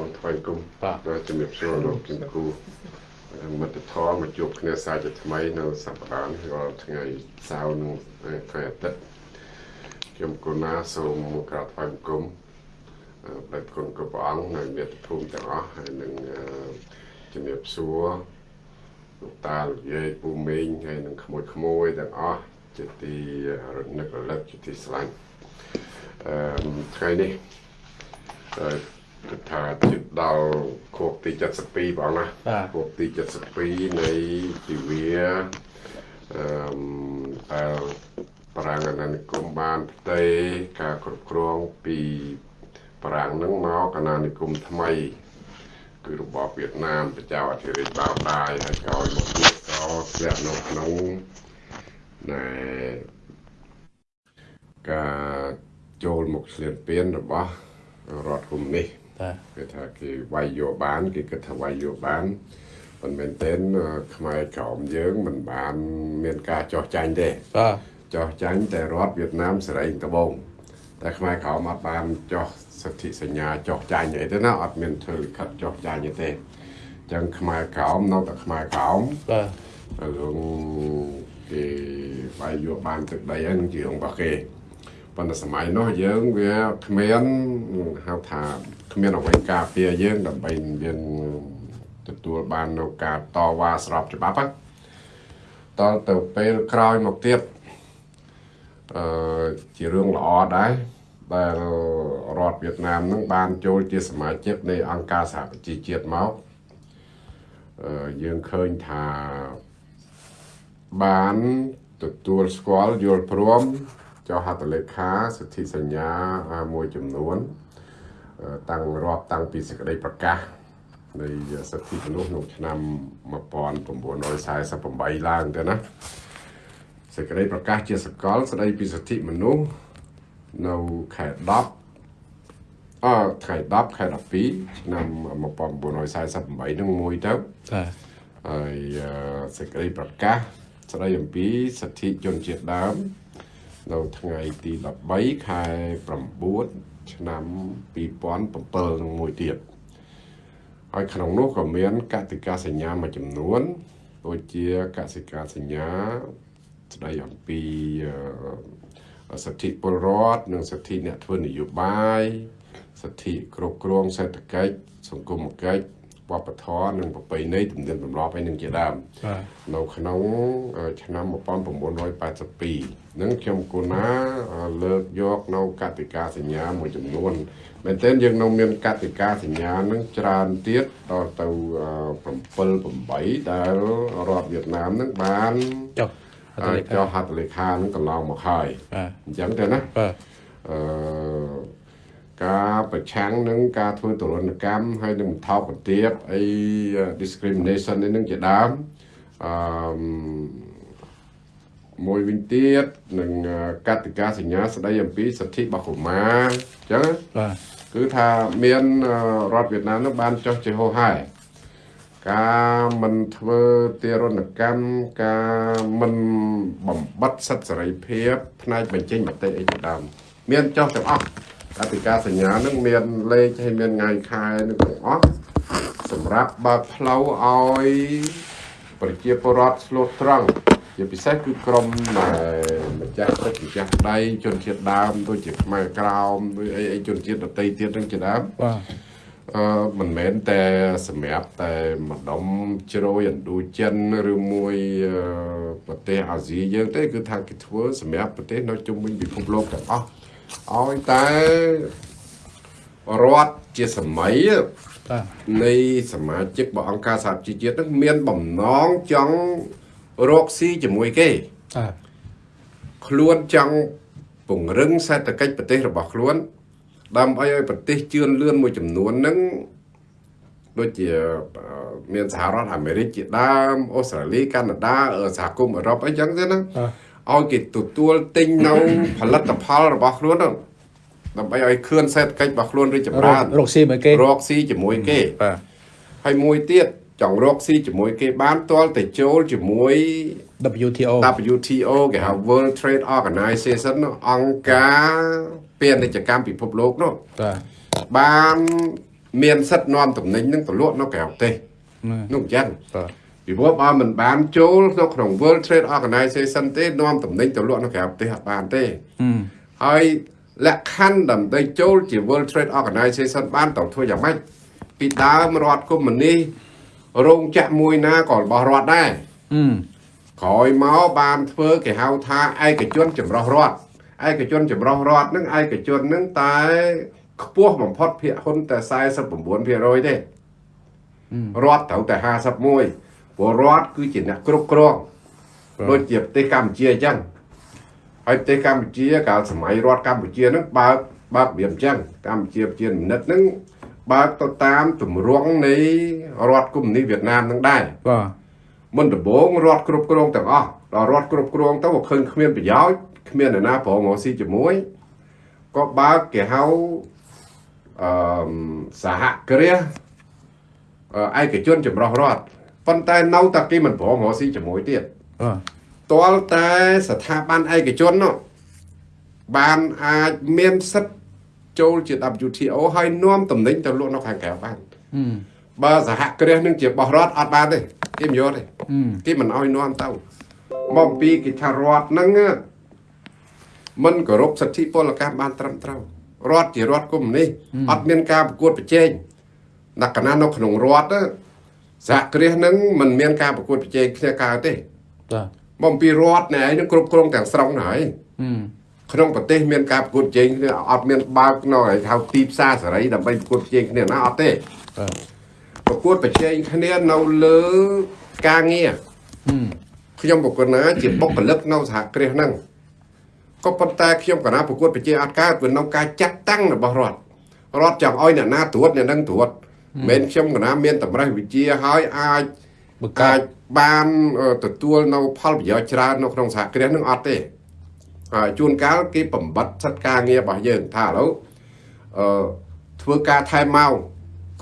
បងថ្វាយគុំបាទដល់ជំរាបសួរលោកជំគូមិត្តធម៌មកជួបគ្នាសាជាថ្មីនៅសប្តាហ៍នេះរាល់ថ្ងៃសៅរ៍និងថ្ងៃអាទិត្យខ្ញុំគូណាសូមក្រាបថ្វាយបង្គំអឺព្រះគុណគ្រប់ព្រះអង្គនៅមាតុភូមិទាំងអស់ហើយនឹងអឺជំរាបសួរលោកតាលោកយាយពូមីងហើយនឹងក្មួយក្មួយទាំងអស់ជាទីរនឹករលឹកជាទីស្រឡាញ់អឺថ្ងៃនេះហើយ គិតថាជិតដល់ខួបទី72បងណាបាទខួបទី72នៃជីវាអឺមតែប្រាំងអាណានិគមបានផ្ទៃការគ្រប់គ្រងពីប្រាំងនឹងមកអាណានិគមថ្មី គឺរបបវៀតណាមប្រជាអធិរាជបោកដាយហើយក្រោយមកទៀតក៏ធ្លាក់នៅក្នុងណែការចូលមកឆ្លៀនពៀនរបស់រដ្ឋគុំនេះបាទ គេថាគេវាយយកបានគេគិតថាវាយយកបានប៉ុន្តែមែនទែនអឺខ្មែរក្រមយើងមិនបានមានការចោះចាញ់ទេបាទចោះចាញ់តែរដ្ឋវៀតណាមសេរីត្បូងតែខ្មែរក្រមអត់បានចោះសិទ្ធិសញ្ញាចោះចាញ់អីទេណាអត់មានធ្វើលិខិតចោះចាញ់អីទេអញ្ចឹងខ្មែរក្រមនៅតែខ្មែរក្រមបាទហើយរឿងគេវាយយកបានទឹកដីហើយនឹងជារឿងរបស់គេប៉ុន្តែសម័យនោះយើងវាគ្មានហៅថា គ្មានអ្វីការពារយើងដើម្បីមានទទួលបាននៅការតវ៉ាស្របច្បាប់ហ្នឹងតទៅពេលក្រោយមកទៀតអឺជារឿងល្អដែរដែលរដ្ឋវៀតណាមនឹងបានចូលជាសមាជិកនៃអង្គការសហប្រជាជាតិមកអឺយើងឃើញថាបានទទួលស្គាល់យល់ព្រមចុះហត្ថលេខាសិទ្ធិសញ្ញាមួយចំនួនអឺ តាំងរាប់តាំងពីសេចក្តីប្រកាសនៃសិទ្ធិមនុស្សក្នុងឆ្នាំ1948ឡើងទៅណាសេចក្តីប្រកាសជាសកលស្តីពីសិទ្ធិមនុស្សនៅខែ10អថ្ងៃ10ខែ12ឆ្នាំ1948នឹងមួយទៅបាទហើយអឺសេចក្តីប្រកាសស្តីអំពីសិទ្ធិជនជាតិដើមនៅថ្ងៃទី13ខែ9 ឆ្នាំ2007នឹងមួយទៀតហើយក្នុងនោះក៏មានកតិកាសញ្ញាមួយចំនួនដូចជាកសិកាសញ្ញាស្តីអំពីអឺសិទ្ធិពលរដ្ឋនិងសិទ្ធិអ្នកធ្វើនយោបាយសិទ្ធិគ្រប់គ្រងសេដ្ឋកិច្ចសង្គមគិច្ច វប្បធម៌និងប្រពៃណីទំនៀមទម្លាប់ឯនឹងជាដើមបាទនៅក្នុងអឺឆ្នាំ1982នឹងខ្ញុំគូណាអឺលើកយកនៅកតិកាសញ្ញាមួយចំនួនមែនទែនយើងនៅមានកតិកាសញ្ញានឹងច្រើនទៀតដល់ទៅ7 8ដែលរដ្ឋវៀតណាមនឹងបានចុះអត់អឺលេខចុះហត្ថលេខានឹងកន្លងមកហើយបាទអញ្ចឹងទៅណាបាទអឺ ការប្រឆាំងនឹងការធ្វើទរណកម្មហើយនឹងថោកបន្ទាបអី discrimination នេះនឹងជាដើមអឺមួយវិញទៀតនឹងកតិកាសញ្ញាស្ដីអំពីសិទ្ធិរបស់កុមារអញ្ចឹងបាទគឺថាមានអឺរដ្ឋវៀតណាមនឹងបានចុះជាហោហែការមិនធ្វើទារុណកម្មការមិនបំបត្តិសិទ្ធិសេរីភាពផ្នែកបញ្ចេញមតិអីជាដើមមានចុះទាំងអស់ កតិកាសញ្ញានឹងមានលេខហើយមានថ្ងៃខែនឹងទាំងអស់សម្រាប់បើកផ្លូវឲ្យប្រជាពលរដ្ឋស្លូតត្រង់ជាពិសេសគឺក្រុមដែលម្ចាស់ទឹកម្ចាស់ដីជនជាតិដើមដូចជាខ្មែរក្រោមឬអីអីជនជាតិដទៃទៀតនឹងជាដើមបាទអឺមិនមែនតែសម្រាប់តែម្ដុំជ្រោយឥណ្ឌូចិនឬមួយអឺប្រទេសអាស៊ីយើងទេគឺថាគេធ្វើសម្រាប់ប្រទេសនៅជុំវិញពិភពលោកទាំងអស់ ឲ្យតែរដ្ឋជាសម័យបាទនៃសមាជិករបស់អង្គការសហជីវជាតិនឹងមានបំណងចង់រកស៊ីជាមួយគេបាទខ្លួនចង់ពង្រឹងសេដ្ឋកិច្ចប្រទេសរបស់ខ្លួន ដើម្បីឲ្យប្រទេសជឿនលឿនមួយចំនួនហ្នឹងដូចជាអឺមានសហរដ្ឋអាមេរិកជាដើមអូស្ត្រាលីកាណាដាអឺសហគមន៍អឺរ៉ុបអីចឹងទៅណាបាទ ឲ្យគេទទួលទិញនៅផលិតផលរបស់ខ្លួនហ្នឹងដើម្បីឲ្យខឿនសេដ្ឋកិច្ចរបស់ខ្លួនរីកចម្រើនរកស៊ីមួយគេរកស៊ីជាមួយគេបាទហើយមួយទៀតចង់រកស៊ីជាមួយគេបានទាល់តែចូលជាមួយ WTO WTO គេហៅ World Trade Organization នោះអង្គការពាណិជ្ជកម្មពិភពលោកនោះបាទបានមានសិទ្ធិនាំតំណែងនឹងទៅលក់នៅក្រៅប្រទេសណែនោះអញ្ចឹងបាទ ពីព្រោះបើមិនបានចូលនៅក្នុង World Trade Organization ទេនាំតំណែងទៅលក់នៅក្រៅប្រទេសអត់បានទេហឹមហើយលក្ខខណ្ឌដើម្បីចូលជា World Trade Organization បានត្រូវធ្វើយ៉ាងម៉េចពីដើមរដ្ឋកុម្មុយនីសរោងចក្រមួយណាក៏របស់រដ្ឋដែរហឹមក្រោយមកបានធ្វើគេហៅថាឯកជនចម្រុះរដ្ឋឯកជនចម្រុះរដ្ឋហ្នឹងឯកជនហ្នឹងតែខ្ពស់បំផុតភាគហ៊ុនតែ49%ទេរដ្ឋត្រូវតែ51 ព្រោះរដ្ឋគឺជាអ្នកគ្រប់គ្រងដូចជាប្រទេសកម្ពុជាអញ្ចឹងហើយប្រទេសកម្ពុជាកាលសម័យរដ្ឋកម្ពុជាហ្នឹងបើកបើកវាអញ្ចឹងកម្ពុជាប្រជានិតហ្នឹងបើកទៅតាមទម្រង់នៃរដ្ឋកុម្មុយនីសវៀតណាមហ្នឹងដែរបាទមុនដំបូងរដ្ឋគ្រប់គ្រងទាំងអស់ដល់រដ្ឋគ្រប់គ្រងទៅក៏ឃើញគ្មានប្រយោជន៍គ្មានអ្នកណាប្រងមកស៊ីជាមួយក៏បើកគេហៅអឺសហគ្រាសអឺឯកជនចម្រុះរដ្ឋ ប៉ុន្តែនៅតែគេមិនប្រងមកស៊ីជាមួយទៀតបាទទាល់តែស្ថាប័នឯកជននោះបានអាចមានសិទ្ធិចូលជា WTO ហើយនាំតំណែងទៅលក់នៅខាងក្រៅបានហឹមបើសហគ្រាសនឹងជាបោះរដ្ឋអត់បានទេគេមិនយកទេហឹមគេមិនអោយនាំទៅមកអំពីគេថារដ្ឋហ្នឹងមិនគោរពសិទ្ធិពលកម្មបានត្រឹមត្រូវរដ្ឋជារដ្ឋកុម្មុយនីសអត់មានការប្រកួតប្រជែងលក្ខណៈនៅក្នុងរដ្ឋណា សហគ្រាសហ្នឹងមិនមានការប្រកួតប្រជែងគ្នាកើតទេបាទមកអំពីរដ្ឋណែឯងហ្នឹងគ្រប់គ្រងទាំងស្រុងណាហើយហឹមក្នុងប្រទេសមានការប្រកួតប្រជែងគ្នាអត់មានបើកនៅឲ្យហៅទីផ្សារសេរីដើម្បីប្រកួតប្រជែងគ្នាណាអត់ទេបាទប្រកួតប្រជែងគ្នានៅលើការងារហឹមខ្ញុំបុគ្គលណាជាបុគ្គលិកនៅសហគ្រាសហ្នឹងក៏ប៉ុន្តែខ្ញុំកណាប្រកួតប្រជែងអត់កើតព្រោះនៅការចាត់តាំងរបស់រដ្ឋរដ្ឋចង់ឲ្យអ្នកណាត្រួតអ្នកនឹងត្រួត មិនមែនខ្ញុំកណាមានតម្រេះវិជាហើយអាចបង្កើអាចនបានអឺទទួលនៅផលប្រយោជន៍ច្រើននៅក្នុងសហគ្រាសនឹងអត់ទេហើយជួនកាលគេបំបត្តិសិទ្ធិការងាររបស់យើងថាឥឡូវអឺធ្វើការថែមមក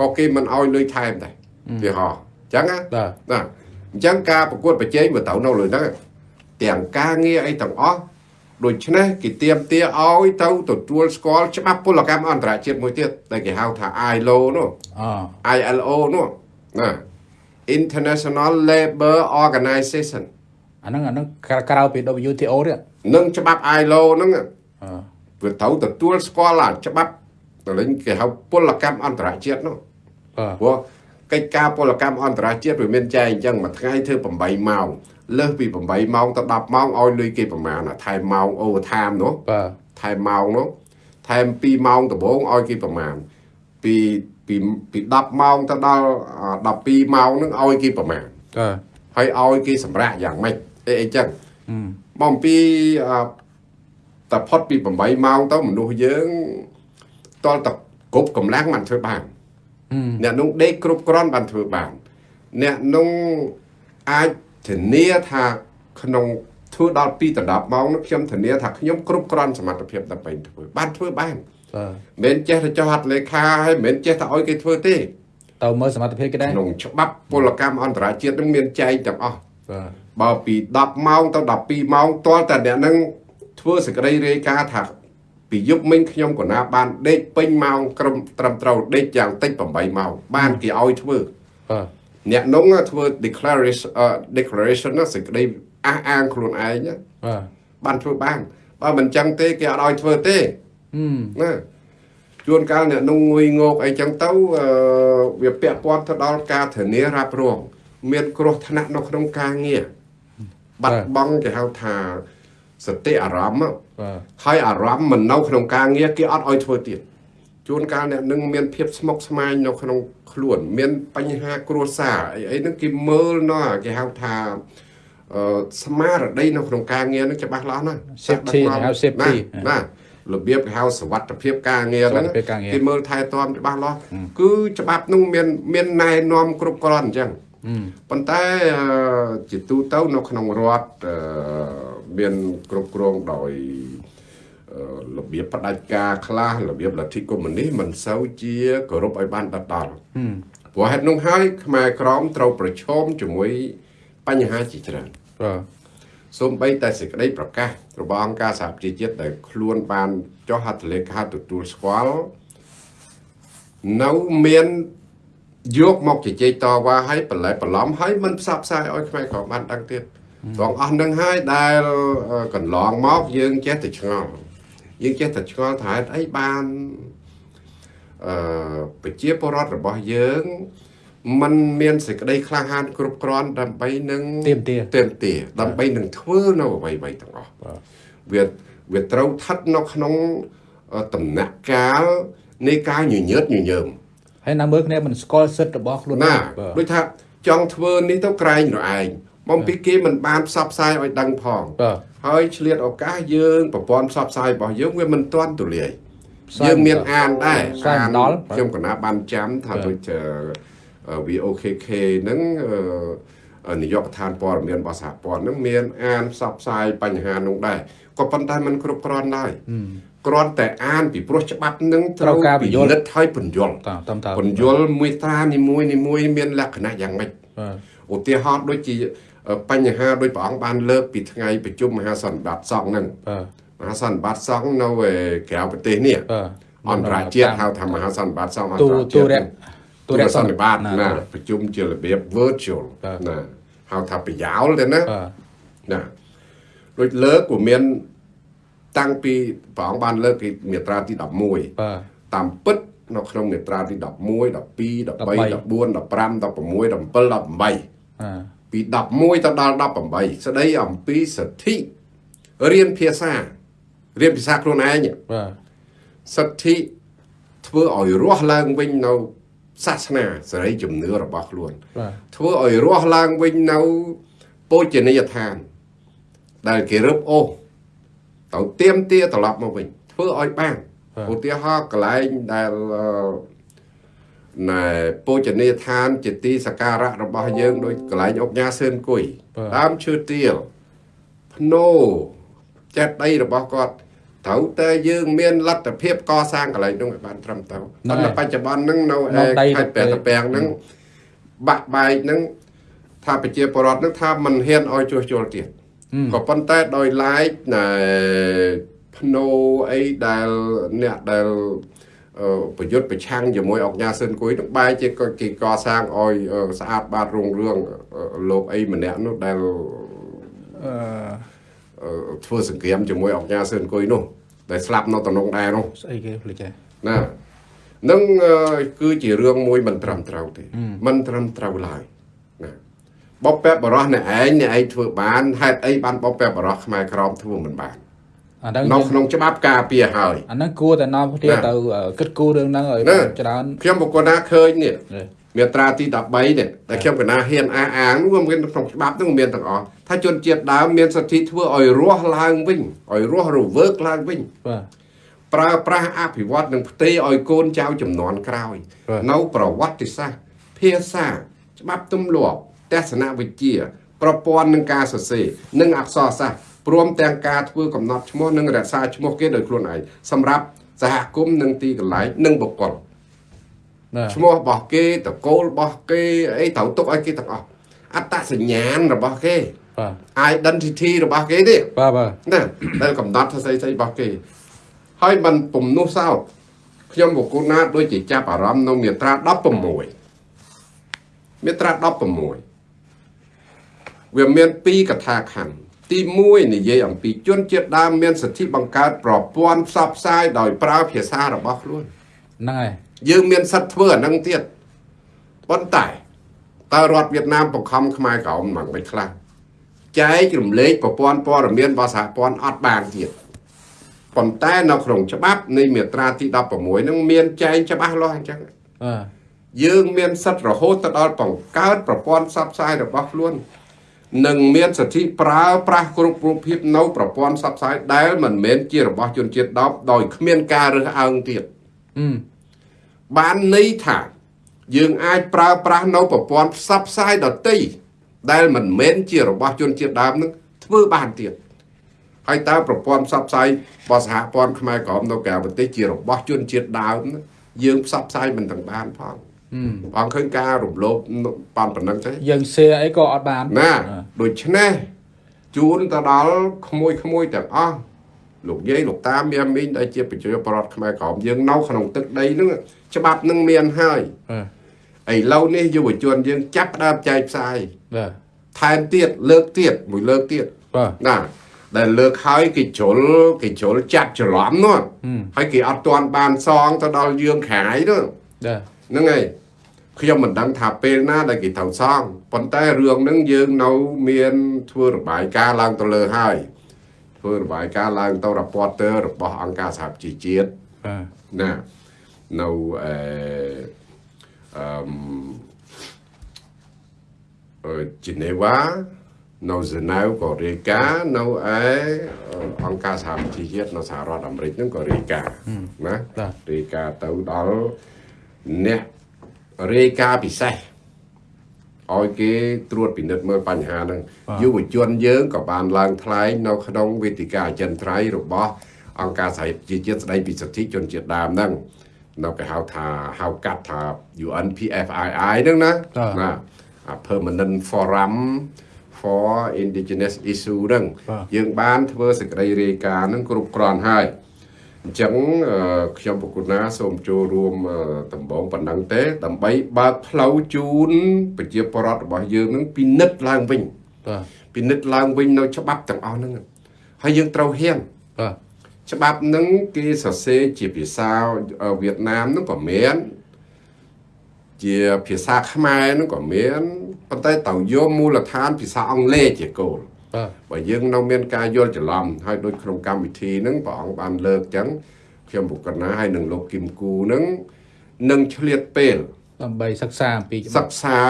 ក៏គេមិនអោយលុយថែមដែរវាហោះអញ្ចឹងណាបាទណាអញ្ចឹងការប្រកួតប្រជែងវាទៅនៅលើហ្នឹងទាំងការងារអីទាំងអស់ ដូច្នេះគេទៀមទាឲ្យទៅទទួលស្គាល់ច្បាប់ពលកម្មអន្តរជាតិមួយទៀតដែលគេហៅថា ILO នោះអ ILO នោះណា International Labour Organization អាហ្នឹងអាហ្នឹងក្រក្រៅពី WTO ទៀតនឹងច្បាប់ ILO ហ្នឹងអវាត្រូវទទួលស្គាល់អាច្បាប់តលេងគេហៅពលកម្មអន្តរជាតិនោះបាទព្រោះកិច្ចការពលកម្មអន្តរជាតិវាមានចែងអញ្ចឹងមួយថ្ងៃធ្វើ8ម៉ោង លើសពី8ម៉ោងទៅ10ម៉ោងឲ្យលុយគេប្រមាណអាថែមម៉ោង overtime នោះបាទថែមម៉ោងនោះថែម2ម៉ោងដំបូងឲ្យគេប្រមាណពីពីពី10ម៉ោងទៅដល់អា12ម៉ោងហ្នឹងឲ្យគេប្រមាណបាទហើយឲ្យគេសម្រាប់យ៉ាងម៉េចអីអីចឹងហឹមមកអំពីអឺតែផុតពី8ម៉ោងទៅមនុស្សយើងតលតគ្រប់កម្លាំងបានធ្វើបានហឹមអ្នកនោះដេកគ្រប់គ្រាន់បានធ្វើបានអ្នកនោះអាច ធានាថាក្នុងធ្វើដល់2ដល់10ម៉ោងនោះខ្ញុំធានាថាខ្ញុំគ្រប់គ្រាន់សមត្ថភាពដើម្បីធ្វើបានធ្វើបានបាទមិនមែនចេះតែចោះហត្ថលេខាហើយមិនមែនចេះតែឲ្យគេធ្វើទេទៅមើលសមត្ថភាពគេដែរក្នុងច្បាប់ពលកម្មអន្តរជាតិនឹងមានចែងទាំងអស់បាទបើពី10ម៉ោងទៅ12ម៉ោងទាល់តែអ្នកនឹងធ្វើសេចក្តីរាយការណ៍ថាពីយប់មិញខ្ញុំក៏ណាបានដេកពេញម៉ោងក្រុមត្រឹមត្រូវដេកយ៉ាងតិច8ម៉ោងបានគេឲ្យធ្វើបាទ អ្នកនោះធ្វើ declaration អឺ declaration ណាសេចក្តីអះអាងខ្លួនឯងណាបាទបានធ្វើបានបើមិនចឹងទេគេអត់ឲ្យធ្វើទេហឹមណាជួនកាលអ្នកនោះងុយងោកអីចឹងទៅអឺវាពាក់ព័ន្ធទៅដល់ការធានារ៉ាប់រងមានគ្រោះថ្នាក់នៅក្នុងការងារបាត់បង់គេហៅថាសតិអារម្មណ៍បាទហើយអារម្មណ៍មិននៅក្នុងការងារគេអត់ឲ្យធ្វើទៀត ជួនកាលអ្នកនឹងមានភាពស្មុគស្មាញនៅក្នុងខ្លួន មានបញ្ហាគ្រួសារអីអីហ្នឹងគេមើលណោះគេហៅថាអឺស្មារតីនៅក្នុងការងារហ្នឹងច្បាស់លាស់ណាស់ Safety ហៅ safety ណាណារបៀបគេហៅសវត្ថភាពការងារហ្នឹងសុវត្ថិភាពការងារគេមើលថែទាំច្បាស់លាស់គឺច្បាប់ហ្នឹងមានមានណែនាំគ្រប់គ្រាន់អញ្ចឹងហឹមប៉ុន្តែអឺជាទូទៅនៅក្នុងរដ្ឋអឺមានគ្រប់គ្រងដោយអឺ របៀបផ្ដាច់ការខ្លះរបៀបលទ្ធិកុម្មុយនីសមិនសូវជាគោរពឲ្យបានដិតដល់ហឹមព្រោះហេតុនោះហើយខ្មែរក្រមត្រូវប្រឈមជាមួយបញ្ហាជាច្រើនបាទសូម្បីតែសេចក្តីប្រកាសរបស់អង្គការសហប្រជាជាតិដែលខ្លួនបានចុះហត្ថលេខាទទួលស្គាល់នៅមានយកមកជជែកតវ៉ាឲ្យបន្លែបន្លំឲ្យមិនផ្សព្វផ្សាយឲ្យខ្មែរក្រមបានដឹងទៀតបងអស់នឹងហើយដែលអឺកន្លងមកយើងចេះតែឆ្ងល់ យើងចេះតែឆ្ងល់ថាហេតុអីបានអឺប្រជាពលរដ្ឋរបស់យើងมันមានសេចក្តីក្លាហានគ្រប់គ្រាន់ដើម្បីនឹងទាមទារទាមទារដើម្បីនឹងធ្វើនៅអ្វីៗទាំងអស់បាទវាវាត្រូវស្ថិតនៅក្នុងអឺដំណាក់កាលនៃការញញើតញញើមហើយណាមើលគ្នាមិនស្គាល់សិទ្ធិរបស់ខ្លួនណាបាទដូចថាចង់ធ្វើនេះទៅក្រែងរឯងបំពីគេមិនបានផ្សព្វផ្សាយឲ្យដឹងផងបាទ ហើយឆ្លៀតឱកាសយើងប្រព័ន្ធផ្សព្វផ្សាយរបស់យើងវាមិនទាន់ទូលាយផ្សាយយើងមានអានដែរផ្សាយមិនដល់ខ្ញុំកណាបានចាំថាបាទដូចអឺអឺ VOKK ហ្នឹងអឺអឺនាយកដ្ឋានព័ត៌មានរបស់សហព័ន្ធហ្នឹងមានអានផ្សព្វផ្សាយបញ្ហានោះដែរក៏ប៉ុន្តែมันគ្រប់គ្រាន់ដែរហឹមគ្រាន់តែអានពីព្រោះច្បាប់នឹងត្រូវការពន្យល់ពិនិត្យឲ្យពន្យល់តាមតាមតាមពន្យល់មួយត្រានីមួយនីមួយមានលក្ខណៈយ៉ាងម៉េចបាទឧទាហរណ៍ដូចជាអឺ បញ្ហាដូចព្រះអង្គបានលើកពីថ្ងៃប្រជុំមហាសន្និបាតសង្ឃហ្នឹងបាទមហាសន្និបាតសង្ឃនៅឯក្រៅប្រទេសនេះបាទអន្តរជាតិហៅថាមហាសន្និបាតសង្ឃអន្តទូរទូជាតិរៈទូរសន្និបាតណាណាប្រជុំជារបៀប virtual បាទណាហៅថាប្រយោលទៅណាបាទណាដូចលើកក៏មានតាំងពីព្រះអង្គបានលើកពីមាត្រាទី11បាទតាមពិតនៅក្នុងមាត្រាទី11 12 13 14 15 16 17 18អា ពី11ទៅដល់18ស្ដីអំពីសិទ្ធិរៀនភាសារៀនភាសាខ្លួនឯងបាទសិទ្ធិធ្វើឲ្យរស់ឡើងវិញនៅសាសនាសេរីជំនឿរបស់ខ្លួនបាទធ្វើឲ្យរស់ឡើងវិញនៅពោជនីយដ្ឋាន ដែលគេរឹបអូសទៅទៀមទាត្រឡប់មកវិញធ្វើឲ្យបានឧទាហរណ៍កន្លែងដែលអឺ ណែពោជនីយដ្ឋាន ជាទីសក្ការៈរបស់យើងដូចកន្លែងអុកញ៉ាសឿនគុយដើមឈើទាលភ្នោចេតិយរបស់គាត់ត្រូវតែយើងមានលទ្ធភាពកសាងកន្លែងនោះឲ្យបានត្រឹមត្រូវប៉ុន្តែបច្ចុប្បន្នហ្នឹងនៅឯខេត្តព្រះតាពាំងហ្នឹងបាក់បែកហ្នឹងថាប្រជាពលរដ្ឋហ្នឹងថាមិនហ៊ានឲ្យជួសជុលទៀតក៏ប៉ុន្តែដោយឡែកណែភ្នោអីដែលអ្នកដែលអឺ ប្រយុទ្ធប្រឆាំងជាមួយអង្គការស៊ិនគួយនឹងបែរជាក៏គេកសាងឲ្យអឺស្អាតបាតរុងរឿងអឺលោកអីម្នាក់នោះដែលអឺអឺធ្វើសង្គ្រាមជាមួយអង្គការស៊ិនគួយនោះដែលស្លាប់នៅតំណងដែរនោះស្អីគេភ្លេចហើយណានឹងអឺគឺជារឿងមួយមិនត្រឹមត្រូវទេមិនត្រឹមត្រូវឡើយណាបបពេបបរោះអ្នកឯងអ្នកឯងធ្វើបានហេតុអីបានបបពេបបរោះខ្មែរក្រមធ្វើមិនបានអាហ្នឹងនៅក្នុងច្បាប់ការពារហើយអាហ្នឹងគួរតែនាំគ្នាណាទៅអឺគិតគូររឿងហ្នឹងឲ្យណាច្រើនខ្ញុំបកណាឃើញនេះនេះមាត្រាទី13នេះដែលខ្ញុំកណាហ៊ានអះអាងនោះវាមានក្នុងច្បាប់នោះមានទាំងអស់ថាជនជាតិដើមមានសិទ្ធិធ្វើឲ្យរស់ឡើងវិញឲ្យរស់រវើកឡើងវិញបាទប្រើប្រាស់អភិវឌ្ឍនិងផ្ទេរឲ្យកូនចៅចំនួនក្រោយបាទនៅប្រវត្តិសាស្ត្រភាសាច្បាប់ទម្លាប់ទស្សនវិជ្ជា ប្រព័ន្ធនឹងការសរសេរនិងអក្សរសាស្ត្រ ព្រមទាំងការធ្វើកំណត់ឈ្មោះនិងរក្សាឈ្មោះគេដោយខ្លួនឯងសម្រាប់សហគមន៍និងទីកន្លែងនិងបុគ្គលបាទឈ្មោះរបស់គេតកូលរបស់គេអីត្រូវទុកឲ្យគេទាំងអស់អត្តសញ្ញាណរបស់គេបាទ identity របស់គេទេបាទបាទណាដែលកំណត់ថាស្អីស្អីរបស់គេហើយมันពំនោះសោតខ្ញុំបកគូណាដូចជាចាប់អារម្មណ៍នៅមាត្រា16មាត្រា16វាមានពីរកថាខណ្ឌ ទី1និយាយអំពីជនជាតិដើមមានសិទ្ធិបង្កើតប្រព័ន្ធផ្សព្វផ្សាយដោយប្រើភាសារបស់ខ្លួនហ្នឹងហើយយើងមានសិទ្ធិធ្វើអានឹងទៀតប៉ុន្តែតើរដ្ឋវៀតណាមបង្ខំខ្មែរក្រោមមិនមិនខ្លះចែករំលែកប្រព័ន្ធព័ត៌មានរបស់សហព័ន្ធអត់បានទៀតប៉ុន្តែនៅក្នុងច្បាប់នៃមាត្រាទី16ហ្នឹងមានចែងច្បាស់លាស់អញ្ចឹងបាទយើងមានសិទ្ធិរហូតទៅដល់បង្កើតប្រព័ន្ធផ្សព្វផ្សាយរបស់ខ្លួន និងមានសិទ្ធិប្រើប្រាស់គ្រប់រូបភាពនៅប្រព័ន្ធផ្សព្វផ្សាយដែលមិនមែនជារបស់ជនជាតិដើមដោយគ្មានការរើសអើងទៀតហឹមបានន័យថាយើងអាចប្រើប្រាស់នៅប្រព័ន្ធផ្សព្វផ្សាយដតីដែលមិនមែនជារបស់ជនជាតិដើមនឹងធ្វើបានទៀតហើយតើប្រព័ន្ធផ្សព្វផ្សាយរបស់សហព័ន្ធខ្មែរក្រមនៅក្រៅប្រទេសជារបស់ជនជាតិដើមហ្នឹងយើងផ្សព្វផ្សាយមិនទាំងបានផងហឹម បងឃើញការរំលោភប៉ុនប៉ុណ្ណឹងទេយើង share អីក៏អត់បានណាដូច្នេះជូនទៅដល់ក្មួយក្មួយៗទាំងអស់លោកយាយលោកតាមានមីងដែលជាប្រជាពលរដ្ឋខ្មែរក្រមយើងនៅក្នុងទឹកដីហ្នឹងច្បាប់នឹងមានហើយបាទឥឡូវនេះយុវជនយើងចាប់ផ្ដើមចែកផ្សាយបាទថែមទៀតលើកទៀតមួយលើកទៀតបាទណាដែលលើកហើយគេជ្រុលគេជ្រុលចាត់ច្រឡំនោះហឹមហើយគេអត់ទាន់បានសងទៅដល់យើងខាយនោះបាទ ហ្នឹងហើយខ្ញុំមិនដឹងថាពេលណាដែលគេត្រូវសងប៉ុន្តែរឿងហ្នឹងយើងនៅមានធ្វើរបាយការណ៍ឡើងទៅលើហើយធ្វើរបាយការណ៍ឡើងទៅ reporter របស់អង្គការសហប្រជាជាតិបាទណានៅអឺអឺមអឺជីណេវ៉ានៅហ្សឺណែវក៏រាយការណ៍នៅឯអង្គការសហប្រជាជាតិនៅសហរដ្ឋអាមេរិកហ្នឹងក៏រាយការណ៍ណាបាទរាយការណ៍ទៅដល់ អ្នករាយការណ៍ពិសេសឲ្យគេត្រួតពិនិត្យមើលបញ្ហាហ្នឹងយុវជនយើងក៏បានឡើងថ្លែងនៅក្នុងវេទិកាអចិន្ត្រៃយ៍របស់អង្គការសហប្រជាជាតិស្តីពីសិទ្ធិជនជាតិដើមហ្នឹងនៅគេហៅថាហៅកាត់ថា UNPFII ហ្នឹងណាណាអា Permanent Forum for Indigenous Issue ហ្នឹងយើងបានធ្វើសេចក្តីរាយការណ៍ហ្នឹងគ្រប់គ្រាន់ហើយ អញ្ចឹងអឺខ្ញុំប្រគុណណាសូមចូលរួមអឺដំបងប៉ុណ្ណឹងទេ ដើម្បីបើកផ្លូវជូនប្រជាពលរដ្ឋរបស់យើងនឹងពិនិត្យឡើងវិញបាទពិនិត្យឡើងវិញនៅច្បាប់ទាំងអស់ហ្នឹងហើយយើងត្រូវហ៊ានបាទច្បាប់ហ្នឹងគេសរសេរជាភាសាអឺវៀតណាមហ្នឹងក៏មានជាភាសាខ្មែរហ្នឹងក៏មានប៉ុន្តែត្រូវយកមូលដ្ឋានភាសាអង់គ្លេសជាគោល បាទបើយើងនៅមានការយល់ច្រឡំហើយដូចក្នុងកម្មវិធីហ្នឹងព្រះអង្គបានលើកចឹងខ្ញុំបុគ្គលណាហើយនឹងលោកគឹមគូហ្នឹងនឹងឆ្លៀតពេលដើម្បីសិក្សាអំពីច្បាសិប់ក្សា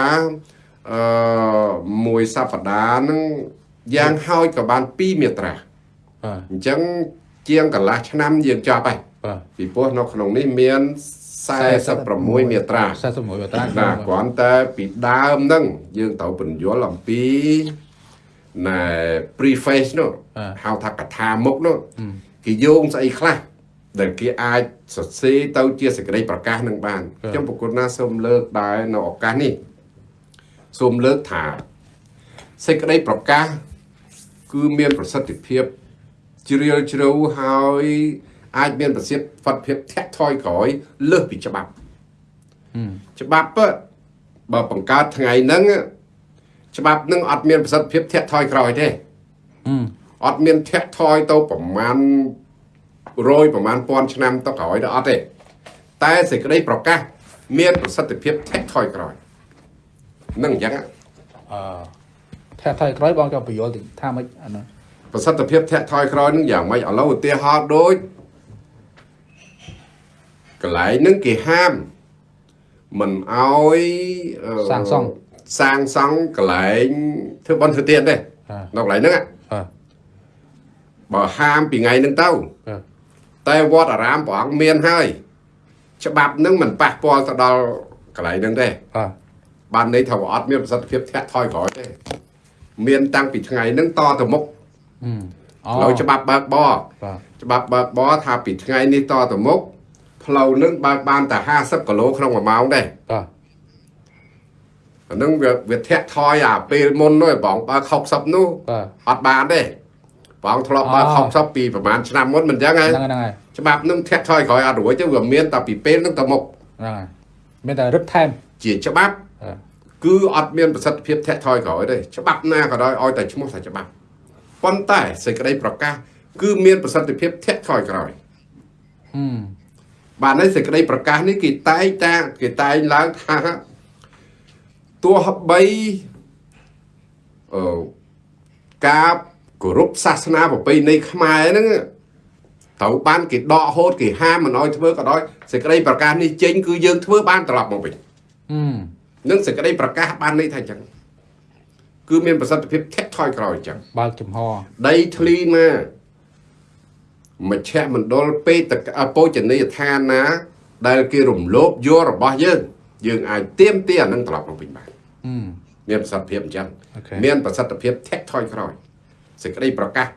អឺមួយសប្តាហ៍ហ្នឹងយ៉ាងហោចក៏បាន2មាត្រាបាទអញ្ចឹងជាងកន្លះឆ្នាំយើងចប់ហើយបាទពីព្រោះនៅក្នុងនេះមាន46មាត្រា41បតាណាគ្រាន់តែពីដើមហ្នឹងយើងត្រូវពន្យល់អំពី ណែ preface នោះហៅថាកថាមុខនោះគេយោងស្អីខ្លះដែលគេអាចសរសេរទៅជាសេចក្តីប្រកាសនឹងបានខ្ញុំប្រគុណណាសូមលើកដែរនៅឱកាសនេះសូមលើកថាសេចក្តីប្រកាស គឺមានប្រសិទ្ធភាពជ្រាលជ្រៅហើយអាចមានប្រសិទ្ធភាពធាក់ថយក្រោយលើសពីច្បាប់ច្បាប់ពិតបើបង្កើតថ្ងៃហ្នឹង ច្បាប់ហ្នឹងអត់មានប្រសិទ្ធភាពធាក់ថយក្រោយទេហឹមអត់មានធាក់ថយទៅប្រមាណរយប្រមាណពាន់ឆ្នាំទៅក្រោយទៅអត់ទេតែសេចក្តីប្រកាស មានប្រសិទ្ធភាពធាក់ថយក្រោយនឹងអញ្ចឹងអឺថាថៃក្រោយបងក៏បញ្យល់តិចថាម៉េចអានោះប្រសិទ្ធភាពធាក់ថយក្រោយនឹងយ៉ាងម៉េចឥឡូវឧទាហរណ៍ដូចកន្លែងហ្នឹងគេហាមមិនអោយអឺសាងសង់ សាងសង់កន្លែងធ្វើបន់ធ្វើទៀនទេបាទនៅកន្លែងហ្នឹងហ៎បាទបើហាមពីថ្ងៃហ្នឹងទៅបាទតែវត្តអារាមព្រះអង្គមានហើយ ច្បាប់ហ្នឹងមិនប៉ះពាល់ទៅដល់កន្លែងហ្នឹងទេបាទបានន័យថាវាអត់មានប្រសិទ្ធភាពធាក់ថយក្រោយទេមានតាំងពីថ្ងៃហ្នឹងតទៅមុខហឹមអូផ្លូវច្បាប់បើកបរបាទច្បាប់បើកបរថាពីថ្ងៃនេះតទៅមុខផ្លូវនឹងបើកបានតែ50គីឡូក្នុង1ម៉ោងដែរបាទ អាហ្នឹងវាវាធាក់ថយអាពេលមុននោះបងបើក60នោះបាទអត់បានទេបងធ្លាប់បើកអូ60ពីប្រហែលឆ្នាំមុនមិនអញ្ចឹងហ៎ហ្នឹងហើយហ្នឹងហើយច្បាប់នឹងធាក់ថយក្រោយអត់រួចទេវាមានតែពីពេលនឹងទៅមុខហ្នឹងហើយមានតែរឹតថែមជាច្បាប់បាទគឺអត់មានប្រសិទ្ធភាពធាក់ថយក្រោយទេច្បាប់ណាក៏ដោយឲ្យតែឈ្មោះថាច្បាប់ប៉ុន្តែសេចក្តីប្រកាសគឺមានប្រសិទ្ធភាពធាក់ថយក្រោយហឹមបាទនៅសេចក្តីប្រកាសនេះគេតែងតាគេតែងឡើងថា ទោះបីអឺការគោរពសាសនាប្រពៃណីខ្មែរហ្នឹងត្រូវបានគេដកហូតគេហាមមិនឲ្យធ្វើក៏ដោយសេចក្តីប្រកាសនេះចេញគឺយើងធ្វើបានត្រឡប់មកវិញហឹមនឹងសេចក្តីប្រកាសបានន័យថាអញ្ចឹងគឺមានប្រសិទ្ធភាពធាក់ថយក្រោយអញ្ចឹងបើកចំហដីធ្លីណាមជ្ឈមណ្ឌលពេទ្យអពោជនីយដ្ឋានណា ដែលគេរំលោភយករបស់យើង យើងអាចទៀមទាអានឹងត្រឡប់មកវិញបានហឹមមានប្រសិទ្ធភាពអញ្ចឹងអូខេមានប្រសិទ្ធភាពធាក់ថយក្រោយសេចក្តីប្រកាស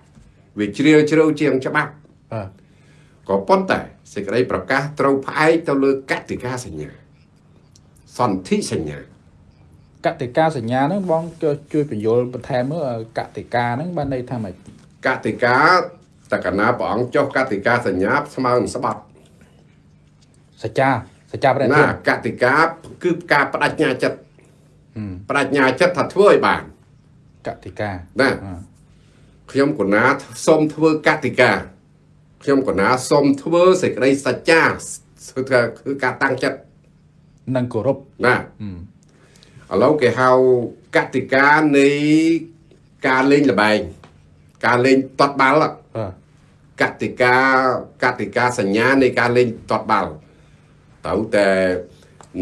វាជ្រាលជ្រៅជាងច្បាប់បាទក៏ប៉ុន្តែសេចក្តីប្រកាសត្រូវផ្អែកទៅលើកតិកាសញ្ញាសន្ធិសញ្ញាកតិកាសញ្ញាហ្នឹងបងជួយជួយបញ្យល់បន្ថែមមើលកតិកាហ្នឹងបានន័យថាម៉េចកតិកាតកណាព្រះអង្គចុះកតិកាសញ្ញាស្មើនឹងស្បត់សច្ចា សច្ចាប្រតិណាកតិកាគឺការបដិញ្ញាចិត្តបដិញ្ញាចិត្តថាធ្វើឲ្យបានកតិកាណាអឺខ្ញុំកណាសូមធ្វើកតិកាខ្ញុំកណាសូមធ្វើសេចក្តីសច្ចាគឺថាគឺការតាំងចិត្តនិងគោរពណាឥឡូវគេហៅកតិកានៃការលេងល្បែងការលេងតត់បាល់បាទកតិកាកតិកាសញ្ញានៃការលេងតត់បាល់ ត្រូវតែ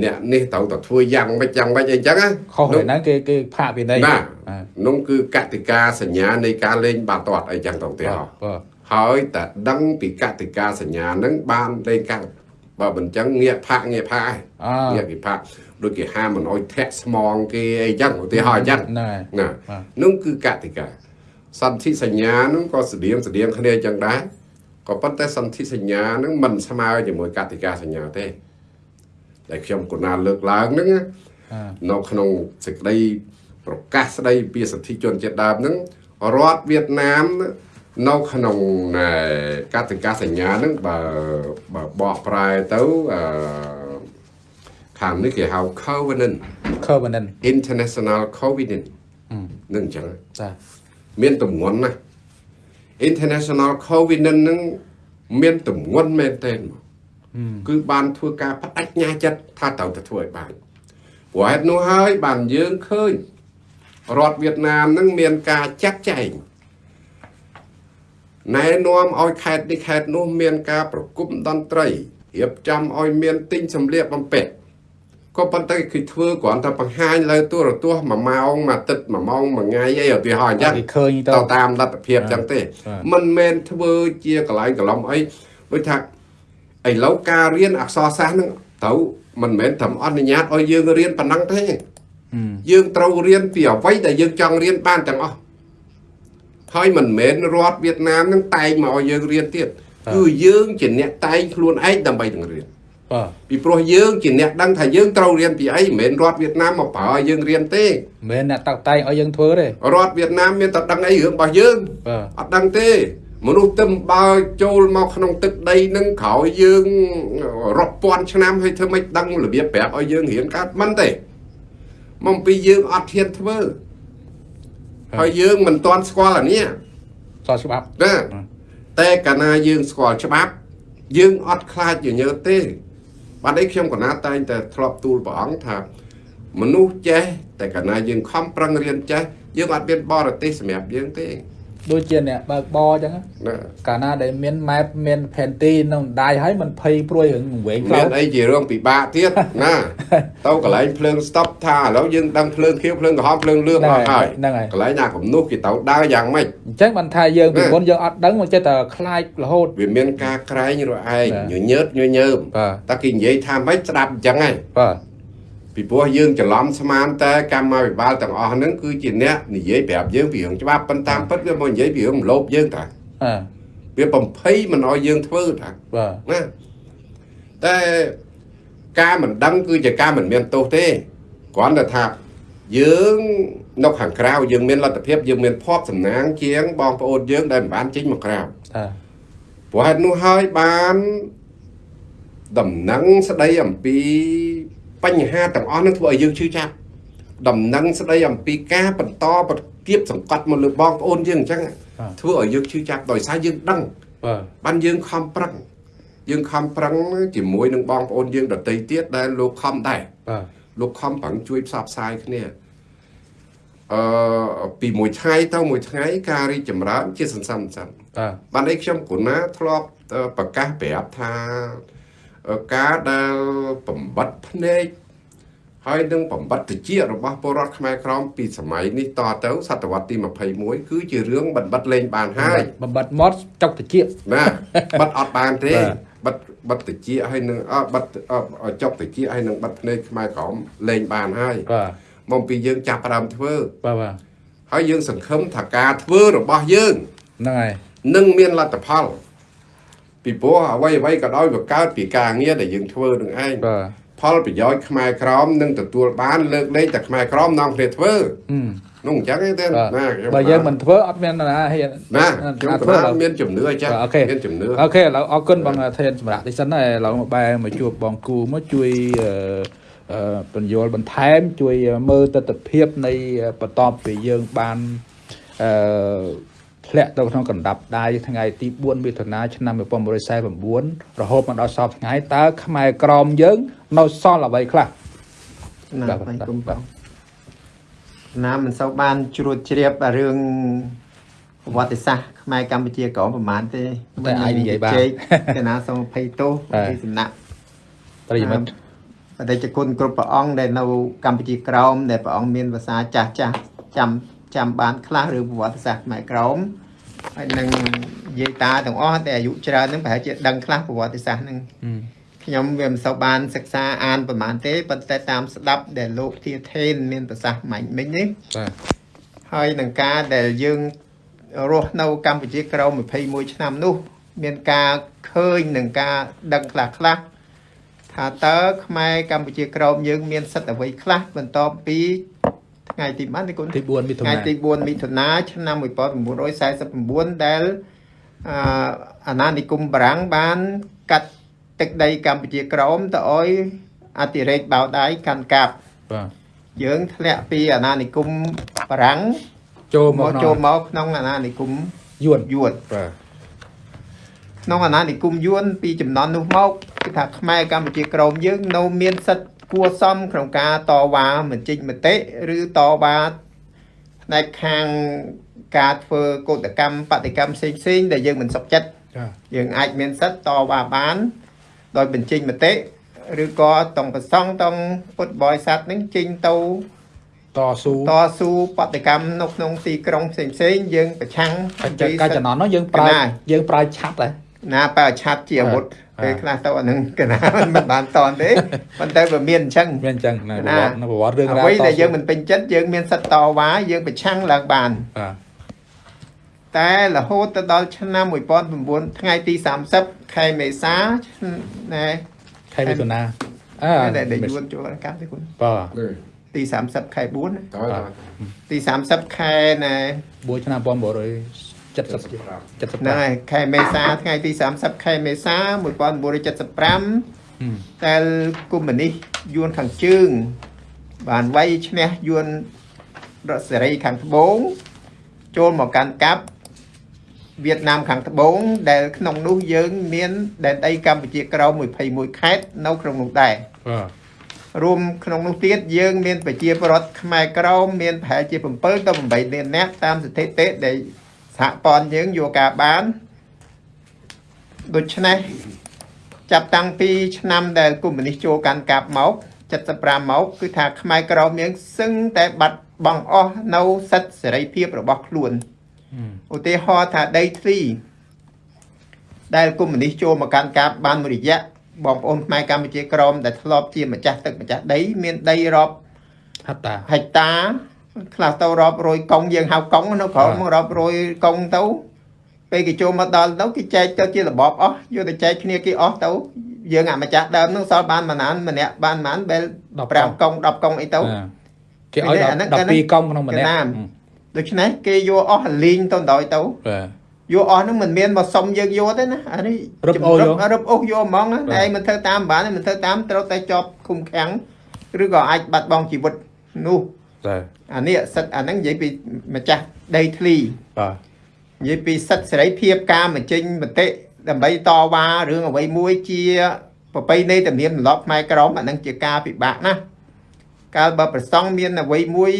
អ្នកនេះត្រូវតែធ្វើយ៉ាងម៉េចយ៉ាងម៉េចអីចឹងណាខុសហើយហ្នឹងគេគេផាកវិន័យណាបាទនោះគឺកតិកាសញ្ញានៃការលេងបាល់ទាត់អីចឹងទៅទៀតហ៎បាទហើយតែដឹងពីកតិកាសញ្ញាហ្នឹងបានលេងកើតបើមិនចឹងងាកផាកងាកផាកអើងាកគេផាកដូចគេហាមមិនអោយធាក់ស្មងគេអីចឹងឧទាហរណ៍អញ្ចឹងហ្នឹងហើយណាបាទនោះគឺកតិកាសន្ធិសញ្ញានោះក៏ស្តៀងស្តៀងគ្នាចឹងដែរក៏ប៉ុន្តែសន្ធិសញ្ញានឹងមិនស្មើជាមួយកតិកាសញ្ញាទេ ដែលខ្ញុំកណាលើកឡើងហ្នឹងណាអឺនៅក្នុងសេចក្តីប្រកាសស្តីពីសិទ្ធិជនជាតិដើមហ្នឹងរដ្ឋវៀតណាមនៅក្នុងណែកតិកាសញ្ញាហ្នឹងបើបើបកប្រែទៅអឺខាងនេះគេហៅ Covenant covenant International Covenant នឹងអញ្ចឹងបាទមានទម្ងន់ណាស់ International Covenant ហ្នឹងមានទម្ងន់មែនទែនមក គឺបានធ្វើការបដិញ្ញាចិត្តថាត្រូវតែធ្វើឲ្យបានព្រោះហេតុនោះហើយបានយើងឃើញរដ្ឋវៀតណាមហ្នឹងមានការចាត់ចែងណែនាំឲ្យខេត្តនេះខេត្តនោះមានការប្រគំតន្ត្រីរៀបចំឲ្យមានទិញសម្លៀកបំពាក់ក៏ប៉ុន្តែគឺធ្វើគ្រាន់តែបង្ហាញលើទូរទស្សន៍1ម៉ោងមួយអាទិត្យ1ម៉ោងមួយថ្ងៃអីឧទាហរណ៍អញ្ចឹងគេឃើញទៅទៅតាមលទ្ធភាពចឹងទេបាទมันមែនធ្វើជាកន្លែងកន្លំអីដូចថា ឥឡូវការរៀនអក្សរសាស្ត្រហ្នឹងទៅមិនមែនត្រឹមអនុញ្ញាតឲ្យយើងរៀនប៉ុណ្ណឹងទេហឹមយើងត្រូវរៀនពីអ្វីដែលយើងចង់រៀនបានទាំងអស់ហើយមិនមែនរដ្ឋវៀតណាមហ្នឹងតែងមកឲ្យយើងរៀនទៀតគឺយើងជាអ្នកតែងខ្លួនឯងដើម្បីនឹងរៀនបាទពីព្រោះយើងជាអ្នកដឹងថាយើងត្រូវរៀនពីអីមិនមែនរដ្ឋវៀតណាមមកប្រើឲ្យយើងរៀនទេមិនមែនអ្នកតាក់តែងឲ្យយើងធ្វើទេរដ្ឋវៀតណាមមានតែដឹងអីរឿងរបស់យើងបាទអត់ដឹងទេ មនុស្សទឹមបើចូលមកក្នុងទឹកដីនឹងក្រោយយើងរាប់ពាន់ឆ្នាំហើយធ្វើម៉េចដឹងរបៀបប្រាប់ឲ្យយើងរៀនកើតមិនទេមកពីយើងអត់ធានធ្វើហើយយើងមិនទាន់ស្គាល់អានេះសល់ច្បាប់ណាតែកាលណាយើងស្គាល់ច្បាប់យើងអត់ខ្លាចញញើតទេបាទអីខ្ញុំកណាតែងតែធ្លាប់ទូលព្រះអង្គថាមនុស្សចេះតែកាលណាយើងខំប្រឹងរៀនចេះយើងអត់មានបរទេសសម្រាប់យើងទេ ដូចជាអ្នកបើកបរអញ្ចឹងណាណាកាលណាដែលមាន map មានផែនទីនៅដៃហើយมันភ័យព្រួយរឿងវែងខ្លៅមានអីជារឿងពិបាកទៀតណាទៅកន្លែងភ្លើង stop ថាឥឡូវយើងដឹងភ្លើងខៀវភ្លើងក្រហមភ្លើងលឿងអស់ហើយហ្នឹងហើយកន្លែងណាកំនោះគេទៅដើរយ៉ាងម៉េចអញ្ចឹងបានថាយើងពីណាមុនយើងអត់ដឹងមកចេះតែខ្លាចរហូតវាមានការក្រែងរឯងណាញញើតញញើមបាទតែគេនិយាយថាម៉េចស្ដាប់អញ្ចឹងហើយបាទ ពីព្រោះយើងច្រឡំស្មានតែកម្មាភិបាលទាំងអស់ហ្នឹងគឺជាអ្នកនិយាយប្រាប់យើងពីរឿងច្បាប់ប៉ុន្តែតាមពិតវាមកនិយាយពីរឿងលោភយើងតាអើវាបំភ័យមិនឲ្យយើងធ្វើតាបាទណាតែការមិនដឹងគឺជាការមិនមានទោសទេគ្រាន់តែថាយើងនៅខាងក្រៅយើងមានលទ្ធភាពយើងមានភ័ព្វសំណាងជាងបងប្អូនយើងដែលមិនបានចេញមកក្រៅតាព្រោះហេតុនោះហើយបានដំណឹងស្ដីអំពី បញ្ហាទាំងអស់នឹងធ្វើឲ្យយើងឈឺចាប់ដំណឹងស្ដីអំពីការបន្តប្រគៀបសង្កត់មកលើបងប្អូនយើងអញ្ចឹងធ្វើឲ្យយើងឈឺចាប់ដោយសារយើងដឹងបាទបានយើងខំប្រឹងយើងខំប្រឹងជាមួយនឹងបងប្អូនយើងដទៃទៀតដែលលោកខំដែរបាទលោកខំប្រឹងជួយផ្សព្វផ្សាយគ្នាអឺពីមួយថ្ងៃទៅមួយថ្ងៃការរីកចម្រើនជាសន្សំសន្សំបាទបានអីខ្ញុំគណាធ្លាប់អឺប្រកាសប្រាប់ថាអឺ ការដែលបំបត្តិភ្នែកហើយនឹងបំបត្តិតិចរបស់ពលរដ្ឋខ្មែរក្រមពីសម័យនេះតទៅសតវត្សទី21គឺជារឿងបំបត្តិលេងបានហើយបំបត្តិមាត់ចុកតិចណាបិទអត់បានទេបាទបិទបិទតិចហើយនឹងអបិទអអចុកតិចហើយនឹងបិទភ្នែកខ្មែរក្រមលេងបានហើយបាទមកពីយើងចាប់ផ្ដើមធ្វើបាទបាទហើយយើងសង្ឃឹមថាការធ្វើរបស់យើងហ្នឹងហើយនឹងមានលទ្ធផល ពីព្រោះអ្វីអ្វីក៏ដោយវាកើតពីការងារដែលយើងធ្វើនឹងឯងបាទផលប្រយោជន៍ខ្មែរក្រមនឹងទទួលបានលើកលែងតែខ្មែរក្រមនាំគ្នាធ្វើហឹមនោះអញ្ចឹងទេបាទណាខ្ញុំបើយើងមិនធ្វើអត់មានណាហ៊ានណាអត់ខ្ញុំធ្វើក៏ឡើយមានជំនឿចាស់បាទអូខេមានជំនឿអូខេឥឡូវអរគុណបងធានសម្រាប់ទីសិនហើយឥឡូវមកបែរមកជួបបងគូមកជួយអឺអឺបញ្យល់បន្ថែមជួយមើលទស្សនភាពនៃបន្ទាប់ពីយើងបានអឺ ធ្លាក់ទៅក្នុងកណ្ដាប់ដៃថ្ងៃទី4មិថុនាឆ្នាំ1949រហូតមកដល់សពថ្ងៃតើខ្មែរក្រមយើង នៅសល់អ្វីខ្លះណាបាទបាយបាទគុំបាទណាមិនសូវបានជ្រួតជ្រាបអារឿងប្រវត្តិសាស្ត្រខ្មែរកម្ពុជាក្រមប្រហែលទេតែអាចនិយាយបានជែកកណាសូមអភ័យទោសបាទពីសំណាក់ប្រិយមិត្តបដិជគុណគ្រប់ព្រះអង្គដែលនៅកម្ពុជាក្រមដែលព្រះអង្គមានភាសាចាស់ចាស់ចាំចាំបានខ្លះឬប្រវត្តិសាស្ត្រខ្មែរក្រម ហើយនឹងយាយតាទាំងអស់ដែលអាយុច្រើនហ្នឹងប្រហែលជាដឹងខ្លះប្រវត្តិសាស្ត្រហ្នឹងអឺខ្ញុំវាមិនសូវបានសិក្សាអានប្រហែលទេប៉ុន្តែតាមស្ដាប់ដែលលោកធាថេនមានប្រសាសន៍មាញ់មិញនេះបាទហើយនឹងការដែលយើងរស់នៅកម្ពុជាក្រោម21ឆ្នាំនោះ មានការឃើញនឹងការដឹងខ្លះខ្លះថាតើខ្មែរកម្ពុជាក្រោមយើងមានសិទ្ធិអ្វីខ្លះបន្ទាប់ពី ថ្ងៃទីប៉ុន្មានទីគុណទី4មិថុថ្ងៃនាទី4មិថុនាឆ្នាំ1949ដែលអឺអាណានិគមបារាំងបាន កាត់ទឹកដីកម្ពុជាក្រោមទៅឲ្យអធិរាជបៅដៃកាន់កាប់បាទយើងធ្លាក់ពីអាណានិគមបារាំងចូលមមកកក្នុងចូលមកក្នុងអាណានិគមយួនយួនបាទក្នុងអាណានិគមយួនពីចំនួននោះមកគឺថាខ្មែរកម្ពុជាក្រោមយើងនៅមានសិទ្ធិ គួរសមក្នុងការតវ៉ាមិនចេញមតិឬតវ៉ាផ្នែកខាងការធ្វើកោតកម្មបដកម្មផ្សេងផ្សេងៗដែលយើងមិនសុខចិត្តចាយើងអាចមានសិទ្ធិតវ៉ាបាន ដោយបញ្ចេញមតិឬក៏តង់ប្រសង់តង់ពុទ្ធបរិស័ទនឹងចេញទៅតស៊ូតស៊ូបដកម្មនៅក្នុងទីក្រុងផ្សេងផ្សេងៗយើងប្រឆាំងកាលកាលចំនួននោះយើងប្រើកណាយើងប្រើឆាប់ដែរណាបើឆាត់ជាអាវុធបាទ ពេលខ្លះទៅអានឹងកណាមិនបានតន់ទេប៉ុន្តែវាមានអញ្ចឹងមានអញ្ចឹងនៅប្រណាវត្តិនៅប្រវត្តិរឿងរ៉ាវអ្វីដែលតស៊ូយើងមិនពេញចិត្តយើងមានសិទ្ធិតវ៉ាយើងប្រឆាំងឡើងបានបាទតែរហូតទៅដល់ឆ្នាំ1900ថ្ងៃទី30ខែមេសាណែខែមិថុនាអើដែលដែលយួនចូលកម្មទេគុណបាទនេះទី30ខែ4ណាតើតើទី30ខែណែ4ឆ្នាំ 1970ហ្នឹងហើយខែមេសាថ្ងៃទី30ខែមេសា1975ដែលកុម្មុយនីសយួនខាងជើង បានវាយឈ្នះយួនរដ្ឋសេរីខាងត្បូង ចូលមកកាន់កាប់វៀតណាមខាងត្បូង ដែលក្នុងនោះយើង មានដែនដីកម្ពុជាក្រោម21ខេត្តនៅក្នុងនោះដែរបាទរួមក្នុងនោះទៀតយើងមានប្រជាពលរដ្ឋខ្មែរក្រមមានប្រហែលជា7ទៅ8លាននាក់តាមស្ថិតិដែល សហព័ន្ធយើងយកការបានដូច្នេះចាប់តាំងពីឆ្នាំដែលកុម្មុយនីសចូលកាន់កាប់មក75មកគឺថាខ្មែរក្រមយើងសឹងតែបាត់បង់អស់នៅសិទ្ធិសេរីភាពរបស់ខ្លួនឧទាហរណ៍ថាដីធ្លីដែលកុម្មុយនីសចូលមកកាន់កាប់បានមួយរយៈបងប្អូនខ្មែរកម្ពុជាក្រមដែលធ្លាប់ជាម្ចាស់ទឹកម្ចាស់ដី មានដីរាប់ហត្តាហិកតា ខ្លះទៅរាប់រយកុងយើងហៅកុងនៅក្រោមមករាប់រយកុងទៅពេលគេចូលមកដល់ទៅគេចែកទៅជារបបអស់យកទៅចែកគ្នាគេអស់ទៅយើងអាម្ចាស់ដើមនឹងសល់បានប៉ុន្មានម្នាក់បានប៉ុន្មានបែល5កុង10កុងអីទៅអ่าគេឲ្យអាហ្នឹងអាហ្នឹង12កុំក្នុងម្នាក់កណាមដូច្នេះគេយកអស់លីងទៅដល់ទៅបាទយកអស់ហ្នឹងមិនមានមកសុំយើងយកទេណាអានេះរឹបអូសយករឹបអូសយកហ្មងណាបាទឯងមិនធ្វើតាមបានទេមិនធ្វើតាមត្រូវតែជាប់ឃុំឃាំងឬក៏អាចបាត់បង់ជីវិតនោះ បាទអានេះសិទ្ធអាហ្នឹងនិយាយពីម្ចាស់ដីធ្លីបាទនិយាយពីសិទ្ធសេរីភាពការបញ្ចេញមតិដើម្បីតវ៉ារឿងអ្វីមួយជាប្រពៃណីទំនៀមទម្លាប់ខ្មែរក្រមអាហ្នឹងជាការពិបាកណាស់កាលបើប្រសង់មានអ្វីមួយ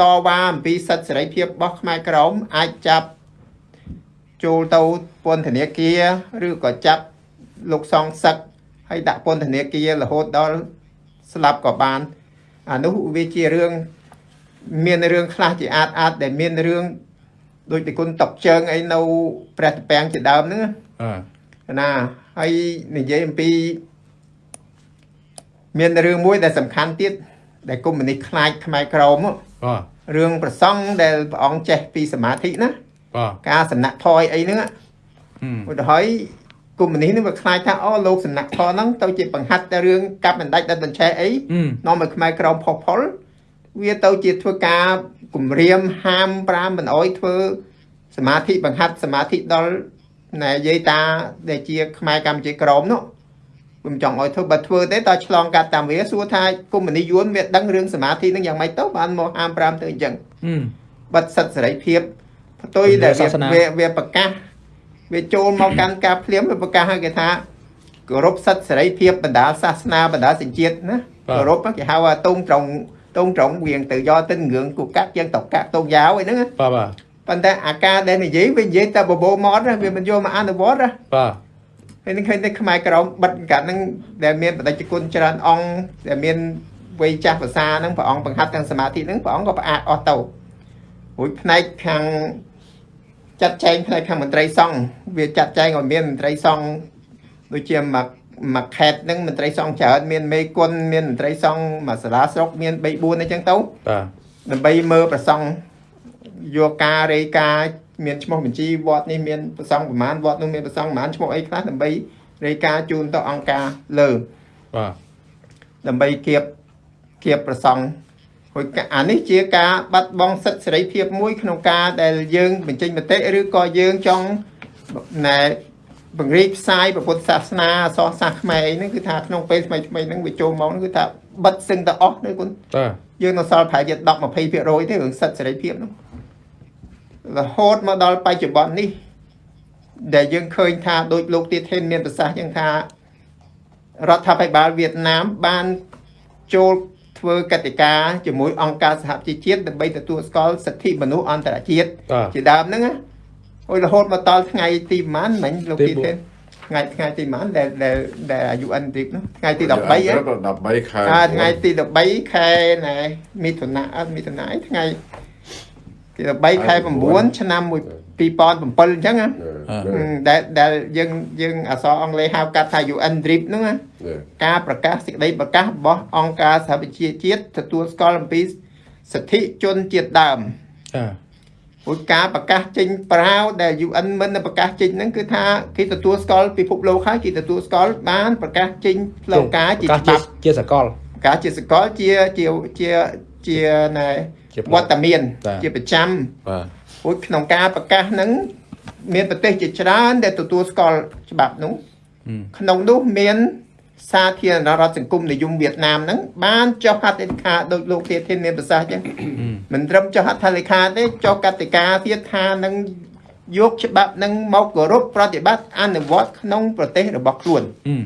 តវ៉ាអំពីសិទ្ធសេរីភាពរបស់ខ្មែរក្រមអាចចាប់ចូលទៅពន្ធនាគារឬក៏ចាប់លោកសងសឹកហើយដាក់ពន្ធនាគាររហូតដល់ស្លាប់ក៏បានអានោះវាជារឿង មានរឿងខ្លះជាអាចអាចដែលមានរឿងដូចទីគុណតុកជើងអីនៅព្រះតពាំងជាដើមហ្នឹងបាទណាហើយនិយាយអំពី មានរឿងមួយដែលសំខាន់ទៀតដែលកុម្មុយនីសខ្លាចខ្មែរក្រមហ៎បាទរឿងប្រសង់ដែលព្រះអង្គចេះពីសមាធិណាបាទការសំណាក់ថយអីហ្នឹងហ៎ហឹមឧទាហរណ៍កុម្មុយនីសហ្នឹងវាខ្លាចថាអូលោកសំណាក់ថយហ្នឹងទៅជាបង្ហាត់តែរឿងកាប់បណ្ដាច់ដិតបញ្ឆេះអីហឹមនាំឲ្យខ្មែរក្រមផុសផុល វាទៅជាធ្វើការគម្រាមហាមប្រាមមិនអោយធ្វើសមាធិបង្ហាត់សមាធិដល់ណែយាយតាដែលជាខ្មែរកម្ពុជាក្រមនោះខ្ញុំចង់ឲ្យធ្វើបើធ្វើទេតើឆ្លងកាត់តាមវាសួរថាគុំមនីយួនវាដឹងរឿងសមាធិនឹងយ៉ាងម៉េចទៅបានមកហាមប្រាមទៅអញ្ចឹងហឹមបិទសិទ្ធិសេរីភាពផ្ទុយដែលសាសនាវាវាប្រកាសវាចូលមកកាន់ការភ្លាមវាប្រកាសឲ្យគេថាគោរពសិទ្ធិសេរីភាពបណ្ដាសាសនាបណ្ដាសញ្ជាតិណាគោរពគេហៅថាតងត្រង់ តងត្រង់វៀងទៅយកទៅងឿងគូកាក់ជាងតកាក់តងយ៉ាវអីហ្នឹងណាបាទបាទប៉ុន្តែអាការដែលនិយាយវានិយាយតែបបោម៉ត់ណាវាមិនយកមកអនុវត្តណាបាទហើយនឹងឃើញតែខ្មែរក្រមបិទកាត់ហ្នឹងដែលមានបដិជគុណច្រើនអង្គដែលមានវ័យចាស់ភាសាហ្នឹងព្រះអង្គបង្ហាត់ទាំងសមាធិហ្នឹងព្រះអង្គក៏ផ្អាកអស់ទៅរួចផ្នែកខាងចាត់ចែងផ្នែកខាងមន្ត្រីសង្ឃវាចាត់ចែងឲ្យមានមន្ត្រីសង្ឃដូចជាមក មកខេតហ្នឹងមន្ត្រីសង្ឃច្រើនមានមេគុណមានមន្ត្រីសង្ឃមកសាលាស្រុកមាន3 4អញ្ចឹងទៅបាទដើម្បីមើលប្រសង់យកការរេការណ៍មានឈ្មោះបញ្ជីវត្តនេះមានប្រសង់ប្រមាណវត្តនោះមានប្រសង់ប្រមាណឈ្មោះអីខ្លះដើម្បីរេការណ៍ជូនទៅអង្គការលើបាទដើម្បីគៀបគៀបប្រសង់ហួយអានេះជាការបាត់បង់សិទ្ធិសេរីភាពមួយក្នុងការដែលយើងបញ្ចេញមតិឬក៏យើងចង់ណែ បង្រៀនផ្សាយពុទ្ធសាសនាអសរសាស្ត្រខ្មែរអីហ្នឹងគឺថាក្នុងពេលថ្មីថ្មីៗហ្នឹងវាចូលមកហ្នឹងគឺថាបិទសឹងតែអស់នេះគុណបាទយើងនៅសល់ប្រហែលជា10 20%ទេរឿងសិទ្ធិសេរីភាពនោះរហូតមកដល់បច្ចុប្បន្ននេះ ដែលយើងឃើញថាដូចលោកទៀតថេនមានប្រសាសន៍យ៉ាងថារដ្ឋាភិបាលវៀតណាមបានចូលធ្វើកតិកាជាមួយអង្គការសហជីវជាតិដើម្បីទទួលស្គាល់សិទ្ធិមនុស្សអន្តរជាតិបាទជាដើមហ្នឹងណា អូយរហូតមកដល់ថ្ងៃទីប៉ុន្មានមិញលោកទីទៀតបួនថេនថ្ងៃថ្ងៃទីប៉ុន្មានដែលដែលដែលអាយុអិនទ្រីបនោះថ្ងៃទី13ហ៎13ខែអាថ្ងៃទី13ខែណែមិថុនាអត់មិថុនាអីថ្ងៃទី13ខែ9ឆ្នាំ2007អញ្ចឹងណាហឹមដែលដែលយើងយើងអក្សរអង់គ្លេសហៅកាត់ថា UN DRIP ហ្នឹងណាការប្រកាសសេចក្តីប្រកាសរបស់អង្គការសហប្រជាជាតិទទួលស្គាល់អំពីសិទ្ធិជនជាតិដើមចា ព្រោះការប្រកាសចេញប្រាវដែល UN មិនប្រកាសចេញហ្នឹងគឺថាគេទទួលស្គាល់ពិភពលោកហើយគេទទួលស្គាល់បានប្រកាសចេញផ្លូវការជាប្រកាសច្បាប់ជាសកលការជាសកលជាជាជាជាណែជាវត្តមានបាទជាប្រចាំបាទព្រោះក្នុងការប្រកាសហ្នឹងមានប្រទេសជាច្រើនដែលទទួលស្គាល់ច្បាប់នោះហឹមក្នុងនោះមាន សាធារណរដ្ឋសង្គមនិយមវៀតណាមហ្នឹងបានចុះហត្ថលេខាដោយលោកទេធានមានប្រសាសន៍អញ្ចឹងហឹមមិនត្រឹមចុះហត្ថលេខាទេចុះកតិកាទៀតថានឹងយកច្បាប់ហ្នឹងមកគោរពប្រតិបត្តិអនុវត្តក្នុងប្រទេសរបស់ខ្លួនហឹម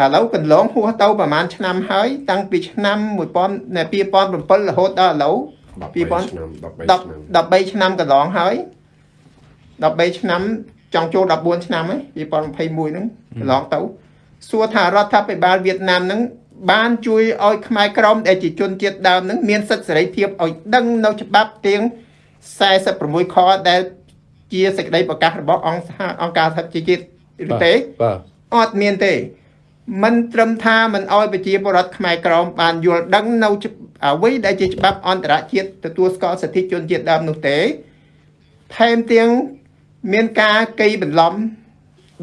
ឥឡូវកន្លងហួសទៅប្រហែលឆ្នាំហើយ តាំងពីឆ្នាំ1000នៅ2007រហូតដល់ឥឡូវ2000ឆ្នាំ13 10 13ឆ្នាំកន្លងហើយ13ឆ្នាំ ចង់ចូល14ឆ្នាំហើយ2021ហ្នឹងកន្លងទៅសួរថារដ្ឋាភិបាលវៀតណាមហ្នឹងបានជួយឲ្យខ្មែរក្រមដែលជាជនជាតិដើមហ្នឹងមានសិទ្ធិសេរីភាពឲ្យដឹងនៅច្បាប់ទាំង46ខដែលជាសេចក្តីប្រកាសរបស់អង្គសហអង្គការសហជីវជាតិឬទេបាទអត់មានទេមិនត្រឹមថាមិនអោយប្រជាពលរដ្ឋខ្មែរក្រមបានយល់ដឹងនៅច្បាប់អ្វីដែលជាច្បាប់អន្តរជាតិទទួលស្គាល់សិទ្ធិជនជាតិដើមនោះទេថែមទាំង មានការកៃបន្លំ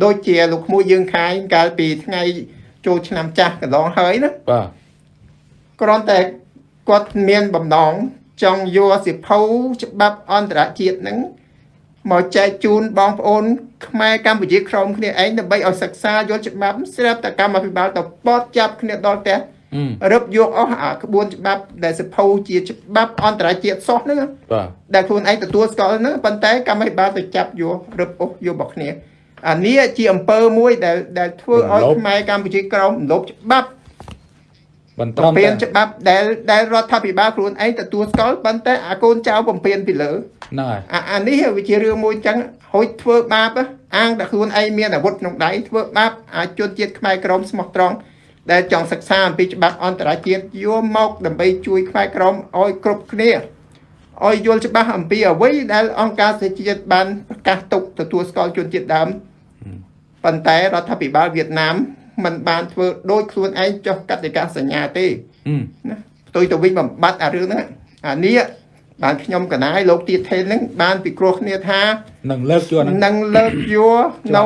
ដូចជាលោកក្មួយយើងខាយកាលពីថ្ងៃចូលឆ្នាំចាស់កន្លងហើយណាបាទគ្រាន់តែគាត់មានបំណងចង់យកសិភៅច្បាប់អន្តរជាតិហ្នឹងមកចែកជូនបងប្អូន ខ្មែរកម្ពុជាក្រមគ្នាឯងដើម្បីឲ្យសិក្សាយល់ច្បាប់ស្រាប់តែកម្មអភិបាលទៅបត់ចាប់គ្នាដល់ផ្ទះហឹម រឹបយកអស់អាក្បួនច្បាប់ដែលសិភៅជាច្បាប់អន្តរជាតិសោះហ្នឹងណាបាទដែលខ្លួនឯងទទួលស្គាល់ហ្នឹងប៉ុន្តែកម្មអភិបាលទៅចាប់យករឹបអស់យករបស់គ្នាអានេះជាអំពើមួយដែលដែលធ្វើឲ្យខ្មែរកម្ពុជាក្រមរំលោភច្បាប់បន្តបំពេញច្បាប់ដែលដែលរដ្ឋាភិបាលខ្លួនឯងទទួលស្គាល់ប៉ុន្តែអាកូនចៅបំពេញពីលើហ្នឹងហើយអាអានេះវាជារឿងមួយចឹងហួចធ្វើបាបហ៎អាងតែខ្លួនឯងមានអាវុធក្នុងដៃធ្វើបាបអាជនជាតិខ្មែរក្រមស្មោះត្រង់ ដែលចង់សិក្សាអំពីច្បាប់អន្តរជាតិយកមកដើម្បីជួយខ្មែរក្រមឲ្យគ្រប់គ្នាឲ្យយល់ច្បាស់អំពីអ្វីដែលអង្គការសហជីវជាតិបានប្រកាសទុកទទួលស្គាល់ជនជាតិដើមប៉ុន្តែរដ្ឋាភិបាលវៀតណាមមិនបានធ្វើដោយខ្លួនឯងចុះកតិកាសញ្ញាទេហឹមណាផ្ទុយទៅវិញបំបត្តិអារឿងហ្នឹងអានេះបានខ្ញុំកណាយលោកទៀតថេនហ្នឹងបានពិគ្រោះគ្នាថានឹងលើកជួនហ្នឹងនឹងលើកយកនៅ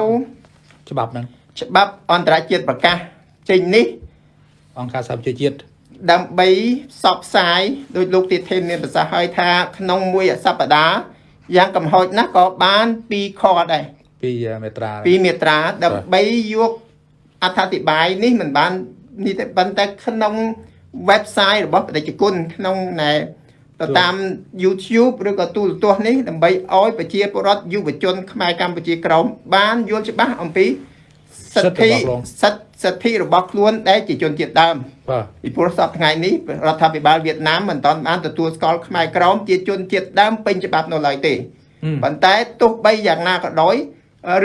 ច្បាប់ហ្នឹងច្បាប់អន្តរជាតិប្រកាស ចេញនេះអង្គការសហប្រជាជាតិដើម្បីផ្សព្វផ្សាយដោយលោកទីធេនមានប្រសាសន៍ឲ្យថា ក្នុងមួយសប្តាហ៍យ៉ាងកំហុចណាស់ក៏បាន2ខដែរពីមេត្រាពីមេត្រាដើម្បីយកអត្ថាធិប្បាយនេះមិនបាននេះទេប៉ុន្តែក្នុង website របស់បដិជគុណក្នុងណែទៅតាម YouTube ឬក៏ទូរទស្សន៍នេះដើម្បីឲ្យប្រជាពលរដ្ឋយុវជនខ្មែរកម្ពុជាក្រោមបានយល់ច្បាស់អំពីសិទ្ធិសិទ្ធិ សិទ្ធិរបស់ខ្លួនដែលជាជនជាតិដើមបាទពីព្រោះសប្តាហ៍ថ្ងៃនេះរដ្ឋាភិបាលវៀតណាមមិនទាន់បានទទួលស្គាល់ខ្មែរក្រមជាជនជាតិដើមពេញច្បាប់នៅឡើយទេហឹមប៉ុន្តែទោះបីយ៉ាងណាក៏ដោយ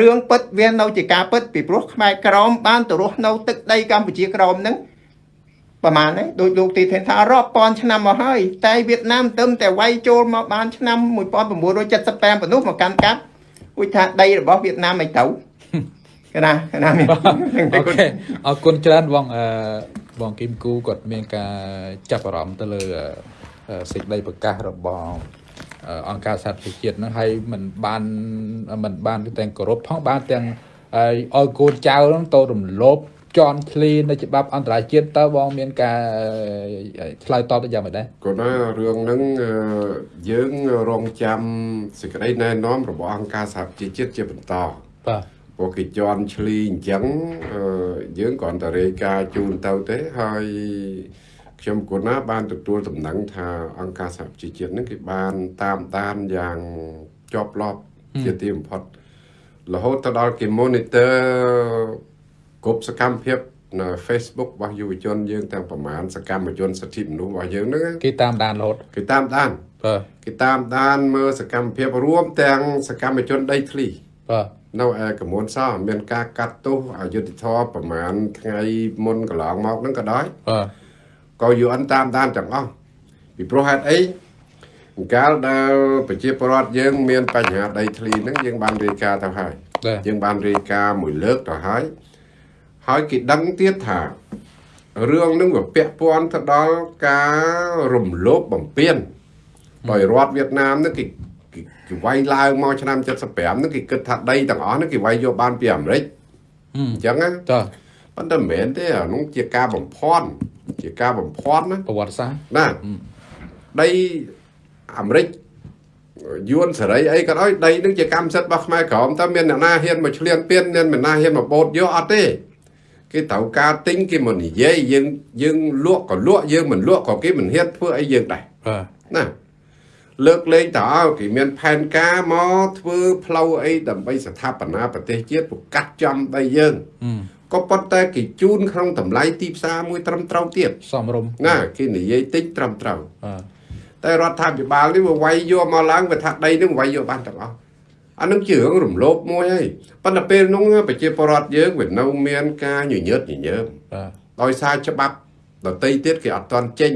រឿងពិតវានៅជាការពិតពីព្រោះខ្មែរក្រមបានទៅរស់នៅទឹកដីកម្ពុជាក្រមហ្នឹងប្រហែលហ្នឹងដោយលោកទីធានថារាប់ពាន់ឆ្នាំមកហើយតែវៀតណាមទៅតែវាយចូលមកបានឆ្នាំ1975ប៉ុណ្ណោះមកកាន់កាប់ឧយថាដីរបស់វៀតណាមមិនទៅ កណាកណាមាន អូខេអរគុណច្រើនបងអឺបងគឹមគូគាត់មានការចាប់អារម្មណ៍ទៅលើអឺអឺសេចក្តីប្រកាសរបស់អឺអង្គការសហប្រជាជាតិហ្នឹងហើយมันបានมันបានទាំងគោរពផងបានទាំងឲ្យឲ្យកូនចៅហ្នឹងទៅរំលោភជន់ឃ្លីនៅច្បាប់អន្តរជាតិតើបងមានការអឺឆ្លើយតបទៅយ៉ាងម៉េចដែរ ក៏ណារឿងហ្នឹងអឺយើងរងចាំសេចក្តីណែនាំរបស់អង្គការសហជីវជាតិជាបន្ត បាទ ព្រោះគេជន់ឈ្លីអញ្ចឹងអឺយើងគ្រាន់តែរាយការណ៍ជូនទៅទេហើយខ្ញុំគណាបានទទួលដំណឹងថាអង្គការសហជីវជាតិហ្នឹងគេបានតាមដានយ៉ាងជាប់លាប់ជាទីបំផុតរហូតទៅដល់គេ monitor គ្រប់សកម្មភាពនៅ Facebook របស់យុវជនយើងទាំងប្រមាណសកម្មជនសិទ្ធិមនុស្សរបស់យើងហ្នឹងគេតាមដានរហូតគេតាមដានបាទគេតាមដានមើលសកម្មភាពរួមទាំងសកម្មជនដីធ្លីបាទ នៅឯកមុនសោះមានការកាត់ទោសអយុធធម៌ប្រហែលថ្ងៃមុនកន្លងមកហ្នឹងក៏ដោយបាទក៏ UN តាមដានទាំងអស់ពីព្រោះហេតុអីកាលដែលប្រជាពលរដ្ឋយើង មានបញ្ហាដីធ្លីហ្នឹងយើងបានរាយការណ៍ទៅហើយបាទយើងបានរាយការណ៍មួយលើកទៅហើយហើយគេដឹងទៀតថារឿងហ្នឹងវាពាក់ព័ន្ធទៅដល់ការរំលោភបំពានដោយរដ្ឋវៀតណាមហ្នឹងគេ គេគេវាយឡើងមកឆ្នាំ75ហ្នឹងគេគិតថាដីទាំងអស់ហ្នឹងគេវាយយកបានពីអាមេរិកហឹមអញ្ចឹងណាតើប៉ុន្តែមិនមែនទេអានោះជាការបំផន់ជាការបំផន់ណាប្រវត្តិសាស្ត្រណាដីអាមេរិកយួនសេរីអីក៏ដោយដីនឹងជាកម្មសិទ្ធិរបស់ខ្មែរក្រមតើមានអ្នកណាហ៊ានមកឆ្លៀនពៀនមានអ្នកណាហ៊ានមកបូតយកអត់ទេគេត្រូវការទិញគេមកនិយាយយើងយើងលក់ក៏លក់យើងមិនលក់ក៏គេមិនហ៊ានធ្វើអីយើងដែរបាទណា លើកលែងតើឲ្យគេមានផែនការមកធ្វើផ្លូវអីដើម្បីស្ថាបនាប្រទេសជាតិប្រកាសចំដីយើងហឹមក៏ប៉ុន្តែគេជូនក្នុងតម្លៃទីផ្សារមួយត្រឹមត្រូវទៀតសំរុំណាគេនិយាយតិចត្រឹមត្រូវបាទតែរដ្ឋាភិបាលនេះវាវាយយកមកឡើងវាថាដីនឹងវាយយកបានទាំងអស់អានឹងជារឿងរំលោភមួយហើយប៉ុន្តែពេលនោះប្រជាពលរដ្ឋយើងវានៅមានការញញើតញញើមបាទដោយសារច្បាប់ដតីទៀតគេអត់ទាន់ចេញ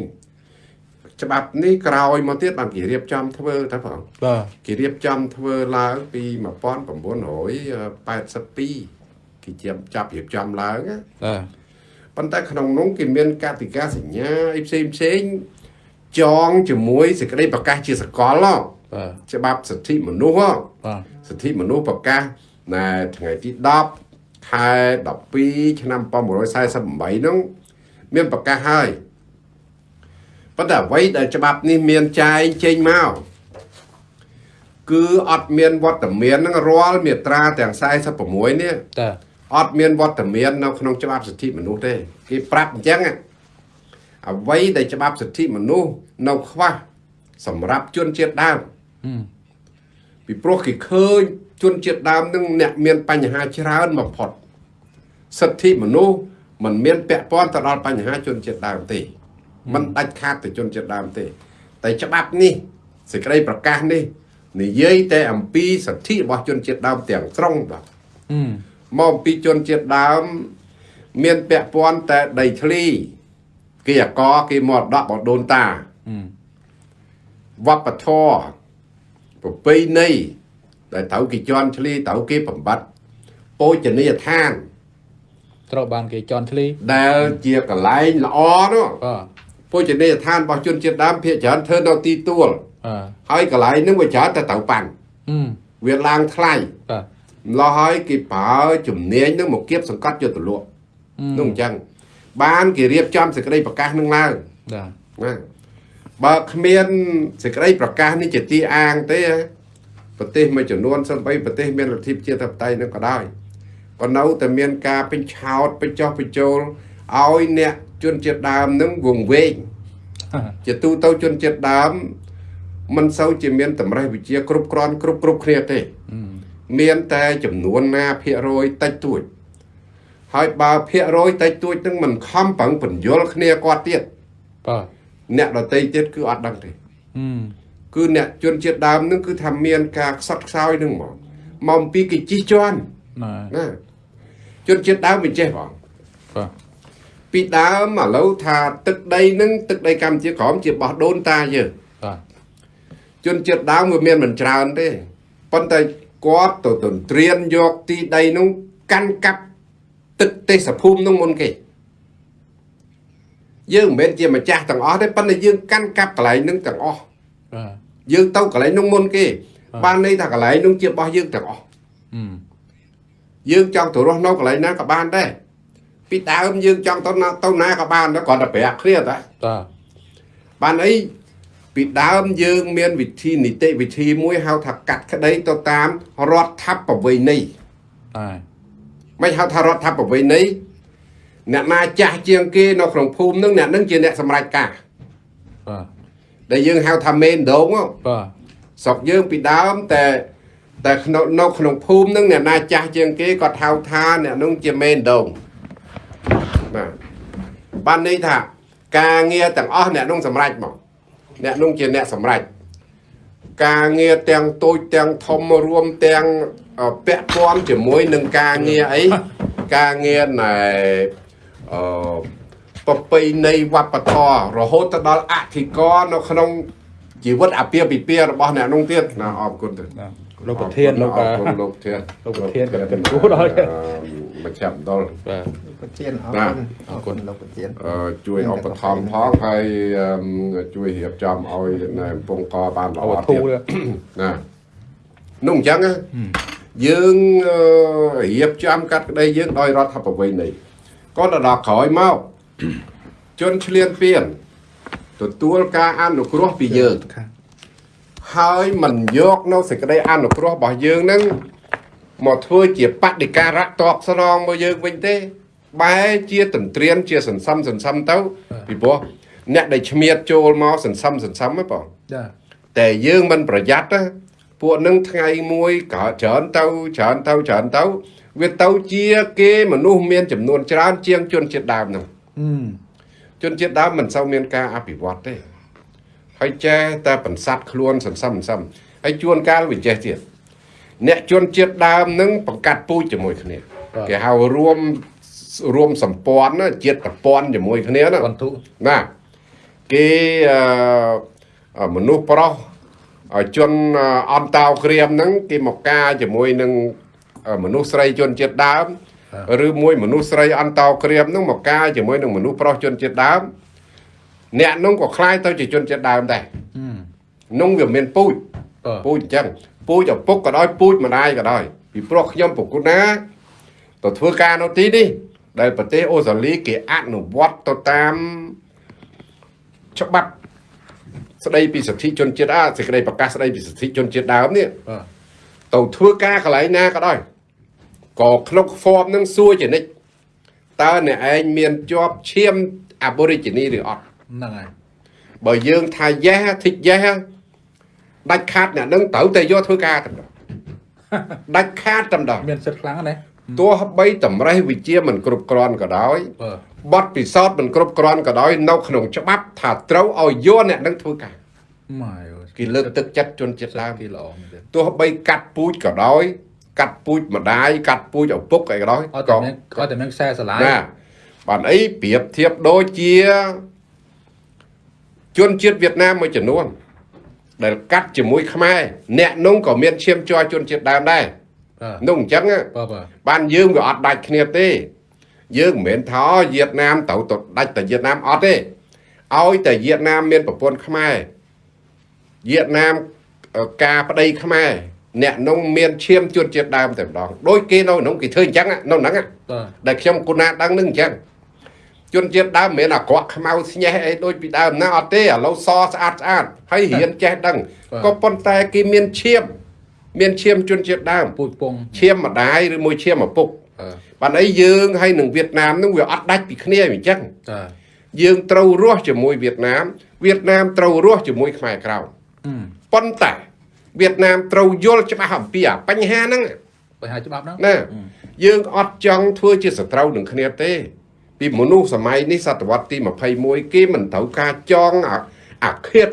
ច្បាប់នេះក្រោយមកទៀតបានគេរៀបចំធ្វើទៅផងបាទគេរៀបចំធ្វើឡើងពី1982គេជាចាប់រៀបចំឡើងណាបាទប៉ុន្តែក្នុងនោះគេមានកតិកាសញ្ញាអីផ្សេងផ្សេងចងជាមួយសេចក្តីប្រកាសជាសកលហ៎បាទច្បាប់សិទ្ធិមនុស្សហ៎បាទសិទ្ធិមនុស្សប្រកាសណែថ្ងៃទី10ខែ12ឆ្នាំ1948នោះមានប្រកាសហើយ ប៉ុន្តែអ្វីដែលច្បាប់នេះមានចែងចេញមកគឺអត់មានវត្តមាននឹងរាល់មាត្រាទាំង46នេះតាអត់មានវត្តមាននៅក្នុងច្បាប់សិទ្ធិមនុស្សទេគេប្រាប់អញ្ចឹងអ្វីដែលច្បាប់សិទ្ធិមនុស្សនៅខ្វះសម្រាប់ជនជាតិដើមពីព្រោះគេឃើញជនជាតិដើមនឹងអ្នកមានបញ្ហាច្រើនបំផុតសិទ្ធិមនុស្សមិនមានពាក់ព័ន្ធទៅដល់បញ្ហាជនជាតិដើមទេ มันដាច់ខាតទៅជនជាតិដើមទេ តែច្បាប់នេះសេចក្តីប្រកាសនេះនិយាយតែអំពីសិទ្ធិរបស់ជនជាតិដើមទាំងស្រុងបាទហឹមមកអំពីជនជាតិដើម មានពាក់ព័ន្ធតែដីធ្លីគេអកគេមរតកបដូនតាហឹមវប្បធម៌ប្រពៃណីដែលត្រូវគេជន់ឈ្លីត្រូវគេបំបត្តិពោជនីយដ្ឋានត្រូវបានគេជន់ធ្លីដែលជាកន្លែងល្អនោះបាទ ពោជនីយដ្ឋានរបស់ជនជាតិដើមភាគច្រើនធ្វើនៅទីទួលបាទហើយកន្លែងហ្នឹងវាច្រើនតែត្រូវប៉ាន់ហឹមវាឡើងថ្លៃបាទម្លោះហើយគេប្រើជំនាញហ្នឹងមកគៀបសង្កត់យកទៅលក់ហឹមនោះអញ្ចឹងបានគេរៀបចំសេចក្តីប្រកាសនឹងឡើងបាទណាបើគ្មានសេចក្តីប្រកាសនេះជាទីអាងទេប្រទេសមួយចំនួនសំបីប្រទេសមានលទ្ធិប្រជាធិបតេយ្យនឹងក៏ដោយក៏នៅតែមានការពេញឆោតបញ្ចុះបញ្ចូលឲ្យអ្នក ជនជាតិដើមនឹងវង្វេងជាទូទៅជនជាតិដើមមិនសូវជាមានតម្រេះវិជាគ្រប់គ្រាន់គ្រប់គ្រប់គ្នាទេមានតែចំនួនណាភាគរយតិចតួចហើយបើភាគរយតិចតួចនឹងមិនខំប្រឹងបញ្យល់គ្នាគាត់ទៀតបាទអ្នកដតីទៀតគឺអត់ដឹងទេអឺគឺអ្នកជនជាតិដើមនឹងគឺថាមានការខ្សត់ខ្សោយនឹងមកមកអំពីគេជិះជាន់ណាណាជនជាតិដើមមិនចេះបងបាទ ពីដើមឥឡូវថាទឹកដីនឹងទឹកដីកម្ពុជាក្រោមជាបោះដូនតាយើងបាទជនជាតិដើមវាមានមិនច្រើនទេប៉ុន្តែគាត់ទៅទន្ទ្រានយកទីដីនោះកាន់កាប់ទឹកទេសភូមិនោះមុនគេយើងមិនមែនជាម្ចាស់ទាំងអស់ទេប៉ុន្តែយើងកាន់កាប់កន្លែងនោះទាំងអស់បាទយើងទៅកន្លែងនោះមុនគេបាទបានន័យថាកន្លែងនោះជារបស់យើងទាំងអស់អឺយើងចង់ទៅរស់នៅកន្លែងណាក៏បានដែរ ពីដើមយើងចង់ទៅណាទៅណាក៏បានដែរគ្រាន់តែប្រាប់គ្នាតាបាទបានអីពីដើមយើងមានវិធីនីតិវិធីមួយហៅថាកាត់ក្តីទៅតាមរដ្ឋាភិបាលនៃបាទមិនហៅថារដ្ឋាភិបាលនៃអ្នកណាចាស់ជាងគេនៅក្នុងភូមិនឹងអ្នកនឹងជាអ្នកសម្រេចការបាទដែលយើងហៅថាមេនដងហ៎បាទស្រុកយើងពីដើមតែតែក្នុងនៅក្នុងភូមិនឹងអ្នកណាចាស់ជាងគេគាត់ហៅថាអ្នកនោះជាមេនដងបាទ បានន័យថាការងារទាំងអស់អ្នកនោះសម្រេចមកអ្នកនោះជាអ្នកសម្រេចការងារទាំងតូចទាំងធំរួមទាំងអឺពាក់ព័ន្ធជាមួយនឹងការងារអីការងារណែអឺប្រពៃណីវប្បធម៌រហូតទៅដល់អធិការនៅក្នុងជីវិតអាពាហ៍ពិពាហ៍របស់អ្នកនោះទៀតណាអរគុណទៅណា លោកប្រធានលោកអរគុណលោកធានលោកប្រធានក៏គូដល់អឺមកចាប់ដល់បាទប្រធានអរបាទគុណអរគុណលោកប្រធានអឺជួយឧបត្ថម្ភផងហើយអឺជួយរៀបចំឲ្យនៅកំពង់កបានល្អអវធូទៀតទៅណានោះអញ្ចឹងណាយើងអឺរៀបចំកាត់ក្តីយើងដោយរដ្ឋាភិបាលនេះក៏ទៅដល់ក្រោយមកជនឆ្លៀនពៀនទទួលការអនុគ្រោះពីយើងខាង ហើយមិនយកនៅសេចក្តីអនុគ្រោះរបស់យើងនឹងមកធ្វើជាបដិការៈតបស្នងមកយើងវិញទេ បែរជាទន្ទ្រានជាសន្សំសន្សំទៅពីព្រោះអ្នកដែលឈ្មៀតចូលមកសន្សំសន្សំហ្នឹងបងចាតែយើងមិនប្រយ័ត្នណាពួកនឹងថ្ងៃមួយក៏ច្រើនទៅច្រើនទៅច្រើនទៅវាទៅជាគេមនុស្សមានចំនួនច្រើនជាងជនជាតិដើមហ្នឹងអឺជនជាតិដើមមិនសូវមានការអភិវឌ្ឍទេ ហើយចេះតែបន្សាត់ខ្លួនសន្សំសន្សំហើយជួនកាលវាចេះទៀតអ្នកជនជាតិដើមនឹងបង្កាត់ពូជជាមួយគ្នាគេហៅរួមរួមសម្ព័ន្ធណាជាតិប្រព័ន្ធជាមួយគ្នាណាវត្ថុណាគេអឺអឺមនុស្សប្រុសអឺជនអឺអន្តោក្រៀមហ្នឹងគេមកការជាមួយនឹងអឺមនុស្សស្រីជនជាតិដើមឬមួយមនុស្សស្រីអន្តោក្រៀមហ្នឹងមកការជាមួយនឹងមនុស្សប្រុសជនជាតិដើម អ្នកហ្នឹងក៏คล้ายទៅជាជនជាតិដើមដែរ អឺ នោះវាមានពូជ បាទ ពូជអញ្ចឹងពូជឪពុកក៏ដោយពូចម្ដាយក៏ដោយពីព្រោះខ្ញុំប្រគុណណាទៅធ្វើការនៅទីនេះដែលប្រទេសអូស្ត្រាលីគេអនុវត្តទៅតាមច្បាប់ស្ដីពីសិទ្ធិជនជាតិអាសេចក្តីប្រកាសស្ដីពីសិទ្ធិជនជាតិដើមនេះ បាទ ទៅធ្វើការកន្លែងណាក៏ដោយក៏ក្នុង form នឹងសួរជានិច្ចតើអ្នកឯងមានជាប់ឈាម Aborigine ឬអត់ ហ្នឹងហើយបើយើងថា yes ធីក yes ដាច់ខាតអ្នកនឹងត្រូវតែយកធ្វើការតែម្ដងដាច់ខាតតែម្ដងមានសិទ្ធិខ្លាំងណាស់ទោះបីតម្រេះវិជាមិនគ្រប់គ្រាន់ក៏ដោយបាទបទពិសោធន៍មិនគ្រប់គ្រាន់ក៏ដោយនៅក្នុងច្បាប់ថាត្រូវឲ្យយកអ្នកនឹងធ្វើការម៉ែអើយគេលើកទឹកចិត្តជនជាតិដើមគេល្អមែនទេទោះបីកាត់ពូជក៏ដោយ កាត់ពូចម្ដាយកាត់ពូជឪពុកអីក៏ដោយអត់តែមានអត់តែមានខ្សែស្រឡាយណាបានអីប្រៀបធៀបដូចជា ជនជាតិវៀតណាមមួយចំនួន ដែលកាត់ជាមួយខ្មែរអ្នកនោះក៏មានឈាមជ័រជនជាតិដើមដែរបាទនោះអញ្ចឹងណាបាទបាទបានយើងវាអត់ដាច់គ្នាទេ យើងមិនមែនថាអូវៀតណាមត្រូវទៅដាច់តែវៀតណាមអត់ទេឲ្យតែវៀតណាមមានប្រពន្ធខ្មែរវៀតណាមអឺការប្តីខ្មែរអ្នកនោះមានឈាមជនជាតិដើមតែម្ដងដោយគេនៅក្នុងគេធ្វើអញ្ចឹងណានៅហ្នឹងណាបាទដែលខ្ញុំគុណាដឹងនឹងអញ្ចឹង ជនជាតិដើមមិនមែនអាក្រក់ខ្មៅស្ញេះអីដូចពីដើមណាអត់ទេឥឡូវសស្អាតស្អាតហើយរៀនចេះដឹងក៏ប៉ុន្តែគេមានឈាមមានឈាមជនជាតិដើមពូជពងឈាមម្ដាយឬមួយឈាមឪពុកអឺបានអីយើងហើយនឹងវៀតណាមនឹងវាអត់ដាច់ពីគ្នាអញ្ចឹងតាយើងត្រូវរស់ជាមួយវៀតណាមវៀតណាមត្រូវរស់ជាមួយខ្មែរក្រោមអឺប៉ុន្តែវៀតណាមត្រូវយល់ច្បាស់អំពីអាបញ្ហាហ្នឹងបញ្ហាច្បាប់ហ្នឹងណាយើងអត់ចង់ធ្វើជាសត្រូវនឹងគ្នាទេ ពីមនុស្សសម័យនេះសតវត្សទី21គេមិនត្រូវការចងអាអាឃាត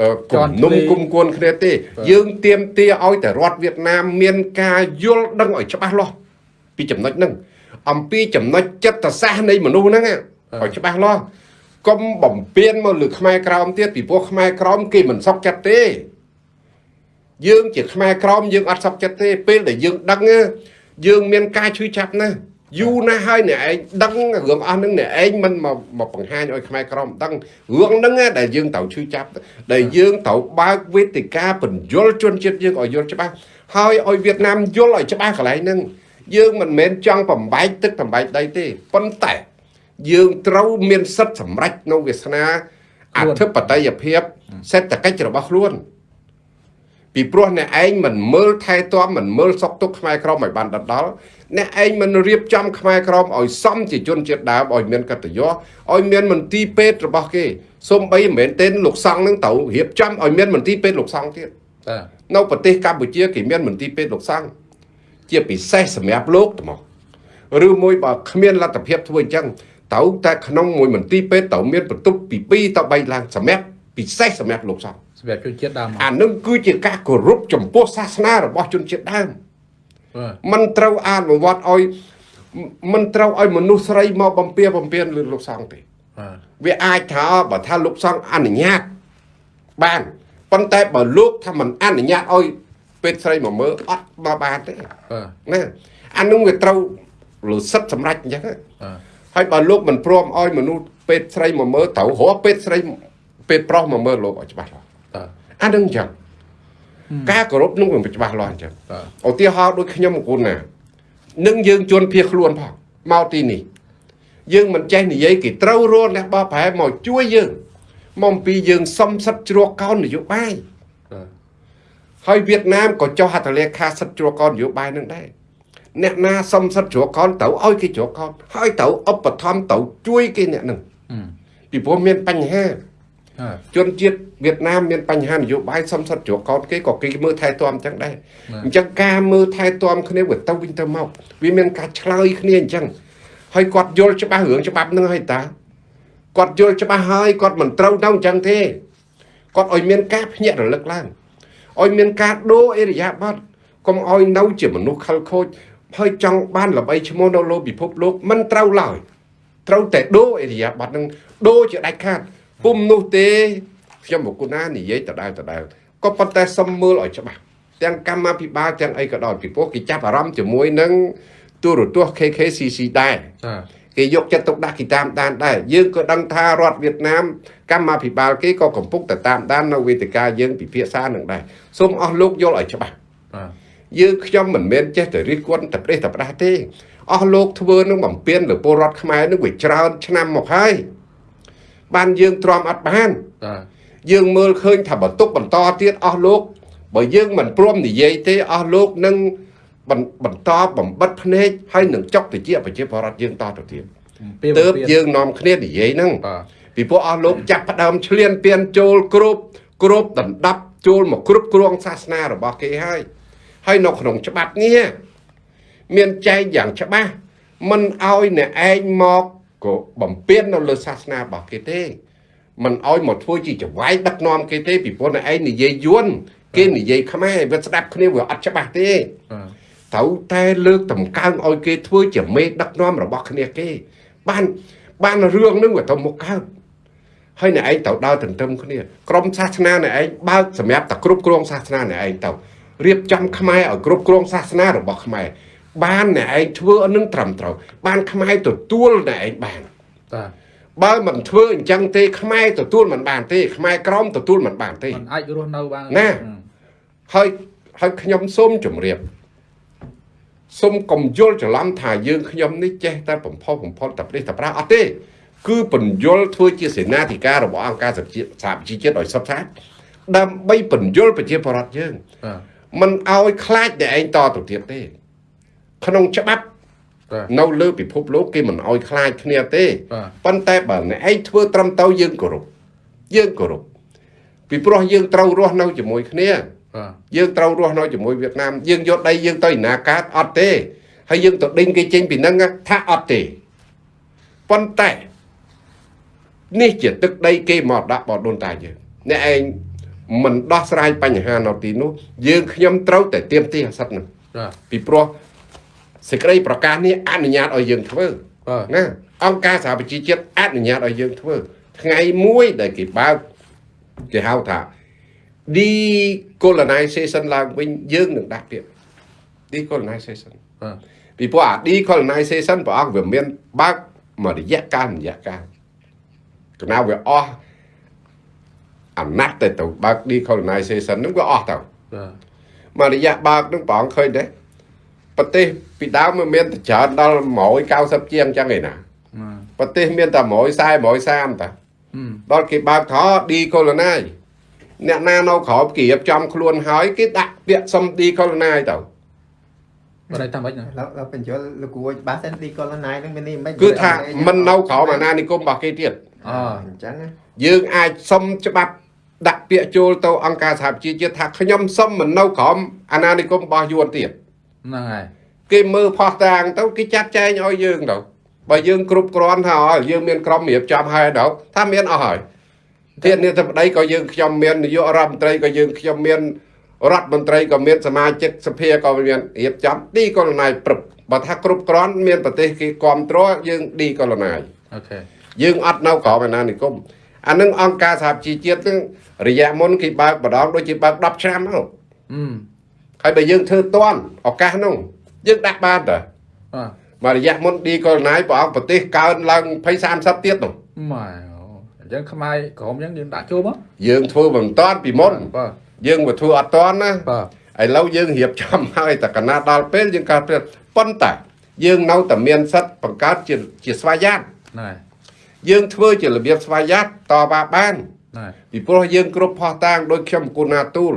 អឺគុំនុំគុំគួនគ្នាទេ យើងទៀមទាឲ្យតែរដ្ឋវៀតណាមមានការយល់ដឹងឲ្យច្បាស់លាស់ពីចំណុចហ្នឹងអំពីចំណុចចិត្តសាស្ត្រនៃមនុស្សហ្នឹងណាឲ្យច្បាស់លាស់កុំបំពេញមកលើខ្មែរក្រោមទៀតពីព្រោះខ្មែរក្រោមគេមិនសុខចិត្តទេយើងជាខ្មែរក្រមយើងអត់សុខចិត្តទេពេលដែលយើងដឹងណាយើងមានការឈឺចាប់ណាស់ យូរណាស់ហើយអ្នកឯងដឹងរឿងអស់ហ្នឹងអ្នកឯងមិនមកមកបង្ហាញឲ្យខ្មែរក្រមដឹងរឿងហ្នឹងណាដែលយើងត្រូវឈឺចាប់ដែលយើងត្រូវបើកវេទិកាបញ្យលជនជាតិយើងឲ្យយល់ច្បាស់ហើយឲ្យវៀតណាមយល់ឲ្យច្បាស់កន្លែងហ្នឹងយើងមិនមែនចង់បំបែកទឹកបំបែកដីទេប៉ុន្តែយើងត្រូវមានសិទ្ធិសម្រេចនៅវាសនាអធិបតេយ្យភាពសេដ្ឋកិច្ចរបស់ខ្លួន ពីព្រោះអ្នកឯងមិនមើលថែទាំមិនមើលសុខទុក្ខខ្មែរក្រមឲ្យបានដដល់អ្នកឯងមិនរៀបចំខ្មែរក្រមឲ្យសមជាជនជាតិដើមឲ្យមានកតញ្ញូឲ្យមានមន្ទីរពេទ្យរបស់គេសូម្បីមិនមែនទេលោកសង្ឃនឹងត្រូវរៀបចំឲ្យមានមន្ទីរពេទ្យលោកសង្ឃទៀតតានៅប្រទេសកម្ពុជាគេមានមន្ទីរពេទ្យលោកសង្ឃជាពិសេសសម្រាប់លោកទៅមកឬមួយបើគ្មានលទ្ធភាពធ្វើអញ្ចឹងត្រូវតែក្នុងមួយមន្ទីរពេទ្យត្រូវមានបន្ទប់ពី2ទៅ3ឡើងសម្រាប់ពិសេសសម្រាប់លោកសង្ឃ សម្រាប់ជនជាតិដើមមក អានឹងគឺជាការគោរពចំពោះសាសនារបស់ជនជាតិដើម បាទ มันត្រូវអនុវត្តឲ្យมันត្រូវឲ្យមនុស្សស្រីមកបំពៀបំពៀនលើលោកសង្ឃទេ បាទ វាអាចថាបើថាលោកសង្ឃអនុញ្ញាតបានប៉ុន្តែបើលោកថាមិនអនុញ្ញាតឲ្យពេទ្យស្រីមកមើលអត់មកបានទេ បាទ ណាអានឹងវាត្រូវលើសិទ្ធិសម្រេចអញ្ចឹងណា បាទ ហើយបើលោកមិនព្រមឲ្យមនុស្សពេទ្យស្រីមកមើលត្រូវរកពេទ្យស្រីពេទ្យប្រុសមកមើលលោកឲ្យច្បាស់លាស់ តា អានឹងអញ្ចឹងការគោរពនឹងវាច្បាស់លាស់អញ្ចឹងបាទឧទាហរណ៍ដូចខ្ញុំគូនណានឹងយើងជន់ភៀសខ្លួនផងមកទីនេះយើងមិនចេះនិយាយគេត្រូវរលះបោះប្រែមកជួយយើងមកអំពីយើងសំសិទ្ធជ្រកកោននយោបាយបាទហើយវៀតណាមក៏ចុះហត្ថលេខាសិទ្ធជ្រកកោននយោបាយនឹងដែរអ្នកណាសំសិទ្ធជ្រកកោនទៅឲ្យគេជ្រកកោនហើយទៅឧបត្ថម្ភទៅជួយគេអ្នកនឹងអឺពីព្រោះមានបញ្ហាបាទ ជនជាតិវៀតណាមមានបញ្ហានយោបាយសំសិទ្ធជ្រកកោនគេក៏គេមើលថែទាំអញ្ចឹងដែរបាទអញ្ចឹងការមើលថែទាំគ្នាវាទៅវិញទៅមកវាមានការឆ្លើយគ្នាអញ្ចឹងហើយគាត់យល់ច្បាស់រឿងច្បាប់នឹងហើយតាគាត់យល់ច្បាស់ហើយគាត់មិនត្រូវទៅអញ្ចឹងទេគាត់ឲ្យមានការភ្ញាក់រលឹកឡើងឲ្យមានការដូរអេរិយាបថកុំឲ្យនៅជាមនុស្សខលខូចហើយចង់បានល្បីឈ្មោះនៅលើពិភពលោកមិនត្រូវឡើយត្រូវតែដូរអេរិយាបថនឹងដូរជាដាច់ខាត ពុំនោះទេខ្ញុំមកគុណានិយាយដដែលដដែលក៏ប៉ុន្តែសុំមើលឲ្យច្បាស់ទាំងកម្មាភិបាលទាំងអីក៏ដោយពីព្រោះគេចាប់អារម្មណ៍ជាមួយនឹងទូរទស្សន៍ KKCC ដែរតាគេយកចិត្តទុកដាក់គេតាមដានដែរយើងក៏ដឹងថារដ្ឋវៀតណាមកម្មាភិបាលគេក៏កំពុងតែតាមដាននៅវេទិកាយើងពិភាក្សានឹងដែរសូមអស់លោកយល់ឲ្យច្បាស់បាទយើងខ្ញុំមិនមែនចេះតែរិះគន់តែប្រេះតែផ្ដាស់ទេអស់លោកធ្វើនឹងបំពេញលើពលរដ្ឋខ្មែរនឹងវាច្រើនឆ្នាំមកហើយ បានយើងទ្រាំអត់បានតាយើងមើលឃើញថាបន្ទុកបន្តទៀតអស់លោកបើយើងមិនព្រមនិយាយទេអស់លោកនឹងបន្បន្តបំបិតភ្នែកហើយនឹងចុកទៅជាប្រជាពលរដ្ឋយើងតទៅទៀតពេលទើបយើងនាំគ្នានិយាយហ្នឹងបាទពីព្រោះអស់លោកចាប់ផ្ដើមឆ្លៀនពៀនចូលគ្រប់គ្រប់ដណ្ដប់ចូលមកគ្រប់គ្រងសាសនារបស់គេហើយហើយនៅក្នុងច្បាប់នេះមានចែងយ៉ាងច្បាស់មិនឲ្យអ្នកឯងមក ក៏បំពេញនៅលើសាសនារបស់គេទេមិនឲ្យមកធ្វើជាចវាយដឹកនាំគេទេពីព្រោះអ្នកឯងនិយាយយួនគេនិយាយខ្មែរវាស្ដាប់គ្នាវាអត់ច្បាស់ទេបាទត្រូវតែលើកតម្កើងឲ្យគេធ្វើជាមេដឹកនាំរបស់គ្នាគេ បានបានរឿងហ្នឹងវាទៅមុខកើតហើយអ្នកឯងត្រូវដើរទន្ទឹមគ្នាក្រុមសាសនាអ្នកឯងបើកសម្រាប់តែគ្រប់គ្រងសាសនាអ្នកឯងទៅរៀបចំខ្មែរឲ្យគ្រប់គ្រងសាសនារបស់ខ្មែរ បានអ្នកឯងធ្វើនឹងត្រឹមត្រូវបានខ្មែរទទួលអ្នកឯងបានតាបើមិនធ្វើអញ្ចឹងទេខ្មែរទទួលមិនបានទេខ្មែរក្រមទទួលមិនបានទេมันអាចរស់នៅបានណាហើយហើយខ្ញុំសូមជម្រាបសូមកុំយល់ច្រឡំថាយើងខ្ញុំនេះចេះតែបំផុសបំផុតតែប្រទេសតែប្រាអត់ទេ គឺបញ្យលធ្វើជាសេនាធិការរបស់អង្គការសហជីវសហជីវជាតិឲ្យសុទ្ធសាធដើម្បីបញ្យលប្រជាពលរដ្ឋយើងបាទមិនឲ្យខ្លាចតែឯងតទៅទៀតទេ ក្នុងច្បាប់បាទនៅលើពិភពលោកគេមិនឲ្យខ្លាចគ្នាទេបាទប៉ុន្តែបើអ្នកឯងធ្វើត្រឹមត្រូវយើងគោរពយើងគោរពពីព្រោះយើងត្រូវរស់នៅជាមួយគ្នាបាទយើងត្រូវរស់នៅជាមួយវៀតណាមយើងយកដីយើងទៅឯណាកើតអត់ទេហើយយើងទៅដេញគេចេញពីហ្នឹងថាអត់ទេប៉ុន្តែនេះជាទឹកដីគេមកដាក់បដូនតាយើងអ្នកឯងមិនដោះស្រាយបញ្ហានៅទីនោះយើងខ្ញុំត្រូវតែទៀមទីអាសិតហ្នឹងបាទពីព្រោះ សេចក្តីប្រកាសនេះអនុញ្ញាតឲ្យយើងធ្វើបាទណាអង្គការសហប្រជាជាតិអនុញ្ញាតឲ្យយើងធ្វើ ថ្ងៃមួយដែលគេបើកគេហៅថា decolonization ឡើងវិញយើងនឹងដាក់ពាក្យ decolonization បាទពីព្រោះអា decolonization ព្រះអង្គវាមានបើកមួយរយៈកាលមួយរយៈកាលកណាវាអស់អំណាចទៅទៅបើក decolonization ហ្នឹងវាអស់ទៅបាទមករយៈបើកនឹងព្រះអង្គឃើញទេ ប្រទេសពីដើមវាមានតែច្រើនដល់190ជាងអញ្ចឹងឯណាបាទប្រទេសមានតែ140 130តាហឹមដល់គេបើកថឌីកូឡូណាយអ្នកណានៅក្រោមគេរៀបចំខ្លួនហើយគេដាក់ពាក្យសុំឌីកូឡូណាយទៅបាទតែតាមមិនណាឡឡបញ្យលលោកគួរបាសិនទីកូឡូណៃនឹងមាននេះមិនគឺថាមិននៅក្រោមអាណានិគមរបស់គេទៀតអអញ្ចឹងណាយើងអាចសុំច្បាប់ដាក់ពាក្យចូលទៅអង្គការសហប្រជាជាតិថាខ្ញុំសុំមិននៅក្រោមអាណានិគមរបស់យួនទៀត ហ្នឹងហើយគេមើលផោះតាងទៅគេចាត់ចែងឲ្យយើងទៅបើយើងគ្រប់គ្រាន់ថាឲ្យយើងមានក្រុមរៀបចំហើយទៅថាមានអស់ហើយធានាធិបតីក៏យើងខ្ញុំមាននាយករដ្ឋមន្ត្រីក៏យើងខ្ញុំមានរដ្ឋមន្ត្រីក៏មានសមាជិកសភាក៏មានរៀបចំឌីកូឡូណាយព្រឹបបើថាគ្រប់គ្រាន់មានប្រទេសគេគ្រប់គ្រងយើងឌីកូឡូណាយអូខេយើងអត់នៅក្រោមអាណានិគមអានឹងអង្គការសហជីវជាតិនឹងរយៈមុនគេបើកម្ដងដូចជាបើក10ឆ្នាំមកហឹម ហើយបើយើងធ្វើតន់ឱកាសនោះយើងដាក់បានតើបាទមករយៈមុនឌីកូឡូណាយព្រះអង្គប្រទេសកើនឡើង20 30ទៀតនោះម៉ែអូអញ្ចឹងខ្មែរក្រុមអញ្ចឹងយើងដាក់ចូលមកយើងធ្វើមិនតាន់ពីមុនបាទយើងមកធ្វើអត់តាន់ណាបាទឥឡូវយើងរៀបចំហើយតែកណាដល់ពេលយើងកើតព្រឹកប៉ុន្តែយើងនៅតែមានសិទ្ធិបង្កើតជាជាស្វ័យយ័តណែយើងធ្វើជារបៀបស្វ័យយ័តតបបានណែពីព្រោះយើងគ្រប់ផោះតាងដោយខ្ញុំគុណាទូល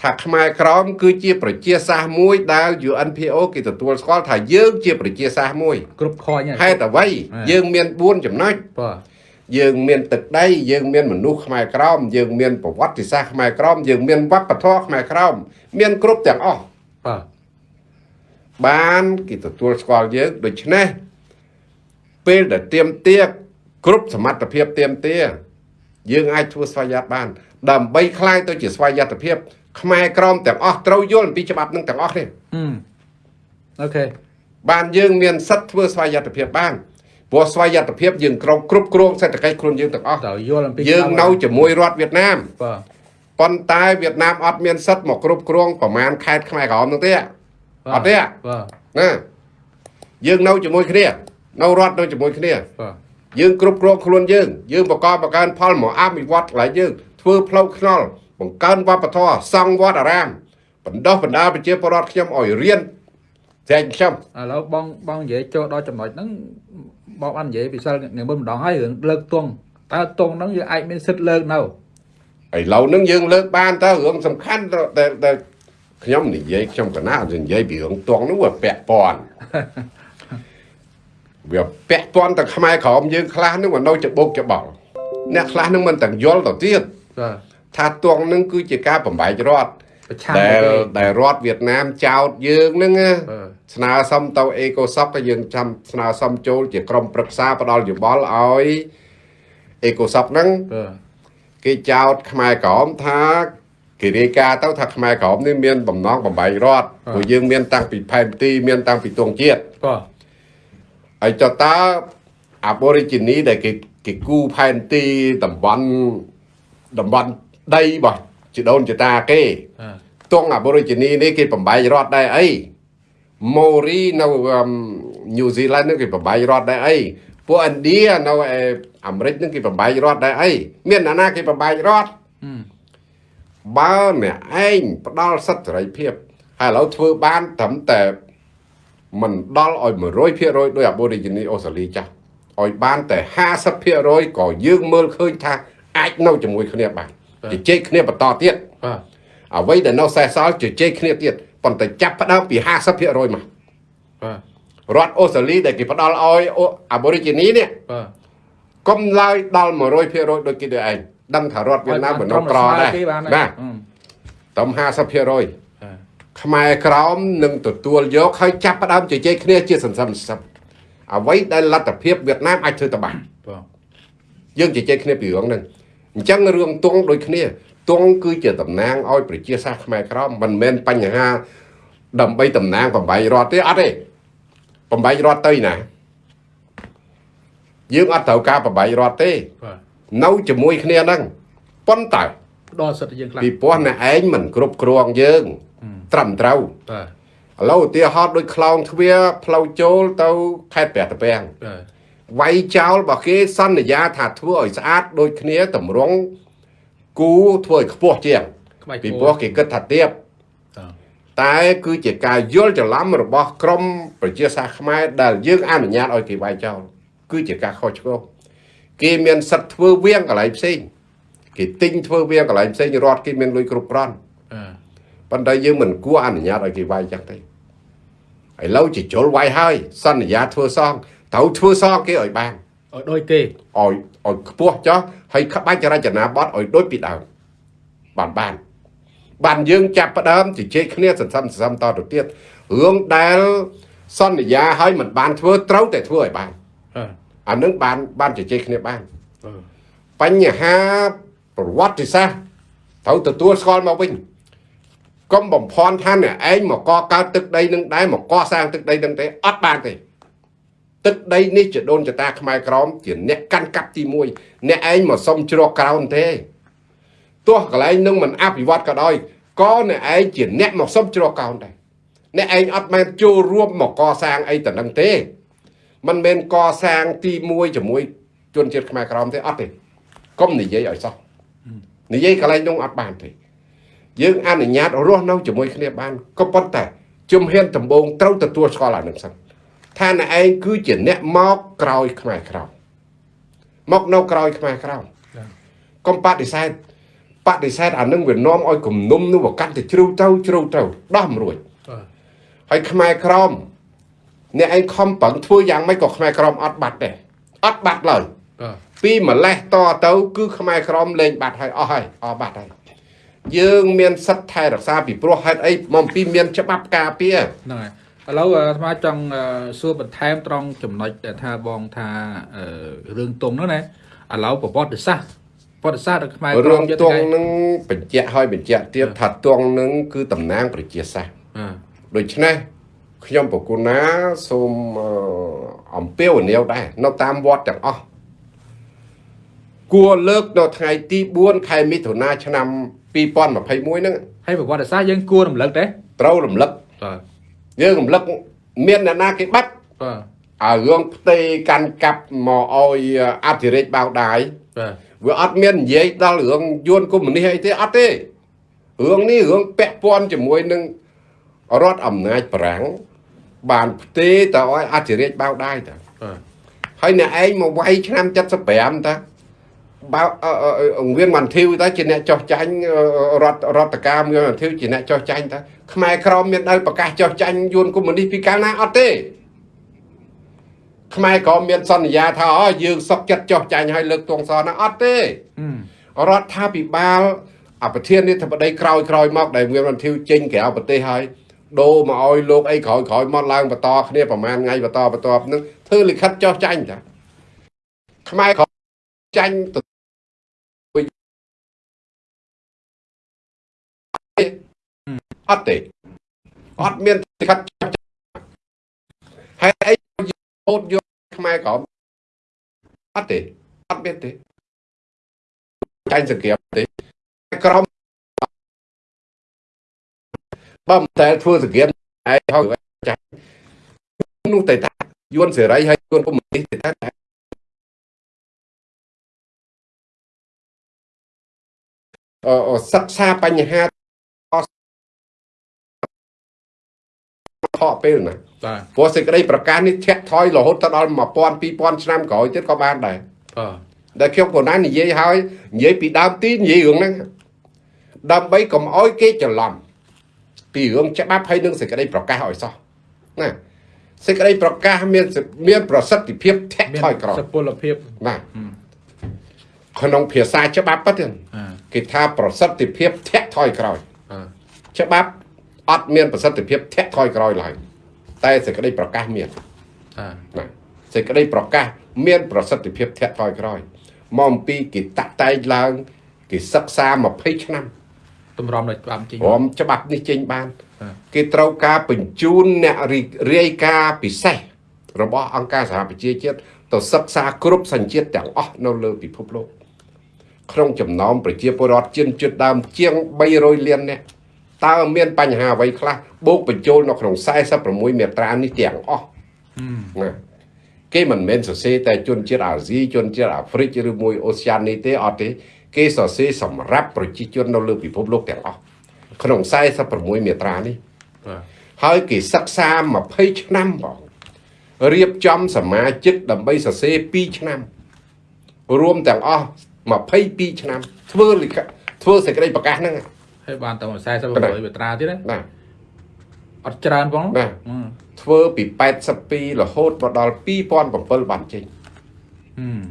ថាខ្មែរក្រមគឺជាប្រជាសាសន៍មួយដែល UNPO គេទទួលស្គាល់ថាយើងជាប្រជាសាសន៍មួយ គ្រប់ខញ ហេតុអ្វី ហេតុ យើងមាន4ចំណុច បាទ យើងមានទឹកដីយើងមានមនុស្សខ្មែរក្រមយើងមានប្រវត្តិសាស្ត្រខ្មែរក្រមយើងមានវប្បធម៌ខ្មែរក្រមមានគ្រប់ទាំងអស់ បាទ បានគេទទួលស្គាល់យើងដូច្នេះពេលដែលទៀមទាគ្រប់សមត្ថភាពទៀមទាយើងអាចធ្វើស្វ័យយ័តបាន ដើម្បីคลายទៅជាស្វ័យយ័តភាព ខ្មែរក្រមទាំងអស់ត្រូវយល់អំពីច្បាប់នឹងទាំងអស់នេះហឹមអូខេបានយើងមានសិទ្ធិធ្វើស្វ័យយ័តភាពបានព្រោះស្វ័យយ័តភាពយើងគ្រប់គ្រប់គ្រងសេដ្ឋកិច្ចខ្លួនយើងទាំងអស់ត្រូវយល់អំពីយើងនៅជាមួយរដ្ឋវៀតណាមបាទប៉ុន្តែវៀតណាមអត់មានសិទ្ធិមកគ្រប់គ្រងប្រមាណខេត្តខ្មែរក្រមនោះទេអត់ទេបាទណាយើងនៅជាមួយគ្នានៅរដ្ឋនៅជាមួយគ្នាបាទយើងគ្រប់គ្រងខ្លួនយើងយើងបង្កបង្កើនផលមកអភិវឌ្ឍកន្លែងយើងធ្វើផ្លូវថ្នល់ បង្កើនវប្បធម៌សង់វត្តអារាមបណ្ដោះបណ្ដាលប្រជាពលរដ្ឋខ្ញុំឲ្យរៀនចែកខ្ញុំឥឡូវបងបងនិយាយចូលដល់ចំណុចហ្នឹងបងបាននិយាយពីសិលថ្ងៃមុនម្ដងហើយរឿងលើកទង់តើទង់ហ្នឹងយើងអាចមានសិទ្ធិលើកនៅឥឡូវហ្នឹងយើងលើកបានតើរឿងសំខាន់ដែលដែលខ្ញុំនិយាយខ្ញុំកណានិយាយពីរឿងទងហ្នឹងវាពាក់ព័ន្ធវាពាក់ព័ន្ធទៅខ្មែរក្រមយើងខ្លះហ្នឹងវានៅច្បុកច្បល់អ្នកខ្លះហ្នឹងមិនទាំងយល់ទៅទៀតបាទ ថាទងហ្នឹងគឺជាការបំបែករដ្ឋប្រឆាំងដែលទៅដែលរដ្ឋវៀតណាមចោតយើងហ្នឹងណាបាទស្នើសុំទៅអេកូសបក៏យើងចាំស្នើសុំចូលជាក្រុមប្រឹក្សាផ្ដល់យោបល់ឲ្យអេកូសបហ្នឹងបាទគេចោតខ្មែរក្រមថាគេរាយការណ៍ទៅថាខ្មែរក្រមនេះមានបំណងបំបែករដ្ឋព្រោះយើងមានតាំងពីផែនទីមានតាំងពីទងជាតិបាទហើយចុះតើ Aborigine ដែលគេគេគូផែនទីតំបន់តំបន់ ដីរបស់ជីដូនជីតាគេបាទទង Aborigine នេះគេបំបែករដ្ឋដែរអី Maori នៅញូហ្សេឡង់នឹងគេបំបែករដ្ឋដែរអីពួកឥណ្ឌានៅឯអាមេរិកនឹងគេបំបែករដ្ឋដែរអីមានអ្នកណាគេបំបែករដ្ឋហឹមបើអ្នកឯងផ្ដល់សិទ្ធិសេរីភាពហើយឥឡូវធ្វើបានត្រឹមតែមិនដល់ឲ្យ100%ដោយ Aborigine អូស្ត្រាលីចាស់ឲ្យបានតែ50%ក៏យើងមើលឃើញថាអាចនៅជាមួយគ្នាបាន ជជែកគ្នាបន្តទៀតបាទអ្វីដែលនៅសេសសល់ជជែកគ្នាទៀតប៉ុន្តែចាប់ផ្ដើមពី50%មកបាទរដ្ឋអូស្ត្រាលីដែលគេផ្ដល់ឲ្យអូ Aborigine នេះបាទកុំឡើយដល់100%ដូចគេដូចឯងដឹងថារដ្ឋវៀតណាមមិននៅក្រដែរគេបានបាទអឺតំ50%បាទខ្មែរក្រមនឹងទទួលយកហើយចាប់ផ្ដើមជជែកគ្នាជាសន្សំសឹមអ្វីដែលលទ្ធភាពវៀតណាមអាចធ្វើទៅបានបាទយើងជជែកគ្នាពីរឿងហ្នឹង អញ្ចឹងរឿងទងដូចគ្នាទងគឺជាតំណាងឲ្យប្រជាសាស្ត្រខ្មែរក្រមមិនមែនបញ្ហា ដើម្បីតំណាង8រដ្ឋទេអត់ទេ8រដ្ឋទៅណាយើងអត់ត្រូវការ8រដ្ឋទេបាទនៅជាមួយគ្នាហ្នឹងប៉ុន្តែផ្ដល់សិទ្ធិយើងខ្លះពីព្រោះអ្នកឯងមិនគ្រប់គ្រងយើង ត្រឹមត្រូវបាទឥឡូវឧទាហរណ៍ដូចខ្លោងទ្វារផ្លូវចូលទៅខេត្តព្រះតពាំងបាទ វាយចោលរបស់គេសន្យាថាធ្វើឲ្យស្អាតដូចគ្នាតម្រង់គូធ្វើឲ្យខ្ពស់ជាងក្បាច់ពីព្រោះគេគិតថាទៀបបាទតែគឺជាការយល់ច្រឡំរបស់ក្រមប្រជាសាស្ត្រខ្មែរដែលយើងអនុញ្ញាតឲ្យគេវាយចោលគឺជាការខុសឆ្គងគេមានសិទ្ធិធ្វើវៀងកន្លែងផ្សេងគេទិញធ្វើវៀងកន្លែងផ្សេងរដ្ឋគេមានលុយគ្រប់គ្រាន់បាទប៉ុន្តែយើងមិនគួរអនុញ្ញាតឲ្យគេវាយចឹងទេឥឡូវជាជលវាយហើយសន្យាធ្វើសង ត្រូវធ្វើសងគេឲ្យបានឲ្យដូចគេឲ្យឲ្យខ្ពស់ចុះហើយក្បាច់រចនាបថឲ្យដូចពីដើមបានបានបានយើងចាប់ផ្ដើមជជែកគ្នាសន្សំសន្សំតទៅទៀតរឿងដែលសន្យាឲ្យមិនបានធ្វើត្រូវតែធ្វើឲ្យបានបាទអានឹងបានបានជជែកគ្នាបានបាទបញ្ហាប្រវត្តិសាស្ត្រត្រូវទទួលស្គាល់មកវិញកុំបំភ័ន្តថាអ្នកឯងមកកកើតទឹកដីនឹងដែរមកកសាងទឹកដីនឹងទេអត់បានទេ ទឹកដីនេះជាដូនចតាខ្មែរក្រមជាអ្នកកាន់កាប់ទី1អ្នកឯងមកសុំជ្រកក្រោនទេទោះកន្លែងនឹងមិនអភិវឌ្ឍក៏ដោយក៏អ្នកឯងជាអ្នកមកសុំជ្រកក្រោនដែរអ្នកឯងអត់មែនចូលរួមមកកសាងអីទៅនឹងទេมันមែនកសាងទី1ជាមួយជនជាតិខ្មែរក្រមទេអត់ទេកុំនិយាយឲ្យសោះនិយាយកន្លែងនោះអត់បានទេយើងអនុញ្ញាតរស់នៅជាមួយគ្នាបានក៏ប៉ុន្តែជំហានដំបូងត្រូវទទួលស្គាល់អានឹងសិន ថាអ្នកឯងគឺជាអ្នកមកក្រោយខ្មែរក្រោមមកនៅក្រោយខ្មែរក្រោមកុំបដិសេធបដិសេធអានឹងវានាំឲ្យគំនុំនោះវាកាន់តែជ្រៅទៅជ្រៅទៅដោះមិនរួចបាទហើយខ្មែរក្រមអ្នកឯងខំប្រឹងធ្វើយ៉ាងម៉េចក៏ខ្មែរក្រមអត់បាត់ដែរអត់បាត់ឡើយបាទពីម្លេះតទៅ គឺខ្មែរក្រមលែងបាត់ហើយអស់ហើយអស់បាត់ហើយយើងមានសិទ្ធិថែរក្សាពីព្រោះហេតុអីមកពីមានច្បាប់ការពារហ្នឹងហើយ ឥឡូវអាស្មាចង់អឺសួរបន្ថែមត្រង់ចំណុចដែលថាបងថាអឺរឿងតុងហ្នឹងណាឥឡូវប្រវត្តិសាស្ត្រប្រវត្តិសាស្ត្ររបស់ខ្មែររឿងយើងទងថ្ងៃនឹងបញ្ជាក់ឲ្យបញ្ជាក់ទៀតថាទងនឹងគឺតំណាងប្រជាសាស្ត្របាទដូច្នេះខ្ញុំប្រគុណណាសូមអឺអំពាវនាវដែរនៅតាមវត្តទាំងអស់គួរលើកនៅថ្ងៃទី4ខែមិថុនាឆ្នាំ2021ហ្នឹងហើយប្រវត្តិសាស្ត្រយើងគួររំលឹកទេត្រូវរំលឹកបាទ យើងរំលឹកមានអ្នកណាគេបាត់បាទឲ្យរឿងផ្ទៃកាន់កាប់មកឲ្យអធិរាជបៅដាយបាទវាអត់មាននិយាយដល់រឿងយួនកុម្មុយនីសអីទេអត់ទេរឿងនេះរឿងពាក់ព័ន្ធជាមួយនឹងរដ្ឋអំណាចប្រាំងបានផ្ទេរទៅឲ្យអធិរាជបៅដាយតាបាទហើយអ្នកឯងមកវាយឆ្នាំ75តា បើអឺអឺអឺអង្គមានមន្ធីវតាជាអ្នកចោះចាញ់អឺរដ្ឋរដ្ឋការមានមន្ធីវជាអ្នកចោះចាញ់តាខ្មែរក្រមមានដែលប្រកាសចោះចាញ់យួនកុម្មុយនីសពីកាលណាអត់ទេខ្មែរក្រមមានសន្យាថាអូយើងសុកចិត្តចោះចាញ់ឲ្យលើកទងសណាអត់ទេហឹមរដ្ឋាភិបាលអប្រធាននាយកបដីក្រោយក្រោយមកដែលមានរន្ធាវចេញក្រៅប្រទេសហើយដូរមកឲ្យលោកអីក្រោយក្រោយមកឡើងបន្តគ្នាប្រហែលថ្ងៃបន្តបន្តនឹងធ្វើលិខិតចោះចាញ់តាខ្មែរក្រោយចាញ់ អត់ទេអត់មានលិខិតចោះចាញ់ហើយអីយកយកខ្មែរក្រោយអត់ទេអត់មានទេចាញ់សង្គ្រាមទេក្រមបើមិនតែធ្វើសង្គ្រាមឯងហើយចាញ់នោះតែថាយួនសេរីហើយយួនកុម្មុយនីសតែថាអឺសិក្សាបញ្ហា កពេលណាបាទព្រោះសេចក្តីប្រកាសនេះធាក់ថយរហូតទៅដល់1000 2000ឆ្នាំក្រោយទៀតក៏បានដែរបាទដែលខ្ញុំក៏ណានិយាយហើយនិយាយពីដើមទីនិយាយរឿងហ្នឹងដើម្បីកុំអោយគេច្រឡំពីរឿងច្បាប់ហើយនឹងសេចក្តីប្រកាសឲ្យសោះណាសេចក្តីប្រកាសមានមានប្រសិទ្ធភាពធាក់ថយក្រោយសុពលភាពណាក្នុងភាសាច្បាប់ប៉ះទៀតអាគេថាប្រសិទ្ធភាពធាក់ថយក្រោយបាទច្បាប់ អត់មានប្រសិទ្ធភាពធាក់ថយក្រោយឡើយតែសេចក្តីប្រកាសមានអាណាសេចក្តីប្រកាសមានប្រសិទ្ធភាពធាក់ថយក្រោយមកអំពីគេតាក់តែងឡើងគេសិក្សា20ឆ្នាំតម្រាំដោយច្បាប់ជិញព្រមច្បាប់នេះចេញបានបាទគេត្រូវការបញ្ជូនអ្នករីរាយការណ៍ពិសេសរបស់អង្គការសហប្រជាជាតិទៅសិក្សាគ្រប់សញ្ជាតិទាំងអស់នៅលើពិភពលោកក្នុងចំណោមប្រជាពលរដ្ឋជនជាតិដើមជាង300លាននាក់ តើមានបញ្ហាអ្វីខ្លះបូកបញ្ចូលនៅក្នុង46មាត្រានេះទាំងអស់ណាគេមិនមែនសរសេរតែជនជាតិអាស៊ីជនជាតិអាហ្វ្រិកឬមួយអូសៀនីទេអត់ទេគេសរសេរសម្រាប់ប្រជាជននៅលើពិភពលោកទាំងអស់ក្នុង46មាត្រានេះបាទហើយគេសិក្សា20ឆ្នាំបងរៀបចំសមាជិកដើម្បីសរសេរ2ឆ្នាំរួមទាំងអស់22ឆ្នាំធ្វើលិខិតធ្វើសេចក្តីប្រកាសហ្នឹង ហើយបានតែ46មាត្រាទៀតណាណាអត់ច្រើនផងណាហឹមធ្វើពី82រហូតមកដល់2007បានចេញហឹម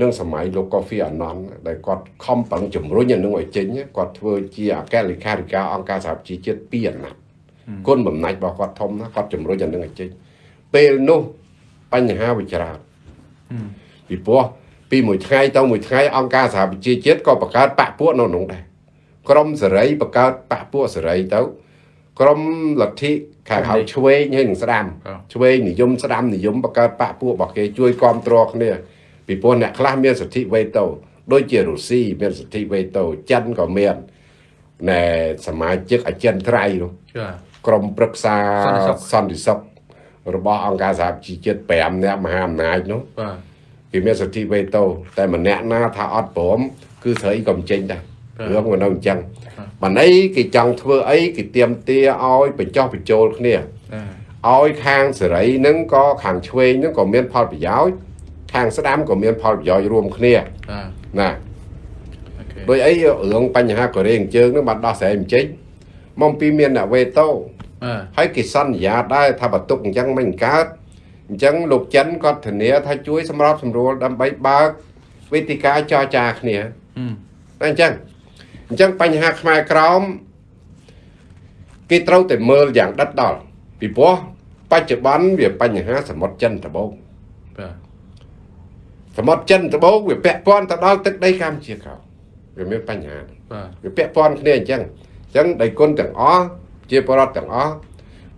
នឹងសម័យលោកកូហ្វីអាណនដែលគាត់ខំប្រឹងជំរុញអានឹងឲ្យចេញគាត់ធ្វើជាអគ្គលេខាធិការអង្គការសហប្រជាជាតិ2អាណត្តិគុណបំណាច់របស់គាត់ធំណាស់គាត់ជំរុញអានឹងឲ្យចេញពេលនោះបញ្ហាវាច្រើនហឹមពីព្រោះពីមួយថ្ងៃទៅមួយថ្ងៃអង្គការសហប្រជាជាតិក៏បង្កើតបកពួកនៅក្នុងដែរ ក្រមសេរីបង្កើតបកពួកសេរីទៅ ក្រមលទ្ធិខាងហៅឆ្វេងហើយនឹងស្ដាំឆ្វេងនិយមស្ដាំនិយមបង្កើតបកពួករបស់គេជួយគ្រប់គ្រងគ្នាពីព្រោះអ្នកខ្លះមានសិទ្ធិវេតូដូចជារុស្ស៊ីមានសិទ្ធិវេតូចិនក៏មានណែសមាជិកអចិន្ត្រៃយ៍នោះចាក្រុមប្រឹក្សាសន្តិសុខសន្តិសុខរបស់អង្គការសហប្រជាជាតិ5នាក់មហាអំណាចនោះបាទគេមានសិទ្ធិវេតូតែម្នាក់ណាថាអត់ព្រមគឺស្រីក៏មិនចេញដែរ រឿងវានៅអញ្ចឹងបានអីគេចង់ធ្វើអីគេទៀមទាឲ្យបញ្ចុះបញ្ចូលគ្នាអាឲ្យខាងសេរីហ្នឹងក៏ខាងឆ្វេងហ្នឹងក៏មានផលប្រយោជន៍ខាងស្ដាំក៏មានផលប្រយោជន៍រួមគ្នាអាណាអូខេដោយអីរឿងបញ្ហាកូរ៉េអញ្ជើញហ្នឹងបានដោះស្រាយមិនចេញមកពីមានអ្នកវេតូបាទហើយគេសន្យាដែរថាបើទុកអញ្ចឹងមិនកើតអញ្ចឹងលោកចិនគាត់ធានាថាជួយសម្របសម្រួលដើម្បីបើកវេទិកាចរចាគ្នាហឹមតែអញ្ចឹង អញ្ចឹងបញ្ហាខ្មែរក្រោមគេត្រូវតែមើលយ៉ាងដិតដល់ពីព្រោះបច្ចុប្បន្នវាបញ្ហាសមុទ្រចិនត្បូងបាទសមុទ្រចិនត្បូងវាពាក់ព័ន្ធទៅដល់ទឹកដីកម្ពុជាក្រោមវាមានបញ្ហាបាទវាពាក់ព័ន្ធគ្នាអញ្ចឹងអញ្ចឹងដៃគុណទាំងអស់ជាបរដ្ឋទាំងអស់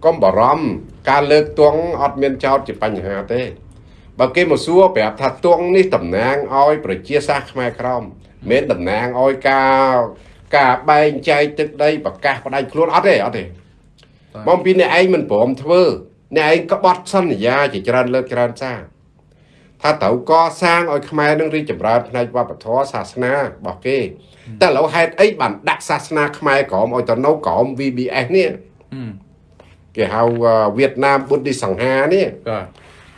កុំបារម្ភការលើកទង់អត់មានចោតជាបញ្ហាទេបើគេមកសួរប្រាប់ថាទង់នេះតំណាងឲ្យប្រជាសាស្ត្រខ្មែរក្រម មិនមែនតំណាងឲ្យការការបែងចែកទឹកដីប្រកាសផ្ដាច់ខ្លួនអត់ទេអត់ទេមកពីអ្នកឯងមិនព្រមធ្វើអ្នកឯងក្បត់សន្យាជាច្រើនលើកច្រើនសារថាត្រូវកសាងឲ្យខ្មែរនឹងរីកចម្រើនផ្នែកវប្បធម៌សាសនារបស់គេតែឥឡូវហេតុអីបានដាក់សាសនាខ្មែរក្រមឲ្យទៅនៅក្រម VBS នេះហឹមគេហៅវៀតណាមបុទ្ធិសង្ហានេះបាទ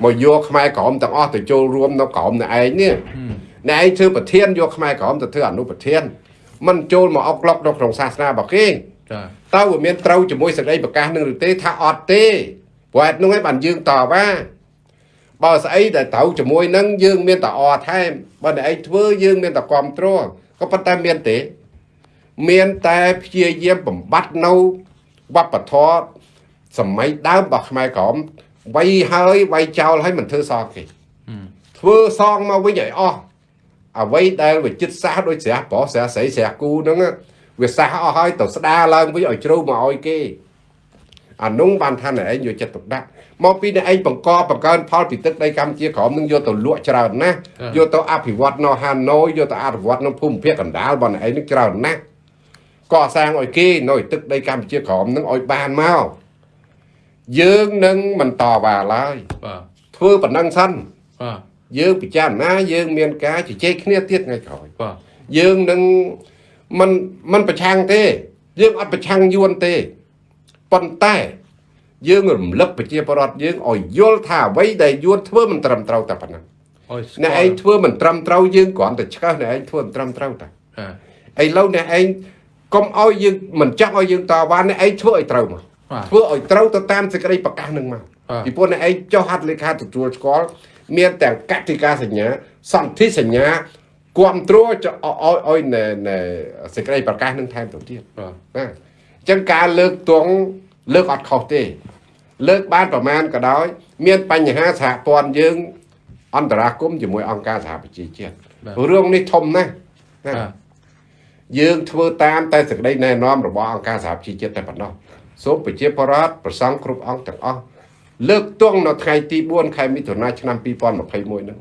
មកយកខ្មែរក្រមទាំងអស់ទៅចូលរួមនៅក្រមអ្នកឯងនេះហឹម អ្នកឯងធ្វើប្រធានយកខ្មែរក្រមទៅធ្វើអនុប្រធានមិនចូលមកអុកក្លុកនៅក្នុងសាសនារបស់គេចាតើវាមានត្រូវជាមួយសេចក្តីប្រកាសនឹងឬទេថាអត់ទេព្រោះហេតុនោះឯងបានយើងតបថាបើស្អីដែលត្រូវជាមួយនឹងយើងមានតែអថែមបើអ្នកឯងធ្វើយើងមានតែគ្រប់គ្រងក៏ប៉ុន្តែមានទេ មានតែព្យាយាមបំបត្តិនៅវប្បធម៌សម័យដើមរបស់ខ្មែរក្រមវាយហើយវាយចោលហើយមិនធ្វើសងគេហឹមធ្វើសងមកវិញឲ្យអស់ អ្វីដែលវាចិត្តសាសដូចស្រះប្រុសស្រះស្រីស្រះគូហ្នឹងណាវាសាសអស់ហើយទៅស្ដារឡើងវិញឲ្យជ្រៅមកឲ្យគេអានោះបានថាអ្នកឯងយកចិត្តទុកដាក់មកពីអ្នកឯងបង្កបង្កើនផលពីទឹកដីកម្ពុជាក្រមនឹងយកទៅលក់ច្រើនណាស់យកទៅអភិវឌ្ឍនៅហាណូយយកទៅអភិវឌ្ឍនៅភូមិភាគកណ្ដាលរបស់អ្នកឯងនឹងច្រើនណាស់កសាងឲ្យគេនៅទឹកដីកម្ពុជាក្រមនឹងឲ្យបានមកយើងនឹងមិនតវ៉ាឡើយបាទធ្វើប៉ុណ្ណឹងសិនបាទ យើងពិចារណាយើងមានការជជែកគ្នាទៀតថ្ងៃក្រោយបាទយើងនឹងមិនមិនប្រឆាំងទេ យើងអត់ប្រឆាំងយួនទេប៉ុន្តែ យើងរំលឹកប្រជាពលរដ្ឋយើងឲ្យយល់ថាអ្វីដែលយួនធ្វើមិនត្រឹមត្រូវតែប៉ុណ្ណឹងអោយស្គាល់អ្នកឯងធ្វើមិនត្រឹមត្រូវយើងគ្រាន់តែឆ្កឹះអ្នកឯងធ្វើមិនត្រឹមត្រូវតែអ่าឥឡូវអ្នកឯងកុំឲ្យយើងមិនចង់ឲ្យយើងតវ៉ាអ្នកឯងធ្វើឲ្យត្រូវមកបាទធ្វើឲ្យត្រូវទៅតាមសេចក្តីប្រកាសនឹងមកបាទពីព្រោះអ្នកឯងចុះហត្ថលេខាទទួលស្គាល់ មានទាំងកតិកាសញ្ញាសន្ធិសញ្ញាគ្រប់គ្រងចុះឲ្យឲ្យឲ្យនៅនៅសេចក្តីប្រកាសនឹងថែមទៅទៀតបាទណាអញ្ចឹងការលើកទង់លើកអត់ខុសទេ លើកបានប្រមាណក៏ដោយ មានបញ្ហាសហព័ន្ធយើង អន្តរាគមន៍ជាមួយអង្គការសហប្រជាជាតិរឿងនេះធំណាស់ណាបាទយើងធ្វើតាមតែសេចក្តីណែនាំរបស់អង្គការសហប្រជាជាតិតែប៉ុណ្ណោះសូមប្រជាពលរដ្ឋប្រសង់គ្រប់អង្គទាំងអស់ លើកទង់នៅថ្ងៃទី4ខែមិថុនាឆ្នាំ2021ហ្នឹង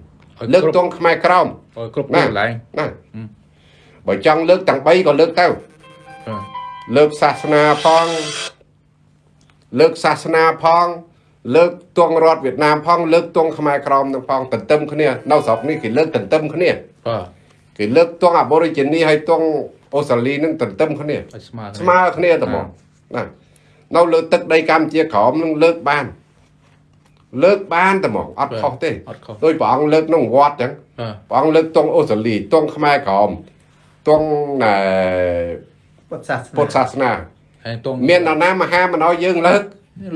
លើកទង់ខ្មែរក្រមអោយគ្រប់ទីកន្លែងណាបើចង់លើកទាំង3ក៏លើកទៅបាទលើកសាសនាផង លើកសាសនាផង លើកទង់រដ្ឋវៀតណាមផង លើកទង់ខ្មែរក្រមនឹងផងទន្ទឹមគ្នានៅស្រុកនេះគេលើកទន្ទឹមគ្នាបាទគេលើកទង់អាបូរីជីនីហើយទង់អូស្ត្រាលីនឹងទន្ទឹមគ្នាឲ្យស្មើស្មើគ្នាតែហ្មងណានៅលើទឹកដីកម្ពុជាក្រោមនឹងលើកបាន លើកបានតែហ្មងអត់ខុសទេអត់ខុសដោយព្រះអង្គលើកក្នុងវត្តអញ្ចឹងបាទព្រះអង្គលើកទង់អូស្ត្រាលីទង់ខ្មែរក្រមទង់ណែពុទ្ធសាសនាពុទ្ធសាសនាហើយតងមាននរណាមហាមិនឲ្យយើងលើក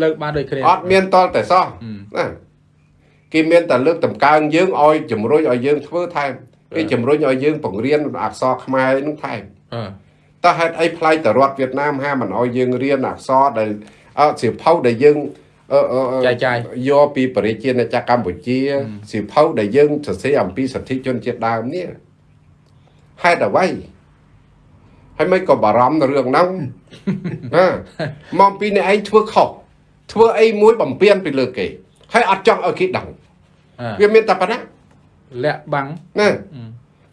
លើកបានដូចគ្នាអត់មានតលតែសោះហឹមណាគេមានតែលើកតម្កើងយើងឲ្យជំរុញឲ្យយើងធ្វើថែមគេជំរុញឲ្យយើងបង្រៀនអក្សរខ្មែរនឹងថែមបាទតើហេតុអីផ្លាយទៅរដ្ឋវៀតណាមហាមិនឲ្យយើងរៀនអក្សរដែលអត់សៀវភៅដែលយើងអឺអឺអឺ ចាយចាយយកពីបរិជាណាចក្រកម្ពុជាសៀវភៅដែលយើងសរសេរអំពីសិទ្ធិជនជាតិដើមនេះហេតុអ្វីហើយមិនក៏បារម្ភនៅរឿងហ្នឹងណាមកពីអ្នកឯងធ្វើខុសធ្វើអីមួយបំពេញពីលើគេហើយអត់ចង់ឲ្យគេដឹងអ่าវាមានតែប៉ុណ្ណាលាក់បាំងណា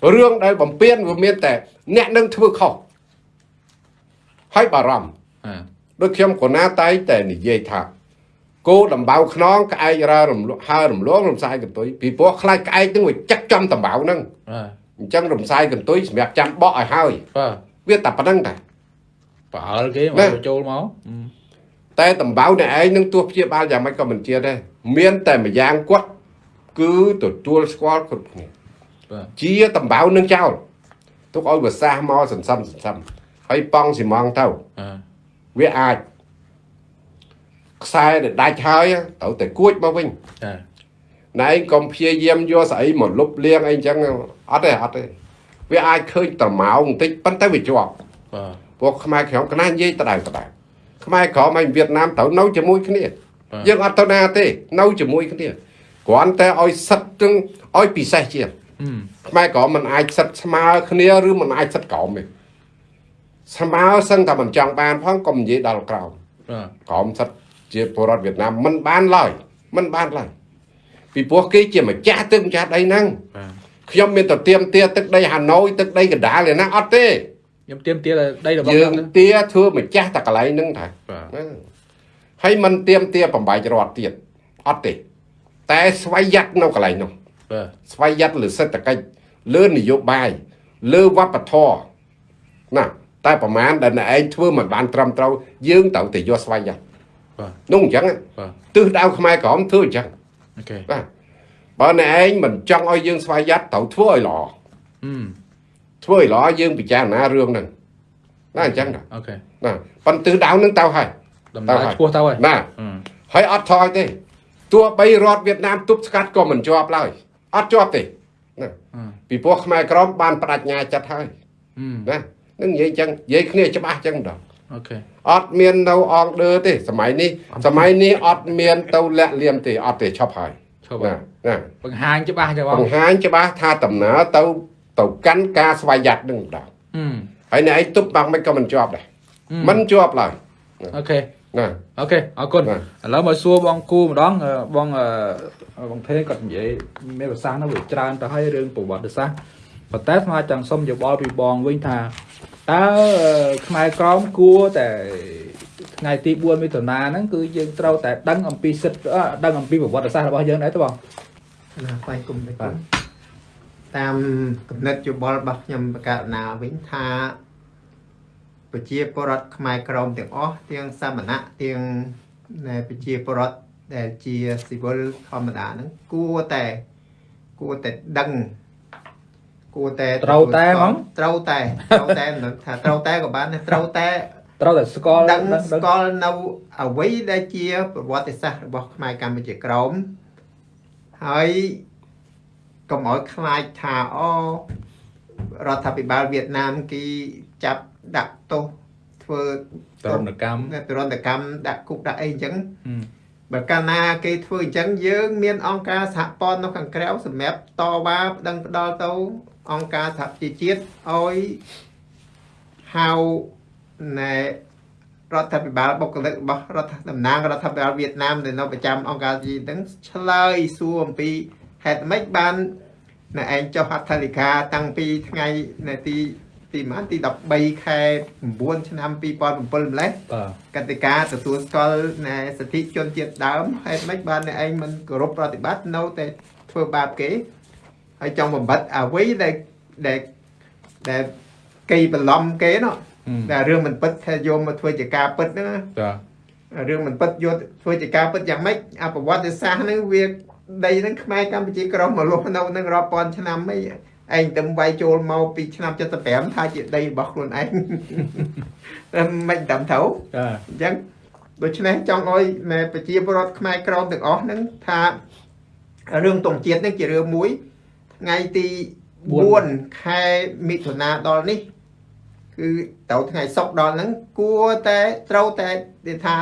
ហឹមរឿងដែលបំពេញវាមានតែ អ្នកនឹងធ្វើខុសហើយបារម្ភអ่าដូចខ្ញុំកូណាតែងតែនិយាយថា គោដំបៅខ្នងក្អែករើរំលក់ហើរំលងរំសាយកន្ទុយពីព្រោះខ្លាចក្អែកនឹងវាចាក់ចំដំបៅហ្នឹងបាទអញ្ចឹងរំសាយកន្ទុយសម្រាប់ចាំបក់ឲ្យហើយបាទវាតែប៉ុណ្្នឹងតែប្រអល់គេមកណាបញ្ចូលមកហឹមតែដំបៅអ្នកឯងនឹងទោះព្យាបាលយ៉ាងម៉េចក៏មិនជាដែរមានតែម្យ៉ាងគាត់គឺទទួលស្គាល់គ្រប់គ្នាបាទជាដំបៅនឹងចោលទុកឲ្យវាសះមកសន្សំសន្សំហើយប៉ង់ស៊ីម៉ងទៅអ่าវាអាច ខ្សែដែលដាច់ហើយត្រូវតែគួចមកវិញចាណែឯងកុំព្យាយាមយកស្អីមកលុបលាងអីចឹងអត់ទេអត់ទេវាអាចឃើញត្រម៉ោងបន្តិចប៉ុន្តែវាជាប់បាទពួកខ្មែរក្រមកណានិយាយដដែលដដែលខ្មែរក្រមហើយវៀតណាមត្រូវនៅជាមួយគ្នាបាទយើងអត់ទៅណាទេ នៅជាមួយគ្នាគ្រាន់តែឲ្យសិតទាំងឲ្យពិសេសជាងហឹមខ្មែរក្រមមិនអាចសិតស្មើគ្នាឬមិនអាចសិតក្រមទេស្មើសឹងតែមិនចង់បានផងកុំនិយាយដល់ក្រោមបាទក្រមសិត ជាពលរដ្ឋវៀតណាមមិនបានឡើយមិនបានឡើយពីព្រោះគេជាម្ចាស់ទឹកម្ចាស់ដីហ្នឹងបាទខ្ញុំមានតែទៀមទាទឹកដីហាណូយទឹកដីកណ្ដាលឯណាអត់ទេខ្ញុំទៀមទាដីរបស់យើខ្ញុំងណាទាធ្វើម្ចាស់តែកន្លែងហ្នឹងថាបាទណាហើយមិនទៀមទាបំបាយរដ្ឋទៀតអត់ទេ តែស្វ័យយ័តនៅកន្លែងនោះបាទស្វ័យយ័តលើសេដ្ឋកិច្ចលើនយោបាយលើវប្បធម៌ណាតែប្រហែលដែលអ្នកឯងធ្វើមិនបានត្រឹមត្រូវយើងត្រូវតែយកស្វ័យយ័ត បាទនោះអញ្ចឹងបាទទិសដៅខ្មែរក្រមធ្វើអញ្ចឹងអូខេបាទបើអ្នកឯងមិនចង់ឲ្យយើងស្វ័យយ័តត្រូវធ្វើឲ្យល្អហឹមធ្វើឲ្យល្អយើងពិចារណារឿងហ្នឹងណាអញ្ចឹងណាអូខេណាប៉ុន្តែទិសដៅហ្នឹងទៅហើយដំណើរឆ្ពោះទៅហើយណាហឹមហើយអត់ថយទេទោះបីរដ្ឋវៀតណាមទប់ស្កាត់ក៏មិនជាប់ឡើយអត់ជាប់ទេណាហឹមពីព្រោះខ្មែរក្រមបានបដិញ្ញាចិត្តហើយហឹមណានឹងនិយាយអញ្ចឹងនិយាយគ្នាច្បាស់អញ្ចឹងម្ដងអូខេ អត់មាននៅអងដឺទេសម័យនេះសម័យនេះអត់មានទៅលាក់លៀមទេអត់ទេឈប់ហើយឈប់ហើណាយណាបង្ហាញច្បាស់ចឹងបងបង្ហាញច្បាស់ថាដំណើរទៅទៅកាន់ការស្វ័យយ័តនឹងម្ដងហឹមហើយអ្នកឯងទប់បាំងមិនក៏មិនជាប់ដែរហឹមមិនជាប់ឡើយអូខេណាអូខេអរគុណបាទឥឡូវមកសួរបងគូម្ដងអឺបងអឺបងថេគាត់និយាយមានប្រសាសន៍នោះវាច្រើនទៅហើយរឿងប្រវត្តិសាស្ត្រប៉ុន្តែស្មាចង់សុំយោបល់ពីបងវិញថា តើអឺខ្មែរក្រមគួរតែថ្ងៃទី4មិថុនាហ្នឹងគឺយើងត្រូវតែដឹងអំពីសិទ្ធិអឺដឹងអំពីប្រវត្តិសាស្ត្ររបស់យើងដែរទេបងណាស្វ័យគុំទៅបាទតាមគំនិតយោបល់របស់ខ្ញុំបកករណាវិញថាប្រជាពលរដ្ឋខ្មែរក្រមទាំងអស់ទាំងសាមណៈទាំងណែប្រជាពលរដ្ឋដែលជាស៊ីវិលធម្មតាហ្នឹងគួរតែគួរតែដឹង គួរតែត្រូវតែហ្មងត្រូវតែត្រូវតែមិនថាត្រូវតែក៏បានដែរត្រូវតែត្រូវតែស្គាល់ដឹងដឹងស្គាល់នៅអ្វីដែលជាប្រវត្តិសាស្ត្ររបស់ខ្មែរកម្ពុជាក្រមហើយកុំឲ្យខ្លាចថាអូរដ្ឋាភិបាលវៀតណាមគេចាប់ដាក់ទោសធ្វើទរណកម្មទរណកម្មដាក់គុកដាក់អីអញ្ចឹងហឹមបើកាលណាគេធ្វើអញ្ចឹងយើង មានអង្គការសហព័ន្ធនៅខាងក្រៅសម្រាប់តវ៉ាប្តឹងផ្ដាល់ទៅ អង្គការសហប្រជាជាតិឲ្យហៅណែរដ្ឋាភិបាលបុគ្គលិករបស់រដ្ឋតំណាងរដ្ឋាភិបាលវៀតណាមដែលនៅប្រចាំអង្គការជាតិហ្នឹងឆ្លើយសួរអំពីហេតុម៉េចបានណែឯងចុះហត្ថលេខាតាំងពីថ្ងៃណែទីទីម៉ានទី13ខែ9ឆ្នាំ2007ម្លេះបាទកតិកាទទួលស្គាល់ណែសិទ្ធិជនជាតិដើមហេតុម៉េចបានអ្នកឯងមិនគោរពប្រតិបត្តិនៅតែធ្វើបាបគេ ហើយចង់បំបត្តិអ្វីដែលដែលដែលគេបន្លំគេនោះហឹមដែលរឿងមិនពិតថាយកមកធ្វើជាការពិតហ្នឹងណាបាទរឿងមិនពិតយកធ្វើជាការពិតយ៉ាងម៉េចអប្រវត្តិសាស្ត្រហ្នឹងវាដីហ្នឹងខ្មែរកម្ពុជាក្រមមកលុះនៅនឹងរាប់ពាន់ឆ្នាំអីឯងទៅវាយចូលមកពីឆ្នាំ75ថាជាដីរបស់ខ្លួនឯងតែមិនដឹងទៅបាទអញ្ចឹងដូច្នេះចង់ឲ្យណែប្រជាពលរដ្ឋខ្មែរក្រមទាំងអស់ហ្នឹងថារឿងតុងជាតិហ្នឹងជារឿងមួយ ថ្ងៃទី4ខែមិថុនាដល់នេះ គឺទៅថ្ងៃសុក្រដល់ហ្នឹងគួរតែត្រូវតែនិយាយថា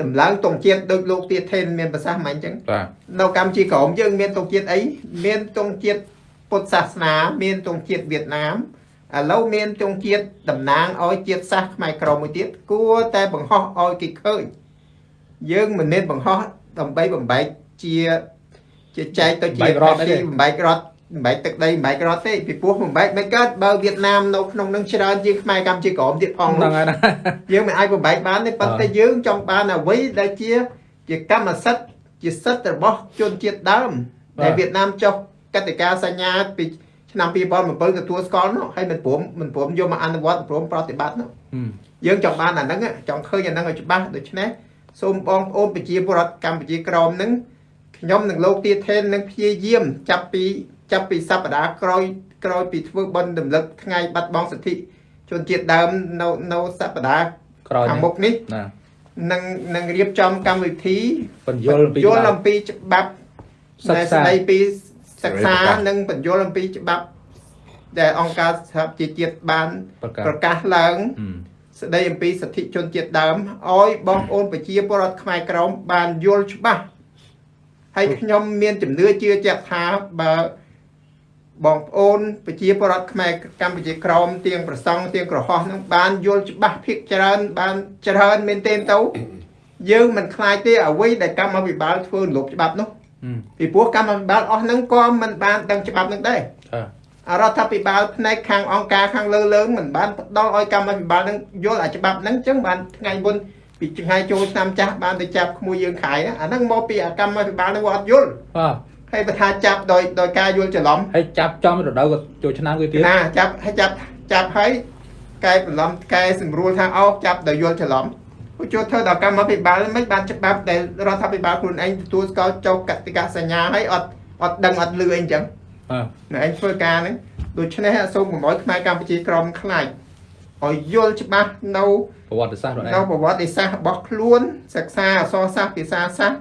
តម្លើងតុងជាតិដូចលោកទាថេនមានប្រសាសន៍មិនអញ្ចឹងបាទនៅកម្ពុជាក្រមយើងមានតុងជាតិអីមានតុងជាតិពុទ្ធសាសនា មានតុងជាតិវៀតណាមឥឡូវមានតុងជាតិតំណាងឲ្យជាតិសាសន៍ខ្មែរក្រមមួយទៀតគួរតែបង្ហោះឲ្យគេឃើញយើងមិនមែនបង្ហោះដើម្បីបំបែកជា ជាចែកទៅជាបំបែករត់បំបែកទឹកដីបំបែករត់ទេពីព្រោះបំបែកមិនកើតបើវៀតណាមនៅក្នុងនឹងច្រើនជាងខ្មែរកម្ពុជាក្រមទៀតផងហ្នឹងនោះហើយណាយើងមិនអាចបំបែកបានទេប៉ុន្តែយើងចង់បានអ្វីដែលជា ជាកម្មសិទ្ធិជាសិទ្ធិរបស់ជនជាតិដើមដែលវៀតណាមចុះកតិកាសញ្ញាពីឆ្នាំ2007ទទួលស្គាល់នោះហើយមិនព្រមមិនព្រមយកមកអនុវត្តមិនព្រមប្រតិបត្តិនោះហឹមយើងចង់បានអាហ្នឹងចង់ឃើញអាហ្នឹងឲ្យច្បាស់ដូច្នេះសូមបងប្អូនប្រជាពលរដ្ឋកម្ពុជាក្រមហ្នឹង ខ្ញុំនិងលោកទាថេននឹងព្យាយាមចាប់ពីចាប់ពីសប្តាហ៍ក្រោយក្រោយពីធ្វើបន់រំលឹកថ្ងៃបាត់បង់សិទ្ធិជនជាតិដើមនៅនៅសប្តាហ៍ក្រោយខាងមុខនេះណានឹងនឹងរៀបចំកម្មវិធីបញ្យល់ពីយល់អំពីច្បាប់សិដែលក្សាស្ដីពីសិក្សាសេរីប្រកាសនិងបញ្យល់អំពីច្បាប់ដែលអង្គការសហប្រជាជាតិបានប្រកាសប្រកាសឡើងហឹមស្ដីអំពីសិទ្ធិជនជាតិដើមឲ្យបងប្អូនប្រជាពលរដ្ឋខ្មែរក្រមបានយល់ច្បាស់ ហើយខ្ញុំមានជំនឿជឿជាក់ថាបើបងប្អូនប្រជាពលរដ្ឋខ្មែរកម្ពុជាក្រមទាំងប្រសង់ទាំងក្រហោះនឹងបានយល់ច្បាស់ភាគច្រើន បានច្រើនមែនទែនទៅយើងមិនខ្លាចទេអ្វីដែលកម្មាភិបាលធ្វើរំលោភច្បាប់នោះហឹមពីព្រោះកម្មាភិបាលអស់ហ្នឹងក៏មិនបានដឹងច្បាប់ហ្នឹងដែរបាទអរដ្ឋាភិបាលផ្នែកខាងអង្គការខាងលើលើមិនបានផ្ដល់ឲ្យកម្មាភិបាលហ្នឹងយល់អាច្បាប់ហ្នឹងអញ្ចឹងបានថ្ងៃមុន ពីថ្ងៃចូលឆ្នាំចាស់បានទៅចាប់ក្មួយយើងខายណាអាហ្នឹងមកពីអាកម្មាភិបាលហ្នឹងគាត់អត់យល់បាទហើយបើថាចាប់ដោយដោយការយល់ច្រឡំហើយចាប់ចំរដូវក៏ចូលឆ្នាំវាទៀតណាចាប់ហើយចាប់ចាប់ហើយកែបន្លំកែសម្រួលថាអោចាប់ដោយយល់ច្រឡំពួកចូលធ្វើដល់កម្មាភិបាលមិនបានច្បាប់ដែលរដ្ឋាភិបាលខ្លួនឯងទទួលស្គាល់ចុះកតិកាសញ្ញាហើយអត់អត់ដឹងអត់លឺអីអញ្ចឹងបាទនៅឯងធ្វើការហ្នឹងដូច្នេះសូមកុំឲ្យខ្មែរកម្ពុជាក្រមខ្លាច ឲ្យយល់ច្បាស់នៅប្រវត្តិសាស្ត្រខ្លួនឯនៅងប្រវត្តិសាស្ត្ររបស់ខ្លួន សិក្សាអក្សរសាស្ត្រភាសាសាស្ត្រ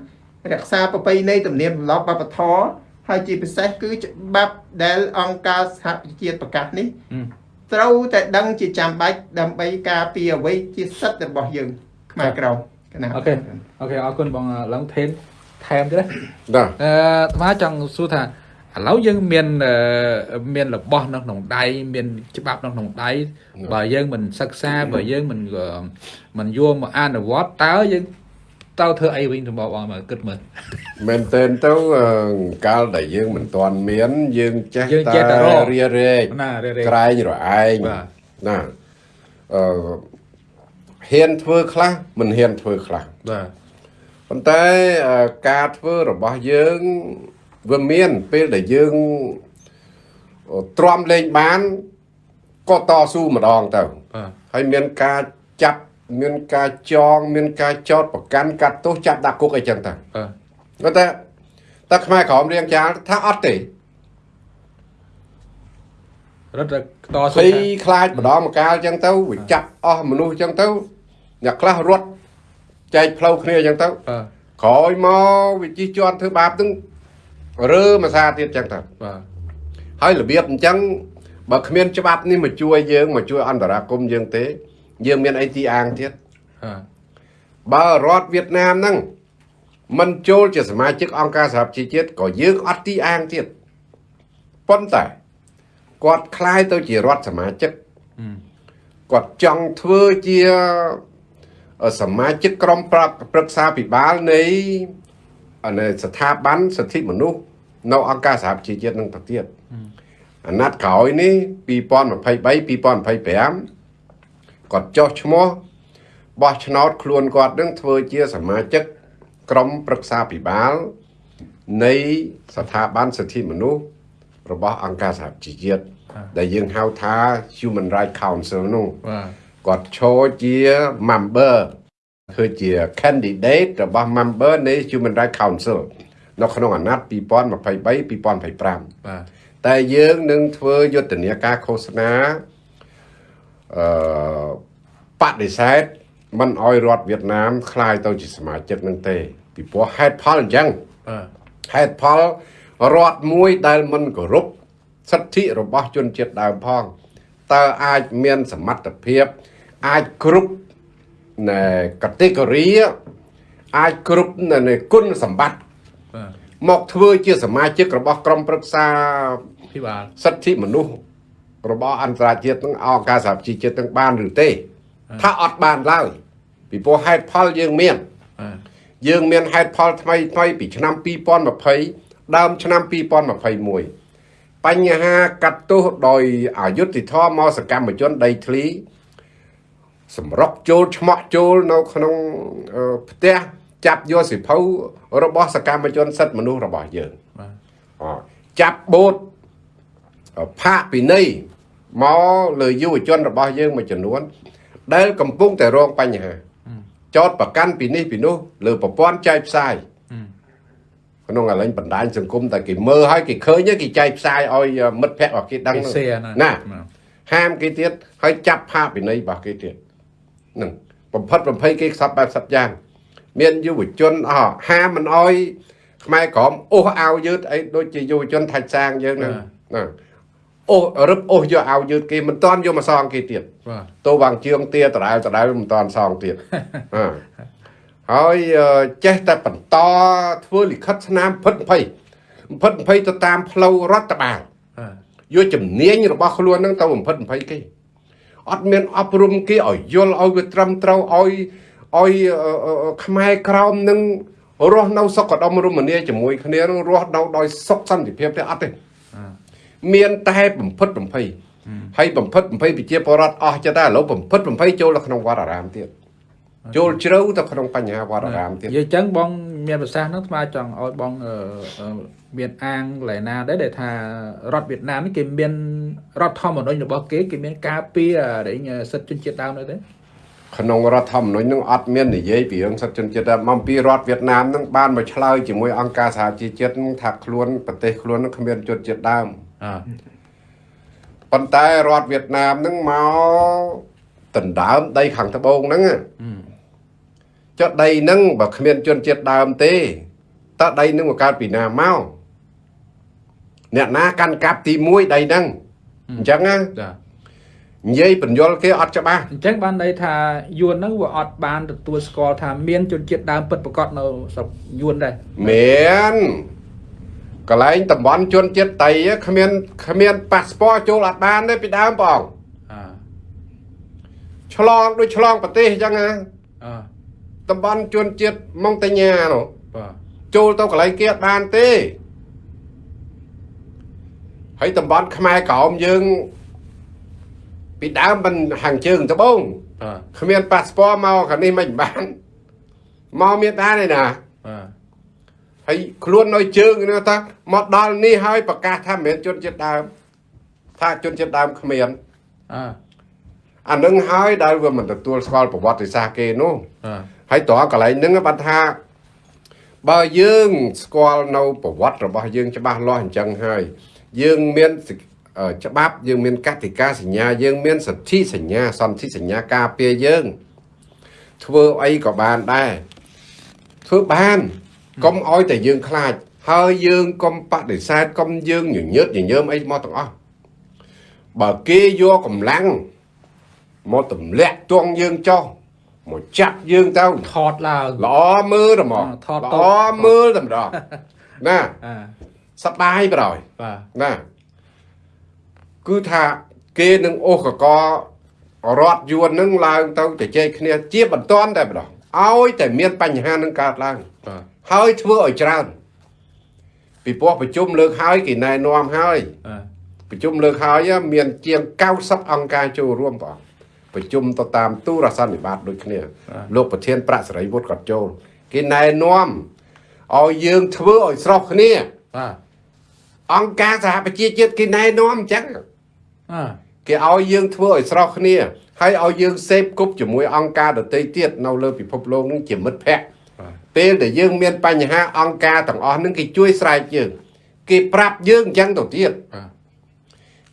រក្សាប្រពៃណីទំនៀមទម្លាប់វប្បធម៌ហើយជាពិសេសគឺច្បាប់ដែលអង្គការសហប្រជាជាតិប្រកាសនេះហឹមត្រូវតែដឹងជាចាំបាច់ដើម្បីការពារអ្វីជាសិទ្ធិរបស់យើង ខ្មែរក្រមកណា OK OK អរគុណបងឡើងថេនថែមទៀតណាណាអឺអាត្មាចង់សួរថា ឥឡូវយើងមានអឺមានរបស់នៅក្នុងដៃមានច្បាប់នៅក្នុងដៃបើយើងមិនសិក្សាបើយើងមិនអឺមិនយកមកអនុវត្តតើយើងតើធ្វើអីវិញទៅបងមកគិតមើលមែនតើទៅអឺកាលដែលយើងមិនទាន់មាន យើងចេះយើងតែចេះតែរករៀរែកណារេរេក្រែងរឯងបាទណាអឺហ៊ានធ្វើខ្លះមិនហ៊ានធ្វើខ្លះបាទប៉ុន្តែអឺការធ្វើរបស់យើង វាមានពេលដែលយើងអឺទ្រាំលេងបានក៏តស៊ូម្ដងទៅបាទហើយមានការចាប់មានការចង មានការចោតប្រកាន់កាត់ទោសចាប់ដាក់គុកអីចឹងតាបាទគាត់តែតែខ្មែរក្រមរៀងចាលថាអត់ទេរត់តែតស៊ូភ័យខ្លាចម្ដងម្កាលចឹងទៅវាចាប់អស់មនុស្សចឹងទៅអ្នកខ្លះរត់ចែកផ្លូវគ្នាចឹងទៅបាទក្រោយមកវាជិះជាន់ធ្វើបាបហ្នឹង រើមួយសារទៀតចឹងទៅ បាទ ហើយរបៀបអញ្ចឹងបើគ្មានច្បាប់នេះមកជួយយើងមកជួយអន្តរាគមន៍យើងទេ យើងមានអីទីអាងទៀត បាទ បើរដ្ឋវៀតណាមហ្នឹងមិនចូលជាសមាជិកអង្គការសហប្រជាជាតិក៏យើងអត់ទីអាងទៀតប៉ុន្តែគាត់คล้ายទៅជារដ្ឋសមាជិកគាត់ចង់ធ្វើជាសមាជិកក្រុមប្រឹកប្រឹក្សាពិបាលនៃនៃស្ថាប័នសិទ្ធិមនុស្ស នៅអង្គការសហប្រជាជាតិនឹងទៅទៀតអាណត្តិក្រោយនេះ2023 2025គាត់ចុះឈ្មោះបោះឆ្នោតខ្លួនគាត់នឹងធ្វើជាសមាជិកក្រុមប្រឹក្សាពិបាលនៃស្ថាប័នសិទ្ធិមនុស្សរបស់អង្គការសហជីវជាតិដែលយើងហៅថា Human Rights Council នោះបាទគាត់ឈរជា member គឺជា candidate របស់ member នៃ Human Rights Council នៅក្នុងអាណត្តិ2023 2025 បាទ តែយើងនឹងធ្វើយុទ្ធនាការឃោសនាអឺបដិសេធមិនអោយរដ្ឋវៀតណាមคลายទៅជាសមាជិកនឹងទេ ពីព្រោះហេតុផលអញ្ចឹង បាទ ហេតុផលរដ្ឋមួយដែលមិនគោរពសិទ្ធិរបស់ជនជាតិដើមផងតើអាចមានសមត្ថភាពអាចគ្រប់ណែ category អាចគ្រប់ណែគុណសម្បត្តិ បាទ មកធ្វើជាសមាជិករបស់ក្រុមប្រឹក្សាភិបាលសិទ្ធិមនុស្សរបស់អន្តរជាតិនឹងអង្គការសហជីវជាតិនឹងបានឬទេថាអត់បានឡើយពីព្រោះហេតុផលយើងមានបាទយើងមានហេតុផលថ្មីថ្មីពីឆ្នាំ2020ដើមឆ្នាំ2021បញ្ហាកាត់ទោសដោយអយុត្តិធម៌មកសកម្មជនដីធ្លីសម្រុកចូលឆ្មក់ចូលនៅក្នុងអឺផ្ទះ ចាប់យកសិភៅរបស់សកម្មជនសិទ្ធិមនុស្សរបស់យើងបាទអចាប់បូតផាកពិន័យមកលើយុវជនរបស់យើងមួយចំនួន ដែលកំពុងតែរងបញ្ហាចោតប្រកាន់ពីនេះពីនោះលើប្រព័ន្ធចែកផ្សាយក្នុងឥឡូវបណ្ដាញសង្គមតែគេមើលហើយគេឃើញហើយគេចែកផ្សាយឲ្យមិត្តភ័ក្តិរបស់គេដឹងគេហ្នឹងសេណាណាបាទហាមគេទៀតហើយចាប់ផាកពិន័យរបស់គេទៀតហ្នឹងបំផិតបំភ័យគេខ្សត់បែបសັດយ៉ាង មានយុវជនអស់ហាមមិនអោយខ្មែរក្រមអូសអាវយឺតអីដូចជាយុវជនថាច់សាងយើងហ្នឹងណាអូសរឹបអូសយកអាវយឺតគេមិនតាន់យកមកសងគេទៀតបាទតោវាងជឿងទាដដែលដដែលមិនតាន់សងទៀតអ่าហើយអឺចេះតែបន្តធ្វើលិខិតស្នាមភិតភ័យភិតភ័យទៅតាមផ្លូវរដ្ឋបាលបាទយកជំនាញរបស់ខ្លួនហ្នឹងទៅបំផិតបំភ័យគេអត់មានអប់រំគេឲ្យយល់ឲ្យវាត្រឹមត្រូវឲ្យ ឲ្យអឺអឺអឺខ្មែរក្រមនឹងរស់នៅសុខដុមរមនាជាមួយគ្នានឹងរស់នៅដោយសុខសន្តិភាពទេអត់ទេអ่าមានតែបំផិតបំភ័យហើយបំផិតបំភ័យប្រជាពលរដ្ឋអស់ចិត្តតែឥឡូវបំផិតបំភ័យចូលទៅក្នុងវត្តអារាមទៀតចូលជ្រៅទៅក្នុងបញ្ហាវត្តអារាមទៀតនិយាយអញ្ចឹងបង មានប្រសាសន៍ហ្នឹងស្មើចង់ឲ្យបងអឺអឺមានអាងកន្លែងណាដែរដែលថារដ្ឋវៀតណាមនេះគេមានរដ្ឋធម្មនុញ្ញរបស់គេគេមានការពាររែងសិទ្ធិជនជាតិដើមនៅទេ ក្នុងរដ្ឋធម្មនុញ្ញនឹងអត់មាននិយាយពីរឿងសិទ្ធិជនជាតិដែរមកពីរដ្ឋវៀតណាមនឹងបានមកឆ្លើយជាមួយអង្គការសហជីវជាតិនឹងថាខ្លួនប្រទេសខ្លួននឹងគ្មានជនជាតិដើមអ่าប៉ុន្តែរដ្ឋវៀតណាមនឹងមកដណ្ដើមដីខាងត្បូងហ្នឹងចុះដីហ្នឹងបើគ្មានជនជាតិដើមទេតើដីហ្នឹងមកកើតពីណាមកអ្នកណាកាន់កាប់ទី1ដីហ្នឹងអញ្ចឹងណាចា និយាយបញ្យលគេអត់ច្បាស់អញ្ចឹងបានន័យថាយួនហ្នឹងវាអត់បានទទួលស្គាល់ថាមានជនជាតិដើមពិតប្រាកដនៅស្រុកយួនដែរមានកន្លែងតំបន់ជនជាតិតៃគ្មានគ្មានប៉ាសពតចូលអត់បានទេពីដើមបងអ่าឆ្លងដូចឆ្លងប្រទេសអញ្ចឹងណាអ่าតំបន់ជនជាតិម៉ុងតេញ៉ានោះបាទចូលទៅកន្លែងគេអត់បានទេហើយតំបន់ខ្មែរក្រោមយើង ពីដើមមិនហាងជើងត្បូងបាទគ្មានប៉ាសពតមកខាងនេះមិនបានមកមានបានទេណាបាទហើយខ្លួននៅជើងនេះថាមកដល់នេះហើយប្រកាសថាមិនមែនជនជាតិដើមថាជនជាតិដើមគ្មានអ่าអានឹងហើយដែលវាមិនទទួលស្គាល់ប្រវត្តិសាស្ត្រគេនោះបាទហើយតើកន្លែងហ្នឹងបានថាបើយើងស្គាល់នៅប្រវត្តិរបស់យើងច្បាស់លាស់អញ្ចឹងហើយយើងមានសិអឺ ច្បាប់យើងមានកតិកាសញ្ញាយើងមានសន្ធិសញ្ញាសន្ធិសញ្ញាការពារយើង ធ្វើអីក៏បានដែរធ្វើបានកុំឲ្យតែយើងខ្លាច ហើយយើងកុំបដិសេធកុំយើងញញើតញញើមអីមកទាំងអស់បើគេយកកម្លាំងមកទម្លាក់ទងយើងចុះមកចាប់យើងទៅថតឡើងល្អមើលតែហ្មងថតតល្អមើលតែម្ដងណាអាសប្បាយប្រយបាទណា គឺថាគេនឹងអូសកករត់យួននឹងឡើងទៅទៅជែកគ្នាជាបន្ទាន់តែម្ដងឲ្យតែមានបញ្ហានឹងកើតឡើងបាទហើយធ្វើឲ្យច្រើនពីព្រោះប្រជុំលើកហើយគេណែនាំហើយបាទប្រជុំលើកហើយមានជាង90អង្គការចូលរួមបងប្រជុំទៅតាមទូរស័ព្ទនិបាតដូចគ្នា លោកប្រធានប្រាក់សេរីវុឌ្ឍក៏ចូល គេណែនាំឲ្យយើងធ្វើឲ្យស្រស់គ្នាបាទអង្គការសហប្រជាជាតិគេណែនាំអញ្ចឹងអា គេឲ្យយើងធ្វើឲ្យស្រស់គ្នាហើយឲ្យយើងសេពគប់ជាមួយអង្គការដទៃទៀតនៅលើពិភពលោកនឹងជាមិត្តភ័ក្តិបាទពេលដែលយើងមានបញ្ហាអង្គការទាំងអស់នឹងគេជួយស្រែកយើងគេប្រាប់យើងអញ្ចឹងទៅទៀតបាទ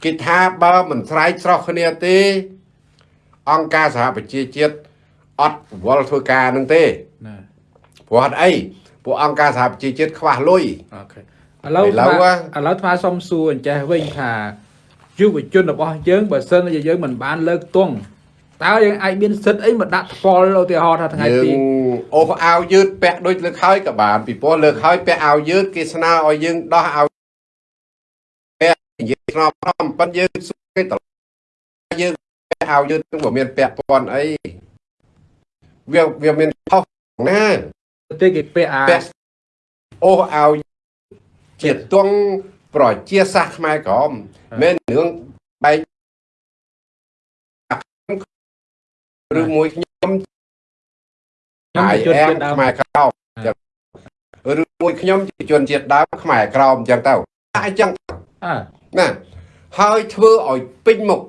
គេថាបើមិនស្រែកស្រស់គ្នាទេ អង្គការសហប្រជាជាតិអត់វល់ធ្វើការនឹងទេណាព្រោះអត់អីពួកអង្គការសហប្រជាជាតិខ្វះលុយអូខេឥឡូវឥឡូវថ្មហ៎ឥឡូវថ្មសុំសួរអញ្ចេះវិញថា យុវជនរបស់យើងបើសិនជាយើងមិនបានលើកទង់តើយើងអាចមានសិទ្ធិអីមកដាក់ថ្ពាល់ឧទាហរណ៍ថាថ្ងៃយើទីងអូសអាវយឺតពាក់ដូចលើកហើយក៏បានពីព្រោះលើកហើយពាក់អាវយឺតគេស្នើឲ្យយើងដោះអាវពាក់និយាយស្នំស្នំប៉ុន្តែយើងសួរគេតឡយើងពាក់អាវយឺតនឹងមិនមានពាក់ព័ន្ធអីវាវាមានខុសណាទេគេពាក់អាពាក់អូសអាវជាទង់ ប្រជាសាសន៍ខ្មែរក្រមមែនរឿងបែកឬមួយខ្ញុំខ្ញុំហើយជាជនអែជាតិមដើមខ្មែរក្រោមអញ្ចឹងឬមួយខ្ញុំជាជនជាតិដើមខ្មែរក្រោមអញ្ចឹងទៅតែអញ្ចឹងអើណាហើយធ្វើឲ្យពេញមុខ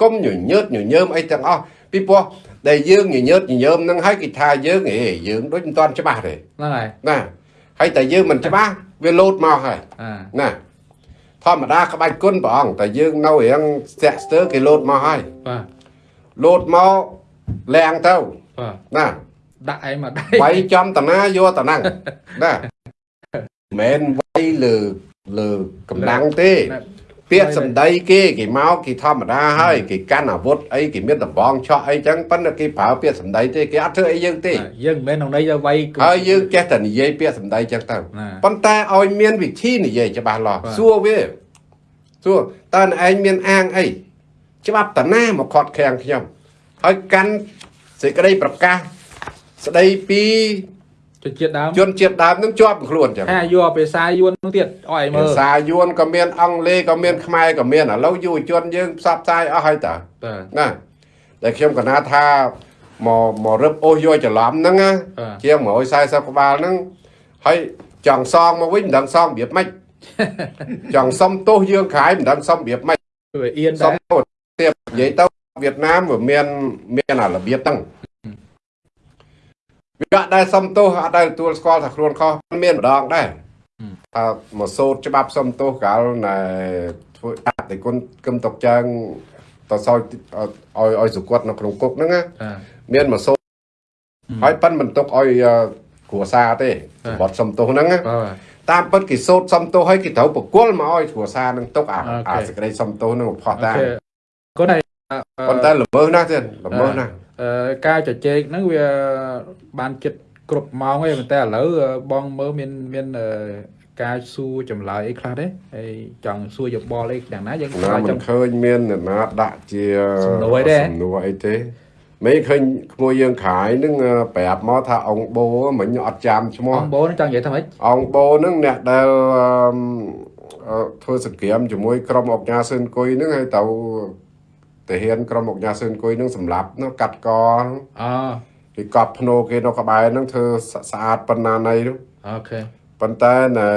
កុំញញើតញញើមអីទាំងអស់ពីព្រោះដែលយើងញញើតញញើមនឹងហើយគេថាយើងហេយើងដូចមិនទាន់ច្បាស់ទេហ្នឹងហើយណាហើយតែយើងមិនច្បាស់ វាលោតមកហើយអាណាធម្មតាក្បាច់គុណព្រះអង្គតែយើងនៅរៀងស្ទាក់ស្ទើរគេលោតមកហើយបាទលោតមកលាងទៅបាទណាដាក់ឯងមកដៃវាយចំតាណាយកតាណាំងណាមិនមែនវាយលើលើកម្លាំងទេ ពាក្យសម្ដីគេគេមកគេធម្មតាហើយគេកាន់អាវុធអីគេមានដំបងឆក់អីចឹងប៉ុន្តែគេប្រើពាក្យសម្ដីទេគេអត់ធ្វើអីយើងទេយើងមិនមែនក្នុងន័យទៅវាយហើយយើងចេះតែនិយាយពាក្យសម្ដីចឹងទៅណាប៉ុន្តែឲ្យមានវិធីនិយាយច្បាស់លាស់បាទសួរវាសួរតើអ្នកឯងមានអាងអីច្បាប់តាណាមកខាត់ខាំងខ្ញុំហើយកាន់សេចក្តីប្រកាសស្ដីពី ជនជាតិដើមជនជាតិដើមនឹងជាប់ខ្លួនចឹងថាយកភាសាយួននោះទៀតអោយមើភាលសាយួនក៏មានអង់គ្លេសក៏មានខ្មែរក៏មានឥឡូវយុវជនយើងផ្សព្វផ្សាយអស់ហើយតើបាទណាតែខ្ញុំកណាថាមកមករឹបអូសយកច្រឡំហ្នឹងណាបាទជាង140ក្បាលហ្នឹងហើយចង់សងមកវិញមិនដឹងសងរបៀបម៉េចចង់សុំទោសយើងក្រោយមិនដឹងសុំរបៀបម៉េចវាអៀនសុំដែរទោសទៀតនិយាយទៅវៀតណាមវាមានមានអារបៀបហ្នឹង វាអត់ដែលសុំទោសអត់ដែលទទួលស្គាល់ថាខ្លួនខុសមានម្ដងដែរថាមកសូត្រច្បាប់សុំទោសកាលណែធ្វើអតិគុណគឹមតុកចាងតសោយឲ្យឲ្យសុគតនៅក្នុងគុកហ្នឹងណាអាមានមកសូត្រហើយប៉ិនមិនទុកឲ្យអឺគ្រួសារទេបាទបត់សុំទោសហ្នឹងណាបាទតាមពិតគេសូត្រសុំទោសឲ្យគេត្រូវបកគលមកឲ្យគ្រួសារនឹងទុកអាអូខេអាសេចក្តីសុំទោសនឹងផុសអូតាមខេគាត់ហើយ ប៉ុន្តែល្មើសណាស់ទៀតល្មើសណាស់អឺការជជែកហ្នឹងវាបានចិត្តគ្រប់ម៉ោងហើយប៉ុន្តែឥឡូវបងមើលមានមានអឺការសួរចម្លើយអីខ្លះទេហើយចង់សួរយោបល់អីយ៉ាងណាយើងណាឆ្លើយមិនចង់ឃើញមានអ្នកណាដាក់ជាសំណួរអីទេសំណួរអីទេមិនឃើញក្មួយយើងខាយនឹងអឺប្រាប់មកថាអង្គបូមិញអត់ចាំឈ្មោះបងបូនចង់និយាយថាម៉េចអង្គបូនឹងអ្នកដែលអឺអឺធ្វើសកម្មជាមួយក្រុមអង្គការសឿនគុយនឹងហើយទៅ ទាហានក្រុមអង្គការសឿនគុយនឹងសម្លាប់នោះកាត់កអូគេកប់ភ្នោគេនៅក្បែរហ្នឹងធ្វើស្ស្អាតប៉ុណ្ណាណីនោះអូខេប៉ុន្តែណែ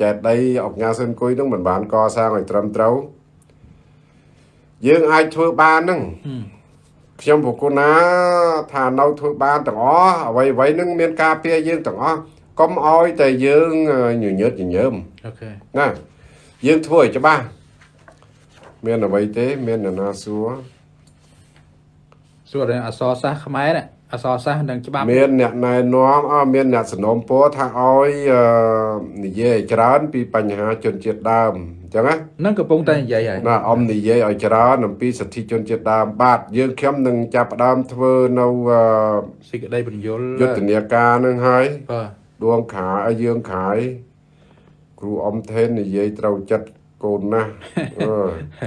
ចេតដីអង្គការសឿនគុយហ្នឹងមិនបានកសាងឲ្យត្រឹមត្រូវយើងអាចធ្វើបានហ្នឹងហឹមខ្ញុំប្រគុណណាថានៅធ្វើបានទាំងអស់អ្វីអ្វីនឹងមានការពារយើងទាំងអស់កុំឲ្យតែយើងញញើតញញើមអូខេណាយើងធ្វើឲ្យច្បាស់ មានអ្វីទេ មាននរណាសួរសួររឿងអក្សរសាស្ត្រខ្មែរនេះអក្សរសាស្ត្រនិងច្បាប់មានអ្នកណែនាំអមានអ្នកสนមពរថាឲ្យអឺនិយាយឲ្យច្រើន ពីបញ្ហាជនជាតិដើមអញ្ចឹងណានឹងកំពុងតែនិយាយហើយណាអមនិយាយឲ្យច្រើនអំពីសិទ្ធិជនជាតិដើមបាទយើងខ្ញុំនឹងចាប់ផ្ដើមធ្វើនៅអឺសេចក្តីបញ្យលយុទ្ធនាការនឹងហើយបាទដួងខាឲ្យយើងខាយគ្រូអ៊ំថេននិយាយត្រូវចិត្ត កូនណាស់អឺ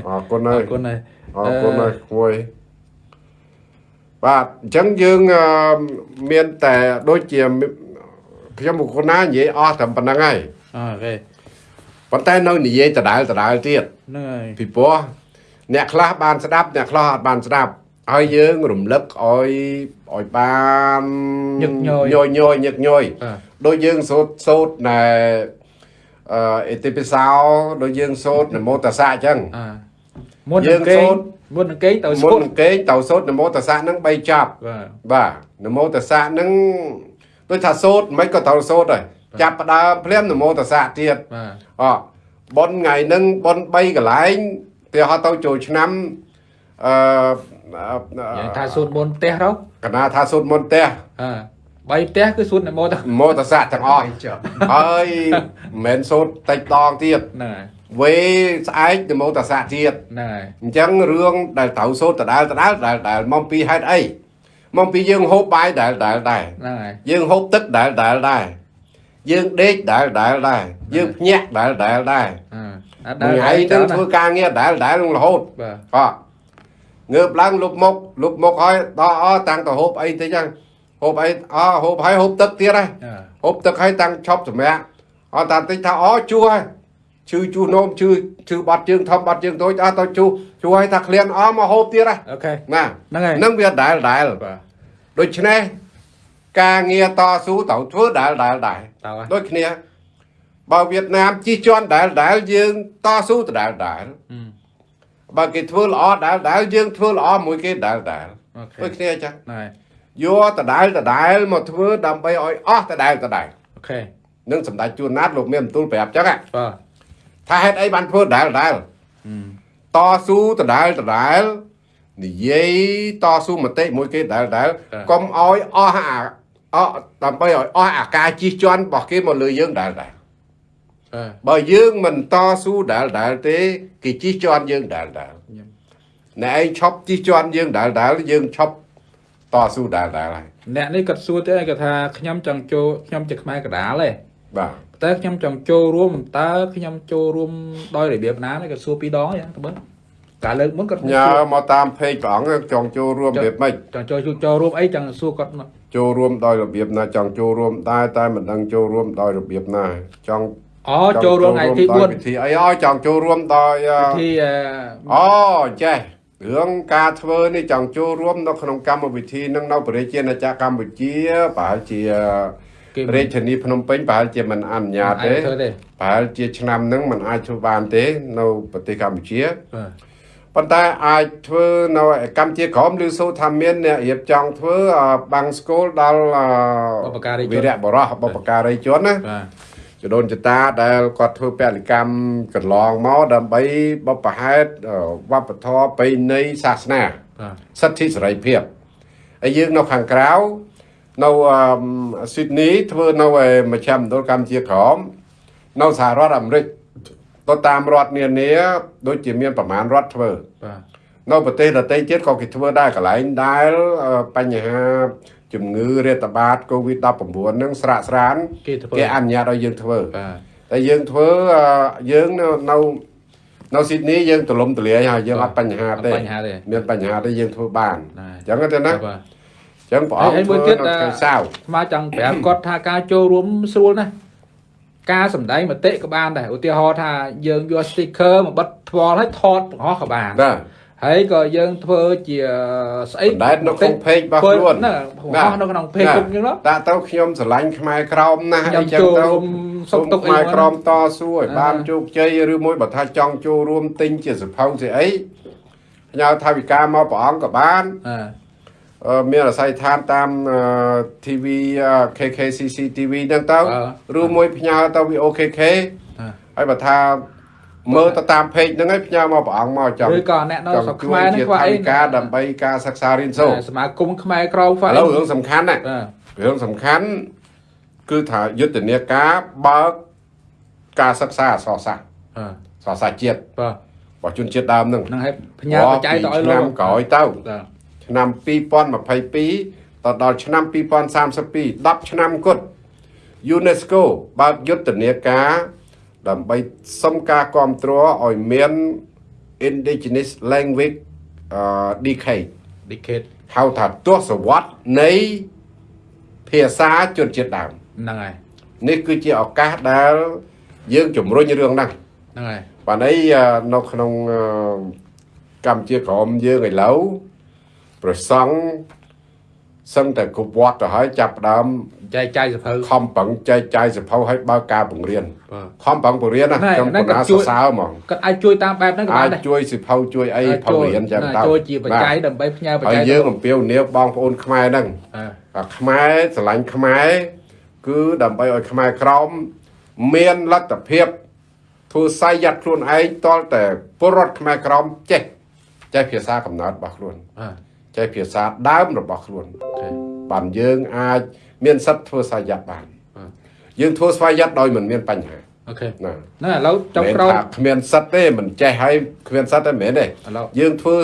អរគុណអហើយរគុណហើយអរគុណហើយក្មួយបាទអញ្ចឹងយើងអឺមានតែដូចជាខ្ញុំបុគ្គលណានិយាយអស់តែប៉ុណ្្នឹងហើយអូខេប៉ុន្តែនៅនិយាយដដែលដដែលទៀតហ្នឹងហើយពីព្រោះអ្នកខ្លះបានស្ដាប់អ្នកខ្លះអត់បានស្ដាប់ហើយយើងរំលឹកឲ្យឲ្យបានញឹកញយញយញយញឹកញយបាទដូចយើងសូត្រសូត្រណែ អឺអេតិពិសោដូចយើងសូត្រនមោតសៈអញ្ចឹងអាមុនយើងនឹងគេសូត្រមុននឹងគេទៅមុសូនត្រនឹងគេទៅសូត្រនមោតសៈហ្នឹង3ចប់បាទបាទនមោតសៈហ្នឹងដូចថាសូត្រមិនក៏ត្រូវសូត្រដែរចាប់ផ្ដើមភ្លាមនមោតសៈទៀតបាទអប៉ុនថ្ងៃហ្នឹងប៉ុន3កន្លែងវាហត់ទៅចូលឆ្នាំអឺយ៉ាងថាសូត្រមុនផ្ទះទៅកណាថាសូត្រមុនផ្ទះអើ បីផ្ទះគឺសូត្រនមោទៅមោតសៈទាំងអស់ហើយមិនមែនសូត្រតិចដងទៀតហ្នឹងហើយវេស្អែកនមោតសៈទៀតហ្នឹងហើយអញ្ចឹងរឿងដែលត្រូវសូត្រដដែលដដែលដែលដែលមកពីហេតុអីមកពីយើងហូបបាយដែលដែលដែរហ្នឹងហើយយើងហូបទឹកដែលដែលដែរយើងដេកដែលដែលដែរយើងភ្ញាក់ដែលដែលដែរអើអត់ថ្ងៃហ្នឹងធ្វើការងារដែលដែលនឹងរហូតបាទអងើបឡើងលុបមុខលុបមុខហើយដល់អតាំងទៅហូបអីតិចហ្នឹង ហូបអីអហូបហើយហូបទឹកទៀតហើយអើហូបទឹកហើយតាំងឈប់សម្រាប់អត់តាតិចថាអជួហើយឈឺជួនោមឈឺឈឺបាត់ជើងធំបាត់ជើងតូចអត់ទៅជួជួហើយថាក្លៀនអមកហូបទៀតហើយអូខេណាហ្នឹងហើយនឹងវាដែលដែលបាទដូច្នេះការងារតស៊ូត្រូវធ្វើដែលដែលដែរតើហើយដូចគ្នាបើវៀតណាមជិះជាន់ដែលដែលយើងតស៊ូដដែលដែលអឺបើគេធ្វើល្អដែលដែលយើងធ្វើល្អមួយគេដែលដែលអូខេដូចគ្នាអញ្ចឹងហ្នឹងហើយ យកដដែលដដែលមកធ្វើដើម្បីឲ្យអស់ដដែលដដែលអូខេនឹងសម្ដេចជួនណាតលោកមានបន្ទូលប្រាប់អញ្ចឹងហ៎បាទថាហេតុអីបានធ្វើដដែលដដែលអឺតស៊ូដដែលដដែលនិយាយតស៊ូមតិមួយគេដែលដែលកុំឲ្យអស់អាអស់ដើម្បីឲ្យអស់អាការជិះជាន់របស់គេមកលើយើងដែលដែលបាទបើយើងមិនតស៊ូដែលដែលទេគេជិះជាន់យើងដែលដែលញ៉ាំណែឯងឈប់ជិះជាន់យើងដែលដែលយើងឈប់ តស៊ូដែលដែលហើយអ្នកនេះគាត់សួរទៀតគាត់ថាខ្ញុំចង់ចូលខ្ញុំជាខ្មែរកដាលទេបាទតែខ្ញុំចង់ចូលរួមតើខ្ញុំចូលរួមដោយរបៀបណានេះគាត់សួរពីរដងយ៉ាងទៅបើការលើកមុនគាត់ញ៉ាមកតាមពេកព្រះអង្គចង់ចូលរួមរបៀបម៉េចចង់ចូលចូលរួមអីចង់សួរគាត់មកចូលរួមដោយរបៀបណាចង់ចូលរួមដែរតែមិនដឹងចូលរួមដោយរបៀបណាចង់អូចូលរួមថ្ងៃទីដោយវិធីអីឲ្យចង់ចូលរួមដោយអឺ4ទីអឺអូចេះ រឿងការធ្វើនេះចង់ចូលរួមនៅក្នុងកម្មវិធីនឹងនៅប្រជាណាចក្រកម្ពុជាប្រហែលជាគេរាជធានីភ្នំពេញប្រហែលជាមិនអនុញ្ញាតទេធ្វើទេប្រហែលជាឆ្នាំហ្នឹងมันអាចធ្វើបានទេនៅប្រទេសកម្ពុជាបាទប៉ុន្តែអាចធ្វើនៅកម្ពុជាក្រមឬសូថាមានអ្នករៀបចង់ធ្វើអឺបាំងស្គលដល់អឺបុព្វការីជនវីរៈបរោះបុព្វការីជនណាបាទ ចដូនចតាដែលគាត់ធ្វើពលកម្មកន្លងមកដើម្បីបបផហេតអឺវប្បធម៌ប្រពៃណីសាសនាបាទសិទ្ធិសេរីភាពហើយយើងនៅខាងក្រៅនៅអឺស៊ីដនីធ្វើនៅឯមជ្ឈមណ្ឌលកម្ពុជាក្រមនៅសហរដ្ឋអាមេរិកទៅតាមរដ្ឋនានាដូចជាមានប្រមាណរដ្ឋធ្វើបាទនៅប្រទេសដទៃទៀតក៏គេធ្វើដែរកន្លែងដែលអឺបញ្ហា ជំងឺរាតត្បាត COVID-19 ហ្នឹងស្រាកស្រានគេធ្វើគេអនុញ្ញាតឲ្យយើងធ្វើបាទតែយើងធ្វើអឺយើងនៅនៅនៅស៊ីដនីយើងទលំទលាយហើយយើងអត់បញ្ហាអត់ទេបញ្ហាទេមានបញ្ហាទេយើងធ្វើបានណាអញ្ចឹងទេណាបាទអញ្ចឹងព្រះអង្គហើយមួយធ្វើទៀតនៅថ្ងៃសៅរ៍ស្មាចង់ប្រាប់គាត់ថាការចូលរួមស្រួលណាស់ការសម្ដែងមតិក៏បានដែរឧទាហរណ៍ថាយើងយក sticker មកបិទថ្មឲ្យថតបង្ហោះក៏បានណា ហើយក៏យើងធ្វើជាស្អីបណ្ដែតនៅក្នុង page របស់ខ្លួនណាបង្ហោះនៅក្នុង page គុំអញ្ចឹងណាតាទៅខ្ញុំស្រឡាញ់ខ្មែរក្រមណាស់ខ្ញុំអីចឹងចូលទៅរួមសុខទុក្ខអីខ្មែរក្រមមកតស៊ូឲ្យអាបានជោគជ័យឬមួយបើថាចង់ចូលរួមទិញជាសភៅស្អីផ្ញើថាវិការមកព្រះអង្គក៏បានអើអឺមានអាស័យដ្ឋានតាមអឺ TV អឺ KKCC TV ហ្នឹងទៅអឺឬមួយផ្ញើទៅ VOKK អឺហើយបើថា មើលទៅតាម page ហ្នឹងឯងផ្ញើមកព្រះអង្គមកចង់ឬក៏អ្នកនៅចង់ស្រុកជួខ្មែរយហ្នឹងជាគាត់ថអីវិកាដើម្បីការសិក្សារៀនសូត្រសមាគមខ្មែរក្រមហ្វាឥយឡូវរឿងសំខាន់ណាបាទរឿងសំខាន់គឺថាយុទ្ធនាការបើកការសិក្សាអក្សរសាស្ត្រអឺអក្សរសាស្ត្រជាតិបាទរបស់ជនជាតិដើមហ្នឹងហ្នឹងហើយផ្ញើបច្ច័យទៅឲ្យឆ្លោនាកមក្រោយទៅបាទឆ្នាំ2022ទៅដល់ឆ្នាំ2032 10ឆ្នាំគត់ UNESCO បើកយុទ្ធនាការ ដើម្បីសុំការគ្រប់គ្រងឲ្យមាន indigenous language អឺ decade decade ហៅថាទសវត្សរ៍នៃភាសាជនជាតិដើមហ្នឹងហើយនេះគឺជាឱកាសដែលយើងជំរុញរឿងហ្នឹងហ្នឹងហើយបាទនេះអឺនៅក្នុងអឺកម្ពុជាក្រមយើងឥឡូវប្រសង់សឹងតែគ្រប់វត្តទៅហើយចាប់ផ្ដើម ចែកចាយសភៅខំប្រឹងចែកចាយសភៅឲ្យបើកការបង្រៀនបាទខំប្រឹងបង្រៀនណាណែខ្ញុំណែបណ្ណាក៏ជួយសរសើរហ្មងគាត់អាចជួយតាមបែបហ្នឹងក៏បាអាចនដែរជួយសិភៅជួយអីផៅរៀនចឹងណាទៅជួយជាបច្ច័យដើម្បីផ្ញើបហើច្ច័យយយើងអំពាវនាវបងប្អូនខ្មែរហ្នឹងអឺអាខ្មែរស្រឡាញ់ខ្មែរគឺដើម្បីឲ្យខ្មែរក្រមមានលទ្ធភាពធ្វើសាយ័តខ្លួនឯងតលតែពលរដ្ឋខ្មែរក្រមចេះចេះភាសាកំណើតរបស់ខ្លួនអឺចេះភាសាដើមរបស់ខ្លួនអូខេ បានយើងអាចមានសិទ្ធិធ្វើសាយ័តបានអឺយើងធ្វើស្វ័យ័តដោយមិនមានបញ្ហាអូខេណាហ្នឹងឥឡូវចុងមិនក្រោយថាគ្មានសិទ្ធិទេមិនចេះហើយគ្មានសិទ្ធិទេមិនមែនទេឥឡូវយើងធ្វើ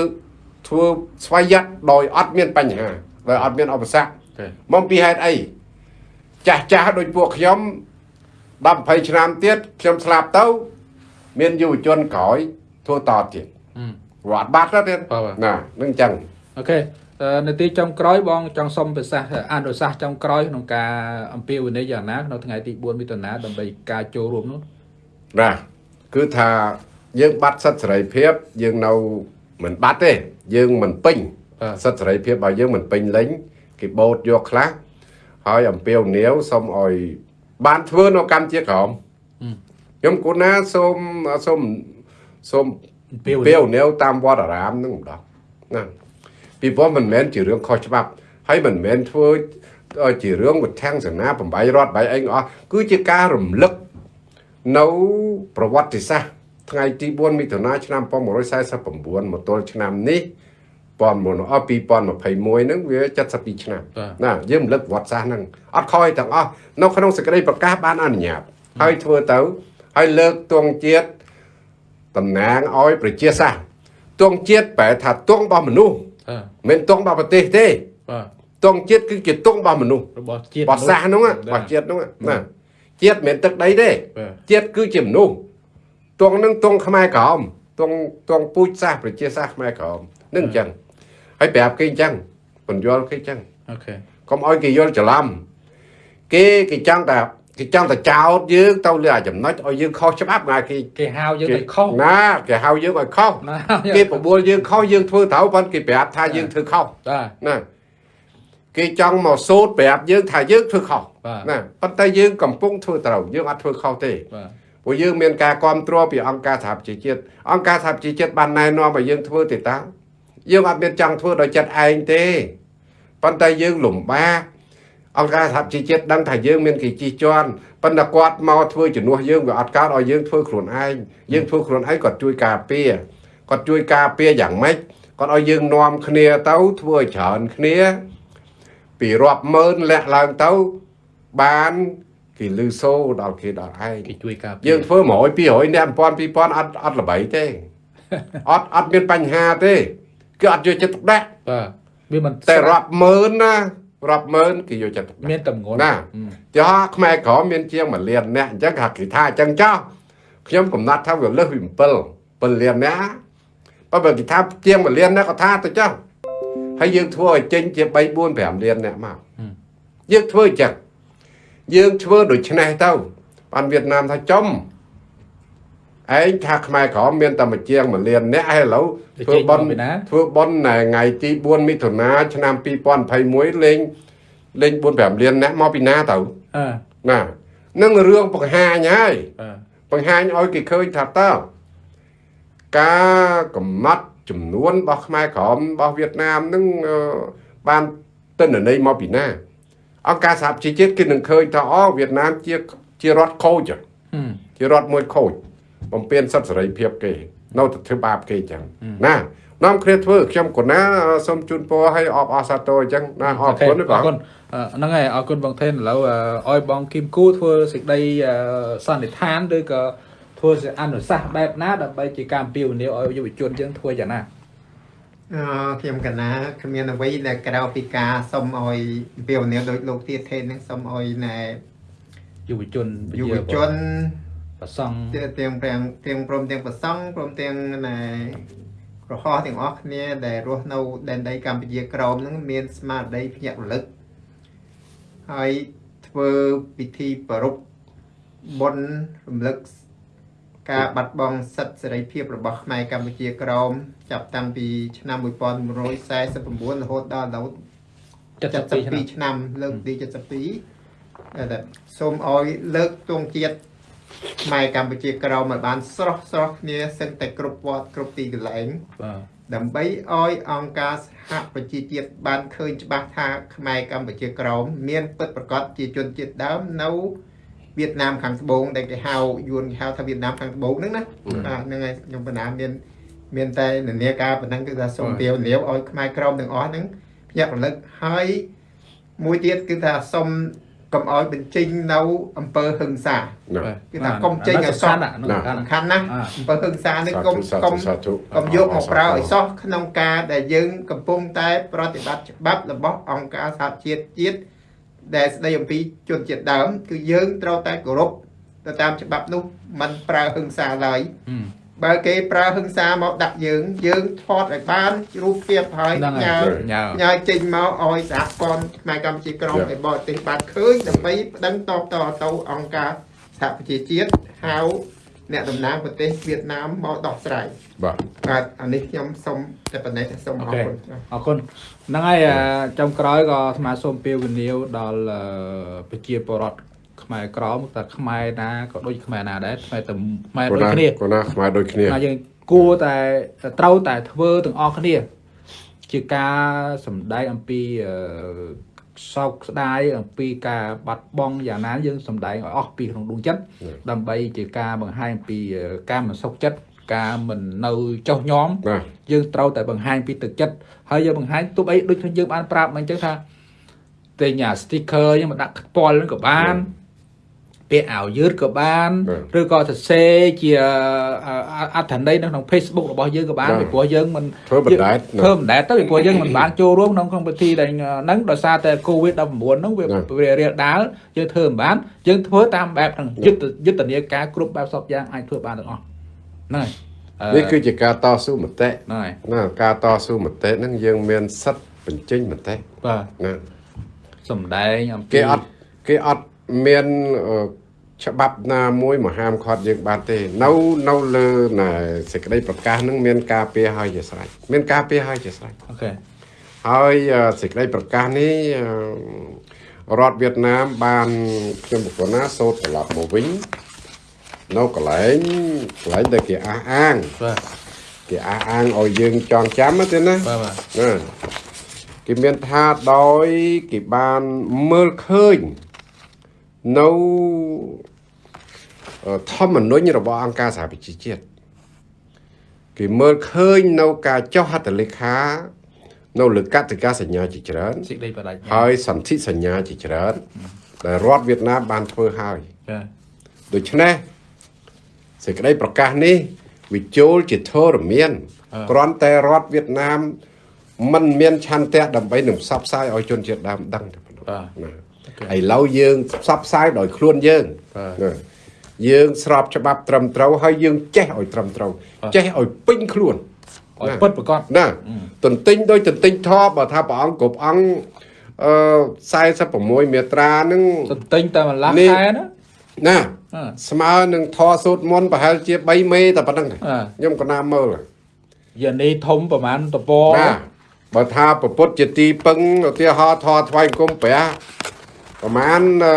ធ្វើស្វ័យ័តដោយអត់មានបញ្ហាដោយអត់មានឧបសគ្គអូខេមកពីហេតុអីចាស់ចាស់ដូចពួកខ្ញុំ10 20ឆ្នាំទៀតខ្ញុំស្លាប់ទៅ មានយុវជនក្រោយធ្វើតទៀតអឺវត្តបាត់ទៅទៀតបាទបាទណានឹងអញ្ចឹងអូខេអឺ នៅទីចុងក្រោយបងចង់សុំប្រសាសន៍អនុសាសន៍ចុងក្រោយក្នុងការអំពាវនាវយ៉ាងណាក្នុងថ្ងៃទី4មិថុនាដើម្បីការចូលរួមនោះណាគឺថាយើងបាត់សិទ្ធិសេរីភាពយើងនៅមិនបាត់ទេ យើងមិនពេញបាទសិទ្ធិសេរីភាពរបស់យើងមិនពេញលេញគេបូតយកខ្លះហើយអំពាវនាវសូមឲ្យបានធ្វើនៅកម្ពុជាក្រមអឺខ្ញុំគូណាសូមសូមសូមអំពាវនាវពេលនាវតាមវត្តអារាមហ្នឹងម្ដងណា ពីព្រោះមិនមែនជារឿងខុសច្បាប់ ហើយមិនមែនធ្វើឲ្យជារឿងវិធានសនាបំបីរដ្ឋបីអីទាំងអស់គឺជាការរំលឹកនៅប្រវត្តិសាស្ត្រថ្ងៃទី4មិថុនាឆ្នាំ1949មកទល់ឆ្នាំនេះប៉ុនមុនអស់2021ហ្នឹងវា72ឆ្នាំបាទណាយើងរំលឹកប្រវត្តិសាស្ត្រហ្នឹងអត់ខ້ອຍទាំងអស់នៅក្នុងសេចក្តីប្រកាសបានអនុញ្ញាតហើយធ្វើទៅហើយលើកទង់ជាតិតំណាងឲ្យប្រជាសាស្ត្រទង់ជាតិប្រែថាទង់របស់មនុស្សអឺ មិនមែនទង់របស់ប្រទេសទេបាទទង់ជាតិគឺជាទង់របស់មនុស្សរបស់ជាតិរបស់សាសហ្នឹងណាបាទរបស់ជាតិហ្នឹងណាជាតិមិនមែនទឹកដីទេបាទជាតិគឺជាមនុស្សទង់ហ្នឹងទង់ខ្មែរក្រមទង់ទង់ពូជសាសន៍ប្រជាសាសន៍ខ្មែរក្រមនឹងអញ្ចឹងហើយប្រាប់គេអញ្ចឹងបញ្យល់គេអញ្ចឹងអូខេកុំឲ្យគេយល់ច្រឡំគេគេចង់តែ គេចង់តែចោតយើងទៅលើអាចំណុចឲ្យយើងខុសច្បាប់ណាគេគេហៅយើងឲ្យខុសណាគេហៅយើងឲ្យខុសណាគេបបួលយើងខុសយើងធ្វើត្រូវប៉ុន្តែគេប្រាប់ថាយើងធ្វើខុសបាទណាគេចង់មកសូត្រប្រាប់យើងថាយើងធ្វើខុសបាទណាប៉ុន្តែយើងកំពុងធ្វើត្រូវយើងអត់ធ្វើខុសទេបាទព្រោះយើងមានការគ្រប់គ្រងពីអង្គការសហប្រជាជាតិអង្គការសហប្រជាជាតិបានណែនាំឲ្យយើងធ្វើទេតាយើងអត់មានចង់ធ្វើដោយចិត្តឯងទេប៉ុន្តែយើងលំបាក អង្គការសហប្រជាជាតិដឹងថាយើងមានគេជិះជាន់ប៉ុន្តែគាត់មកធ្វើជំនួសយើងវាអត់កើតឲ្យយើងធ្វើខ្លួនឯងយើងធ្វើខ្លួនឯងគាត់ជួយការពារគាត់ជួយការពារយ៉ាងម៉េចគាត់ឲ្យយើងនាំគ្នាទៅធ្វើឲ្យច្រើនគ្នាពីរាប់ម៉ឺនលាក់ឡើងទៅបានគេលឺសូដល់គេដល់ឯងគេជួយការពារយើងធ្វើ100 200អ្នក1000 2000អត់អត់ល្បីទេអត់អត់មានបញ្ហាទេគឺអត់យកចិត្តទុកដាក់បាទវាមិនតែរាប់ម៉ឺនណា រាប់ម៉ឺនគេយកចិត្តទុកដាក់មានតម្ងន់ណាអឺចុះខ្មែរក្រមមានជាង1លានអ្នកអញ្ចឹងគេគេថាអញ្ចឹងចោះខ្ញុំកំណត់ថាវាលើសពី7 7លានអ្នកបើបើគេថាជាង1លានអ្នកក៏ថាទៅចុះហើយយើងធ្វើឲ្យចេញជា3 4 5លានអ្នកមកយើងធ្វើអញ្ចឹងយើងធ្វើដូចឆ្នេះទៅបានវៀតណាមថាចំ ឯងថាខ្មែរក្រមមានតែមួយជាង1លានអ្នកហើយឥឡូវធ្វើបន់ពីណាធ្វើបន់ណែថ្ងៃទី4មិថុនាឆ្នាំ2021លេងលេង4 5លានអ្នកមកពីណាទៅអឺណានឹងរឿងបង្ហាញហើយបាទបង្ហាញឲ្យគេឃើញថាតើការកំណត់ចំនួនរបស់ខ្មែរក្រមរបស់វៀតណាមនឹងអឺបានទិន្នន័យមកពីណាអង្គការសហប្រជាជាតិគេនឹងឃើញថាអូវៀតណាមជាជារដ្ឋខូចហ៎ហឹមជារដ្ឋមួយខូច បំពេញសិទ្ធិសេរីភាពគេ នៅតែធ្វើបាបគេអញ្ចឹងណានាំគ្នាធ្វើខ្ញុំកូណាសូមជូនពរឲ្យអបអរសាទរអញ្ចឹងណាអរគុណអបងរគុណអឺហ្នឹងហើយអរគុណបងថេនឥឡូវអឺឲ្យបងគីមគូធ្វើសេចក្តីអឺសន្និដ្ឋានឬក៏ធ្វើសេចអនុសាសន៍បែបណាដើម្បីជាការអំពាវនាវឲ្យយុវជនយើងធ្វើយ៉ាងណាអឺខ្ញុំកណាគ្មានអ្វីដែលក្រៅពីការសុំឲ្យពីវនាវដោយលោកទៀតថេននឹងសុំឲ្យណែយុវជនយុវជន ប្រសង់ទាំងទាំងទាំងទាំងព្រមទាំងប្រសង់ព្រមទាំងណែក្រហោះទាំងអស់គ្នាដែលរស់នៅដែនដីកម្ពុជាក្រោមហ្នឹងមានស្មារតីភ្ញាក់រលឹកហើយធ្វើពិធីប្រពបុណ្យរំលឹកការបាត់បង់សិទ្ធិសេរីភាពរបស់ខ្មែរកម្ពុជាក្រោមចាប់តាំងពីឆ្នាំ1949រហូតដល់ដល់72ឆ្នាំ72ឆ្នាំលើកទី72តែសូមឲ្យលើកទងជាតិ ខ្មែរកម្ពុជាក្រោមឲ្យបានស្រស់ស្រស់គ្នាសឹងតែគ្រប់វត្តគ្រប់ទីកន្លែងបាទដើម្បីឲ្យអង្គការសហប្រជាជាតិបានឃើញច្បាស់ថាខ្មែរកម្ពុជាក្រោមមានពិតប្រាកដជាជនជាតិដើមនៅវៀតណាមខាងត្បូងដែលគេហៅយួនគេហៅថាវៀតណាមខាងត្បូងហ្នឹងណាបាទហ្នឹងហើយខ្ញុំបណ្ណាមានមានតែនានាការប៉ុណ្ណឹងគឺថាសូមទាវនាវឲ្យខ្មែរក្រមទាំងអស់ហ្នឹងភ្ញាក់រលឹកហើយមួយទៀតគឺថាសូម កុំឲ្យបញ្ចេញនៅអំពើហឹង្សាណាគឺថាកុំចេញឲ្យសោះណាសំខាន់សំខាន់ណាស់អាអំពើហឹង្សានេះសាកុំធុសាកុំធុសាធុកុំយកមកប្រើឲ្យសោះក្នុងការដែលយើងកំពុងតែ ប្រតិបត្តិច្បាប់របស់អង្គការសហជាតិជាតិដែលស្ដីអំពីជនជាតិដើម គឺយើងត្រូវតែគោរពទៅតាមច្បាប់នោះมันប្រើហឹង្សាឡើយហឹម បើគេប្រើហឹង្សាមកដាក់យើង យើងថតឲ្យបានរូបភាពហើយហ្នឹងញ៉ាហើយញ៉ាញ៉ាចេញមកឲ្យសហព័ន្ធខ្មែរកម្ពុជាក្រមឯបរទេសបានឃើញដើម្បីប្តឹងតបតទៅអង្គការសហប្រជាជាតិហៅអ្នកតំណាងប្រទេសវៀតណាមមកដោះស្រាយបាទបាទអានេះខ្ញុំសូមតែប៉ុណ្ណេះសូមអរគុណអរគុណហ្នឹងហើយអឺចុងក្រោយក៏អាត្មាសូមពាវនាវដល់អឺប្រជាពលរដ្ឋ ខ្មែរក្រមតែខ្មែរណាក៏ដូចខ្មែរណាដែរខ្មែរតែខ្មែរកូដូចណាគ្នាកូណាខ្មែរដូចគ្នាណាយើងគួរតែត្រូវតែធ្វើទាំងអស់គ្នា ជាការសម្ដែងអំពីអឺសោកស្ដាយអំពីការបាត់បង់យ៉ាងណាយើងសម្ដែងឲ្យអស់ពីក្នុងដួងចិត្តដើម្បីជាការបង្ហាញពីអឺការមិនសុខចិត្តការមិននៅចុះញោមណាយើងត្រូវតែបង្ហាញពីទឹកចិត្តហើយយើងបង្ហាញទោះបីដូចខ្ញុំយើងបានប្រាប់មកអញ្ចឹងថាទិញអា sticker យើងមកដាក់ខ្ពាល់ហ្នឹងក៏បាន ពាក់អាវយឺតក៏បានឬក៏សរសេរជាអត្ថន័យនៅក្នុង Facebook របស់យើងក៏បានពីព្រោះយើងមិនធ្វើបណ្ដែតធ្វើមិនដែរទៅពីព្រោះយើងមិនបានចូលរួមក្នុងក្នុងពិធីដែលហ្នឹងដោយសារតែ COVID-19 ហ្នឹងវាវារាលដាលយើងធ្វើមិនបានយើងធ្វើតាមបែបហ្នឹងយុទ្ធយុទ្ធនាការគ្រប់បែបសពយ៉ាងអាចធ្វើបានទាំងអស់ហ្នឹងហើយអឺនេះគឺជាការតស៊ូមតិហ្នឹងហើយណាការតស៊ូមតិហ្នឹងយើងមានសិទ្ធិបញ្ចេញមតិបាទណាសំដែងអំពីគេអត់គេអត់មានអឺ ច្បាប់ណាមួយមកហាមឃាត់យើងបានទេ នៅនៅលើណែសេចក្តីប្រកាសហ្នឹងមានការពារឲ្យជាស្រេចមានការពារឲ្យជាស្រេចអូខេហើយអឺសេចក្តីប្រកាសនេះអឺរដ្ឋវៀតណាមបានខ្ញុំបុគ្គលណាសូត្រត្រឡប់មកវិញនៅកន្លែងកន្លែងដែលគេអះអាងបាទគេអះអាងឲ្យយើងចងចាំណាទេណាបាទបាទណាគេមានថាដោយគេបានមើលឃើញ នៅអឺធម្មនុញ្ញរបស់អង្គការសហប្រជាជាតិគេមើលឃើញនៅការចុះហត្ថលេខានៅលើកតិកាសញ្ញាជាច្រើនសេចក្តីបដិញ្ញាហើយសន្ធិសញ្ញាជាច្រើនដែលរដ្ឋវៀតណាមបានធ្វើហើយបាទដូច្នេះសេចក្តីប្រកាសនេះវាចូលជាធរមានគ្រាន់តែរដ្ឋវៀតណាមមិនមានឆន្ទៈដើម្បីនឹងផ្សព្វផ្សាយឲ្យជនជាតិដើមដឹងតែប៉ុណ្ណោះបាទណា ឥឡូវយើងផ្សព្វផ្សាយដោយខ្លួនយើងបាទណាយើងស្របច្បាប់ត្រឹមត្រូវហើយយើងចេះឲ្យត្រឹមត្រូវចេះឲ្យពេញខ្លួនឲ្យពិតប្រកបណាទន្ទិញដោយទន្ទិញធម៌បើថាព្រះអង្គគ្រប់អង្គអឺ46មេត្រាហ្នឹងទន្ទិញតែម្ល៉េះនេះខែណាណាអឺស្មើនឹងធរសូត្រមន្តប្រហែលជា3មេតែប៉ុណ្្នឹងអ่าខ្ញុំក៏ណាមើលយានីធំប្រហែលតពណាបើថាប្រពុតជាទីពឹងឧទាហរណ៍ធរថ្វាយអង្គមព្រះ ប្រហែលអឺ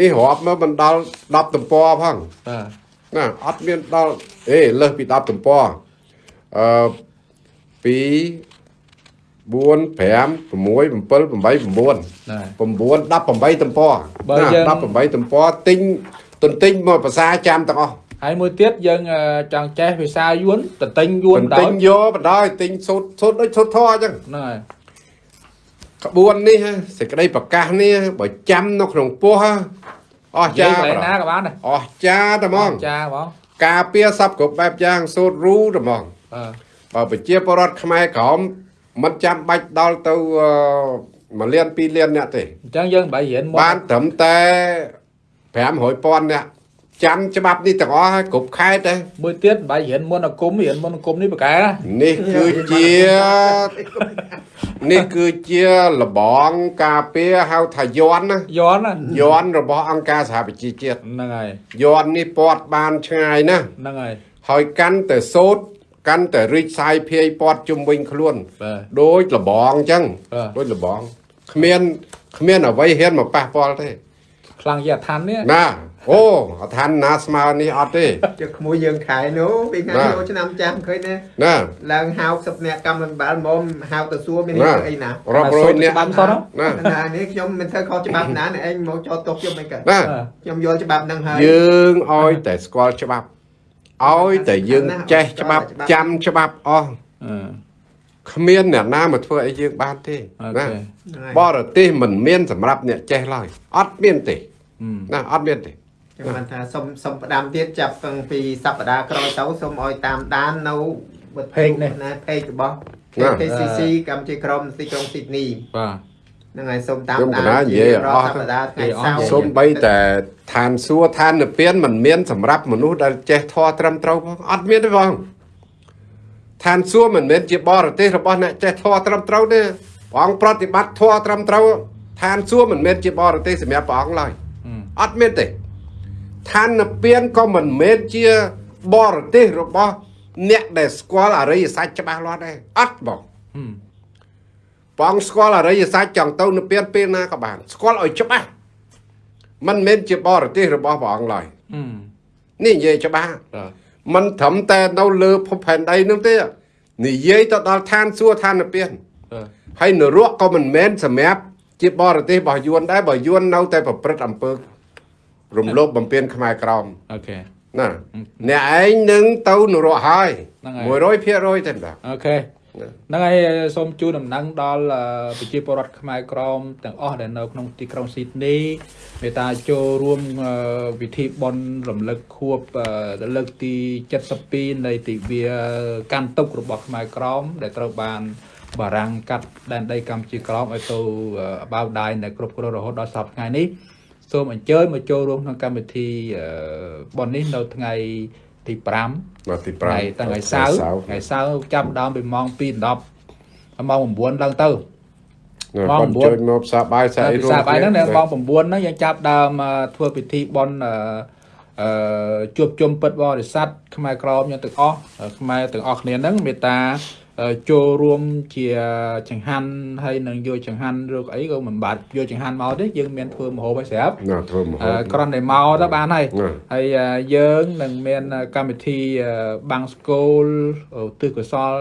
នេះរាប់មកមិនដល់10ទំព័រផងបាទណាអត់មានដល់អេលើសពី10ទំព័រអឺ2 3 4 5 6 7 8 9 10 18ទំព័របើណាយើង18ទំព័រទិញទន្ទិញមកភាសាចាំទាំងអស់ហើយមួយទៀតយើងអឺចង់ចេះភាសាយួនតន្ទិញយួនទន្ដោទិយញយកបណ្ដោយទិញសូត្រសូត្រដូចសូត្រធរអញ្ចឹងហ្នឹងហើយ ក្បួននេះសេចក្តីប្រកាសនេះបើចាំនៅក្នុងពោះអស់ចាចាកន្លែងប្រណាក៏បានដែរអស់ចាតែហ្មងចាហ្មងការពារសពគ្រប់បែបយ៉ាងសូត្ររូតែហ្មងអឺបើប្រជាពលរដ្ឋខ្មែរក្រមមិនចាំបាច់ដល់ទៅអឺ1លាន2លានអ្នកទេអញ្ចឹងយើងបើរៀនមុនបានត្រឹមតែ500,000អ្នក ចាំច្បាប់នេះទាំងអស់ហើយគ្រប់ខេត្តទេមួយទៀតបើរៀនមុនអាគមរៀនមុនអាគមនេះបកកែណានេះគឺជានេះគឺជាលបងការពារហៅថាយន់ណាយន់ណាយន់របស់អង្គការសហប្រជាជាតិហ្នឹងហើយយន់នេះពាត់បានឆ្ងាយណាស់ហ្នឹងហើយហើយកាន់តែសូត្រកាន់តែរីកសាយភាយពាត់ជុំវិញខ្លួនបាទដូចលបងអញ្ចឹងបាទដូចលបងគ្មានគ្មានអ្វីហ៊ានមកប៉ះពាល់ទេខ្លាំងជាអាឋាននេះណា អូអឋានណាស្មើនេះអត់ទេជឹកក្មួយយើងខែនោះពីថ្ងៃបាទនោះឆ្នាំចាំឃើញណាណាឡើងហៅសិបអ្នកកម្មវិបាលមុំហៅទៅសួរមានណាអីណារាប់រយនាក់ច្បាប់សោះណាណានេះខ្ញុំមិនធ្វើខុសច្បាប់ណានេះឯងមកចោទទោសខ្ញុំមិនកើតណាខ្ញុំយល់ច្បាប់ហ្នឹងហើយយើងឲ្យតែស្គាល់ច្បាប់ឲ្យតែយើងចេះច្បាប់ចាំច្បាប់អស់អឺគ្មានអ្នកណាមកធ្វើអីយើងបានទេអូណាខេបរទេសមិនមានសម្រាប់អ្នកចេះឡើយអត់មានទេអឺណាអត់មានទេ ខ្ញុំបានថាសុំសុំផ្ដាំទៀតចាប់តាំងពីសប្តាហ៍ក្រោយទៅសូមឲ្យតាមដាននៅណា page របស់ KCC កម្ពុជាក្រមទីក្រុងស៊ីដនីបាទហ្នឹងហើយសូមតាមខ្ញុំដាកណាននិយាយអស់សប្តាហ៍ថ្ងៃនិយាយអស់សៅរ៍សូម្បីតែឋានសួគ៌ឋាននិព្វានមិនមានសម្រាប់មនុស្សដែលចេះធម៌ត្រឹមត្រូវផងអត់មានទេបងឋានសួគ៌មិនមែនជាបរទេសរបស់អ្នកចេះធម៌ត្រឹមត្រូវទេព្រះអង្គប្រតិបត្តិធម៌ត្រឹមត្រូវឋានសួគ៌មិនមែនជាបរទេសសម្រាប់ព្រះអង្គឡើយអឺអត់មានទេ ឋាននិព្វានក៏មិនមែនជាបរទេសរបស់អ្នកដែលស្គាល់អរិយសច្ចច្បាស់លាស់ដែរអត់បងអឺព្រះអង្គស្គាល់អរិយសច្ចចង់ទៅនិព្វានពេលណាក៏បាន ស្គាល់ឲ្យច្បាស់មិនមែនជាបរទេសរបស់ព្រះអង្គឡើយអឺនេះនិយាយច្បាស់បាទមិនត្រឹមតែនៅលើភពផែនដីនោះទេនិយាយទៅដល់ឋានសួគ៌ឋាននិព្វានបាទហើយនរកក៏មិនមែនសម្រាប់ជាបរទេសរបស់យួនដែរបើយួននៅតែប្រព្រឹត្តអំពើ រំលោភបំពានខ្មែរក្រមអូខេណាអ្នកឯងនឹងទៅនរកហើយហ្នឹងហើយ100%ទេបាទអូខេហ្នឹងហើយសូមជូនដំណឹងដល់អឺប្រជាពលរដ្ឋខ្មែរក្រមទាំងអស់ដែលនៅក្នុងទីក្រុងស៊ីដនីមេត្តាចូលរួមអឺពិធីបុណ្យរំលឹកខួបអឺលើកទី72នៃទិវាកាន់ទុករបស់ខ្មែរក្រមដែលត្រូវបានបារាំងកាត់ដែនដីកម្ពុជាក្រមឲ្យទៅអឺបៅដាយនៅគ្រប់គ្រងរហូតដល់សប្តាហ៍ថ្ងៃនេះ សូមអញ្ជើញមកចូលរួមក្នុងកម្មវិធីអឺបុណ្យនេះនៅថ្ងៃទី5មកទីថ្ងៃ5តាំងថ្ងៃសៅរ៍ថ្ងៃសៅរ៍ចាប់ផ្ដើមពីម៉ោង2:10ដល់ម៉ោង9ឡើងទៅម៉ោងបង9ជួយមកផ្សារបាយសាតែអីភាសាបាយហ្នឹងនៅម៉ោង9ហ្នឹងយើងចាប់ផ្ដើមអឺធ្វើពិធីបន់អឺអឺជួបជុំពិតបរិស័ទខ្មែរក្រមយើងទាំងអស់ខ្មែរទាំងអស់គ្នាហ្នឹងមេត្តាអឺ ចូលរួមជាចង្ហាន់ហើយនឹងយកចង្ហាន់ឬក៏អីក៏មិនបាច់យកចង្ហាន់មកទេយើងមានធ្វើម្ហូបឲ្យស្រាប់ណាធ្វើមកអឺគ្រាន់តែមកទៅបានហើយណាហើយអឺយើងនឹងមានកម្មវិធីអឺបាំងស្គូលឧទ្ទិសកុសល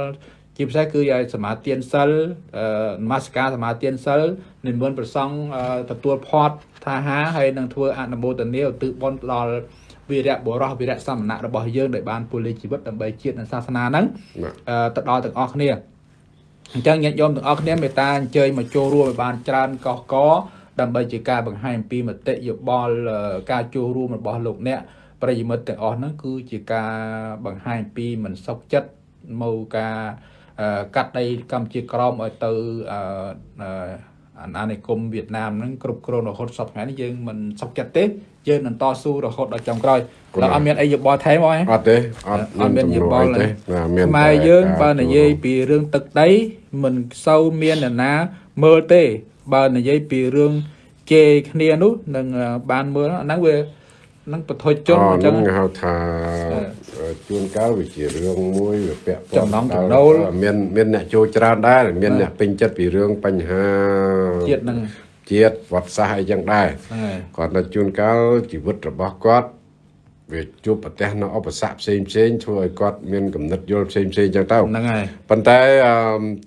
ជាពិសេសគឺឲ្យសមាទានសិលអឺនមស្ការសមាទានសិលនិមន្តប្រសង់អឺទទួលផាត់ថាហាហើយនឹងធ្វើអនុមោទនាឧទ្ទិសបុណ្យដល់ វីរៈបុរសវីរៈសមណៈរបស់យើងដែលបានពលិជីវិតដើម្បីជាតិនិងសាសនាហ្នឹងណាអឺទៅដល់ទាំងអស់គ្នាអញ្ចឹងញាតិញោមទាំងអស់គ្នាមេត្តាអញ្ជើញមកចូលរួមឲ្យបានច្រើនកកកដើម្បីជាការបង្ហាញអំពីមតិយោបល់អឺការចូលរួមរបស់លោកអ្នកប្រិយមិត្តទាំងអស់ហ្នឹងគឺជាការបង្ហាញពីមិនសុខចិត្តមកការអឺកាត់ដីកម្ពុជាក្រមឲ្យទៅអឺអឺអាណានិគមវៀតណាមហ្នឹងគ្រប់គ្រងរហូតសពថ្ងៃនេះយើងមិនសុខចិត្តទេ យើងនឹងតស៊ូរហូតដល់ចុងក្រោយដល់អត់មានអីយោបល់ថែមអស់ទេអត់ទេអត់អត់មានយោបល់ទេទេណាមានខ្មែរយើងបើនិយាយពីរឿងទឹកដីមិនសូវមានអ្នកណាមើលទេបើនិយាយពីរឿងជេរគ្នានោះនឹងអឺបានមើលអាហ្នឹងវានឹងបធុជនអអញ្ចឹញ្ចឹងងហៅថាជួនកាលវាជារឿងមួយវាពាក់ព័ន្ធចំណង់ដល់ចំណូលមានមានអ្នកចូលច្រើនដែរមានបាទអ្នកពេញចិត្តពីរឿងបញ្ហាជាតិហ្នឹងជាតិ វត្តសាសអីចឹងដែរហ្នឹងហើយគាត់ទៅជួនកាលជីវិតរបស់គាត់វាជួបប្រទះនៅឧបសគ្គផ្សេងផ្សេងធ្វើឲ្យគាត់មានកំណត់យល់ផ្សេងផ្សេងចឹងទៅហ្នឹងហើយប៉ុន្តែអឺ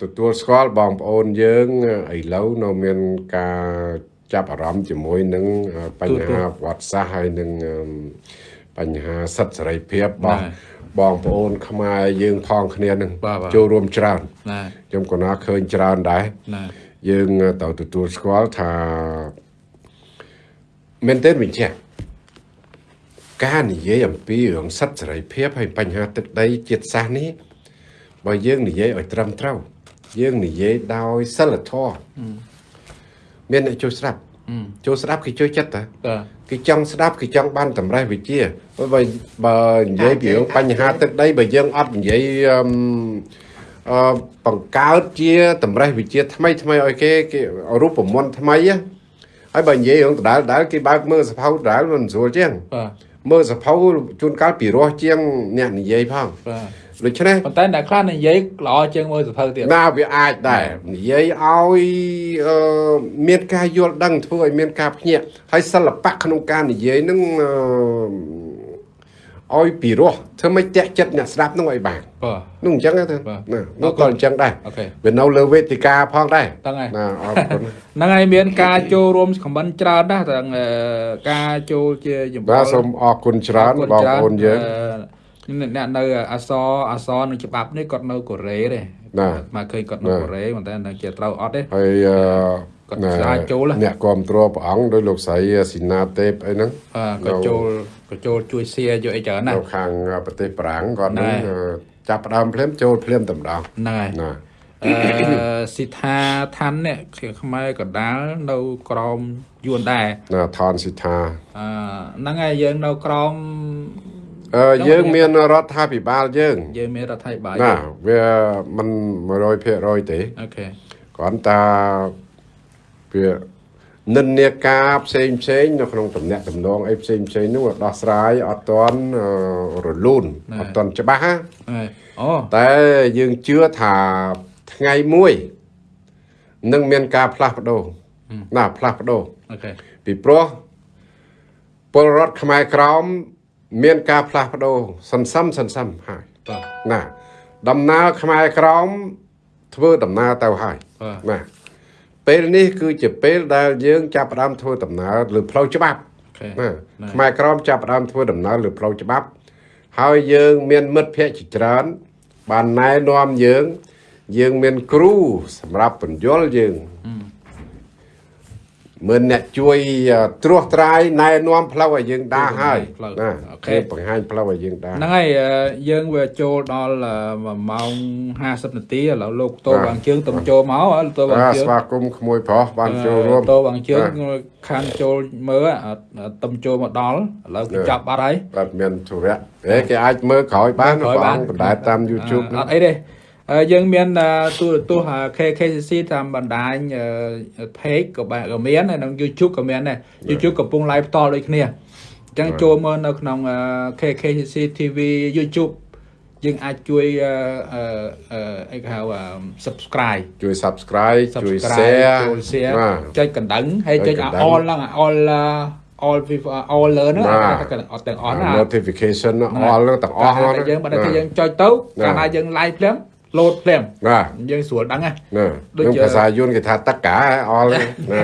ទទួលស្គាល់បងប្អូនយើងឥឡូវនៅមានការចាប់អារម្មណ៍ជាមួយនឹងបញ្ហាប្រវត្តិសាស្ត្រហើយនឹងអឺបញ្ហាសិទ្ធិសេរីភាពរបស់បងប្អូនខ្មែរយើងផងគ្នានឹងចូលរួមច្រើនណាខ្ញុំក៏ណាឃើញច្រើនដែរណា យើងត្រូវទទួលស្គាល់ថាមែនទែនវិញចាស់ការនិយាយអំពីរឿងសិទ្ធិសេរីភាពហើយបញ្ហាទឹកដីជាតិសាសន៍នេះបើយើងនិយាយឲ្យត្រឹមត្រូវយើងនិយាយដោយសិលធម៌មានអ្នកចូលស្ដាប់ចូលស្ដាប់គេចូលចិត្តតាបាទគេចង់ស្ដាប់គេចង់បានតម្រេះវិជាបើបើនិយាយពីរឿងបញ្ហាទឹកដីបើយើងអត់និយាយអឺមអឺ បង្កើតជាតម្រេះវិជាថ្មីថ្មីឲ្យគេគេរូបមន្តថ្មីណាហើយបើនិយាយរឿងដដែលដដែលគេបើកមើលសភៅដដែលមិនស្រួលជាងបាទមើលសភៅជួនកាលពីរោះជាងអ្នកនិយាយផងបាទដូច្នេះប៉ុន្តែអ្នកខ្លះនិយាយល្អជាងមើលសភៅទៀតណាវាអាចដែរនិយាយឲ្យអឺមានការយល់ដឹងធ្វើឲ្យមានការភ្ញាក់ហើយសិល្បៈក្នុងការនិយាយនឹងអឺ ឲ្យពីរោះធ្វើមិនតាក់ចិត្តអ្នកស្ដាប់នឹងឲ្យបានបាទនោះអញ្ចឹងទេបាទណានោះក៏អញ្ចឹងដែរអូខេវានៅលើវេទិកាផងដែរហ្នឹងហើយណាអរគុណហ្នឹងហើយមានការចូលរួមខមមិនច្រើនណាស់ទាំងអឺការចូលជាចំបាទសូមអរគុណច្រើនបងប្អូនយើងអឺអ្នកនៅអសអសនឹងច្បាប់នេះគាត់នៅកូរ៉េទេណាមកឃើញគាត់នៅណាកូរ៉េប៉ុន្តែនៅជាត្រូវអត់ទេហើយអឺគាត់ណែស្រាវចូលហ៎អ្នកគ្រប់គ្រងព្រះអង្គដោយលោកស្រីស៊ីណាទេពអីហ្នឹងបាទគាត់ចូល គាត់ចូលជួយសៀយកអីច្រើនណានៅស់ខាងប្រទេសប្រាំងគាត់នឹងណែអឺចាប់ផ្ដើមភ្លាមចូលភ្លាមតែម្ដងហ្នឹងហើយណាអឺសិដ្ឋាឋាននេះខ្មែរកណ្ដាលនៅក្រមយួនដែរណាថនសិដ្ឋាអឺហ្នឹងហើយយើងនៅក្រមអឺយើងមានរដ្ឋាភិបាលយើងយើងមានរដ្ឋាភិបាលណាវាមិន100%ទេអូខេគ្រាន់តែវា និន្នាការផ្សេងផ្សេងនៅក្នុងតំណែងតំណងអីផ្សេងផ្សេងនោះដោះស្រាយអត់ទាន់អឺរលូនអត់ទាន់ច្បាស់ណាហើយអូតែយើងជឿថាថ្ងៃមួយនឹងមានការផ្លាស់ប្ដូរណាផ្លាស់ប្ដូរអូខេពីព្រោះពលរដ្ឋខ្មែរក្រមមានការផ្លាស់ប្ដូរសន្សំសន្សំហើយបាទណា ដំណើរខ្មែរក្រមធ្វើដំណើរទៅហើយបាទណា ពេលនេះគឺជាពេលដែលយើងចាប់ផ្ដើមធ្វើដំណើរលើផ្លូវច្បាប់អូខេណាខ្មែរក្រមចាប់ផ្ដើមធ្វើដំណើរលើផ្លូវច្បាប់ ហើយយើងមានមិត្តភ័ក្តិជាច្រើន បានណែនាំយើង យើងមានគ្រូសម្រាប់បញ្យល់យើង មិនអ្នកជួយអឺត្រួសត្រាយណែនាំផ្លូវឲ្យយើងដើរហើយផ្លូវណាអូខេគេបង្ហាញផ្លូវឲ្យយើងដើរហ្នឹងហើយអឺយើងវាចូលដល់អឺ1ម៉ោង50នាទីឥឡូវលោកតោបាទបាងជើងតំចូលមកហើយតោបាងបាទជើងស្វាគមន៍ក្មួយប្រុសបានចូលរួមតោបាងជើងបាទខាងចូលមើលអត់តំចូលមកដល់ឥឡូវគេបាទចាប់បាត់ហើយបាទមានធុរៈអេគេអាចមើលក្រោយបានក្រោយបងបានបណ្ដែតតាម YouTube អត់អីទេ អឺយើងមានអឺទូរទស្សន៍អឺ KKCC តាមបណ្ដាញអឺ page ក៏បានក៏មានហើយនិង YouTube ក៏មានដែរ YouTube កំពុង live ផ្ទាល់ដូចគ្នាអញ្ចឹងចូលមើលនៅក្នុងអឺ KKCC TV YouTube យើងអាចជួយអឺអឺអឺអីគេហៅអឺ subscribe ជួយ Subscribe ជួយ subscribe Share ចូល share បាទចុចកណ្ដឹងហើយចុចចុចកណ្ដឹង all ហ្នឹង all អឺ all all learn ហ្នឹងបាទអត់ទាំងអស់ណា notification អល់ហ្នឹងទាំងអស់ហ្នឹងតែយើងបើតែយើងចុចទៅកាលណាយើង live ភ្លាម load ភ្លាមបាទយើងស្រួលដឹងណាណាដូចនឹងជាភាសាយួនគេថាតក្កាអល់ហ្នឹងណា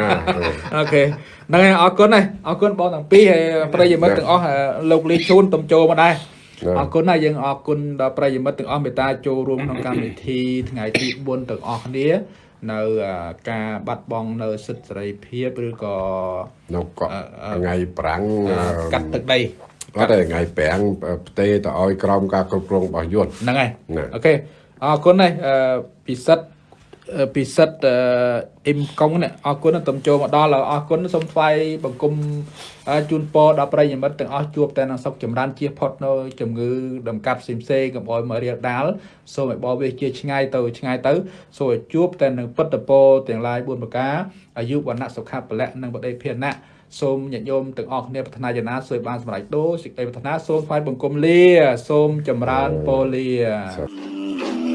អូខេហ្នឹងហើយអរគុណហើយអរគុណបងទាំងពីរហើយប្រិយមិត្តទាំងអស់ហើយលោកលីជូនទំចូលមកដែរណាអរគុណហើយយើងអរគុណដល់ប្រិយមិត្តទាំងអស់មេត្តាចូលរួមក្នុងកម្មវិធីថ្ងៃទី4ទាំងអស់គ្នានៅអឺការបាត់បង់នៅសិទ្ធិសេរីភាពឬក៏នៅកក់អឺអឺថ្ងៃប្រាំងអឺកាត់ទឹកដីអត់ទេថ្ងៃប្រាំងផ្ទេទៅឲ្យក្រមការគ្រប់គ្រងរបស់យួនហ្នឹងហើយណាអូខេ អរគុណហើយអឺពិសិដ្ឋអឺពិសិដ្ឋអឺអ៊ីមកុងនេះអរគុណទំចូលមកដល់ហើយអរគុណសូមថ្វាយបង្គំអឺជូនពរដល់ប្រិយមិត្តទាំងអស់ជួបតែនឹងសុខចម្រើនជៀសផុតនៅជំងឺដំកាត់ផ្សេងផ្សេងៗកុំឲ្យមករាលដាលសូមឲ្យបបវាជាឆ្ងាយទៅឆ្ងាយទៅសូមឲ្យជួបតែនឹងពុទ្ធពរទាំងឡាយ4ប្រការអាយុវណ្ណៈសុខៈពលៈនិងបដិភាណៈសូមញាតិញោមទាំងអស់គ្នាប្រាថ្នាយ៉ាងណាសូមឲ្យបានសម្រេចដូចសេចក្តីប្រាថ្នាសូមថ្វាយបង្គំលា សូមចម្រើនពរលាសា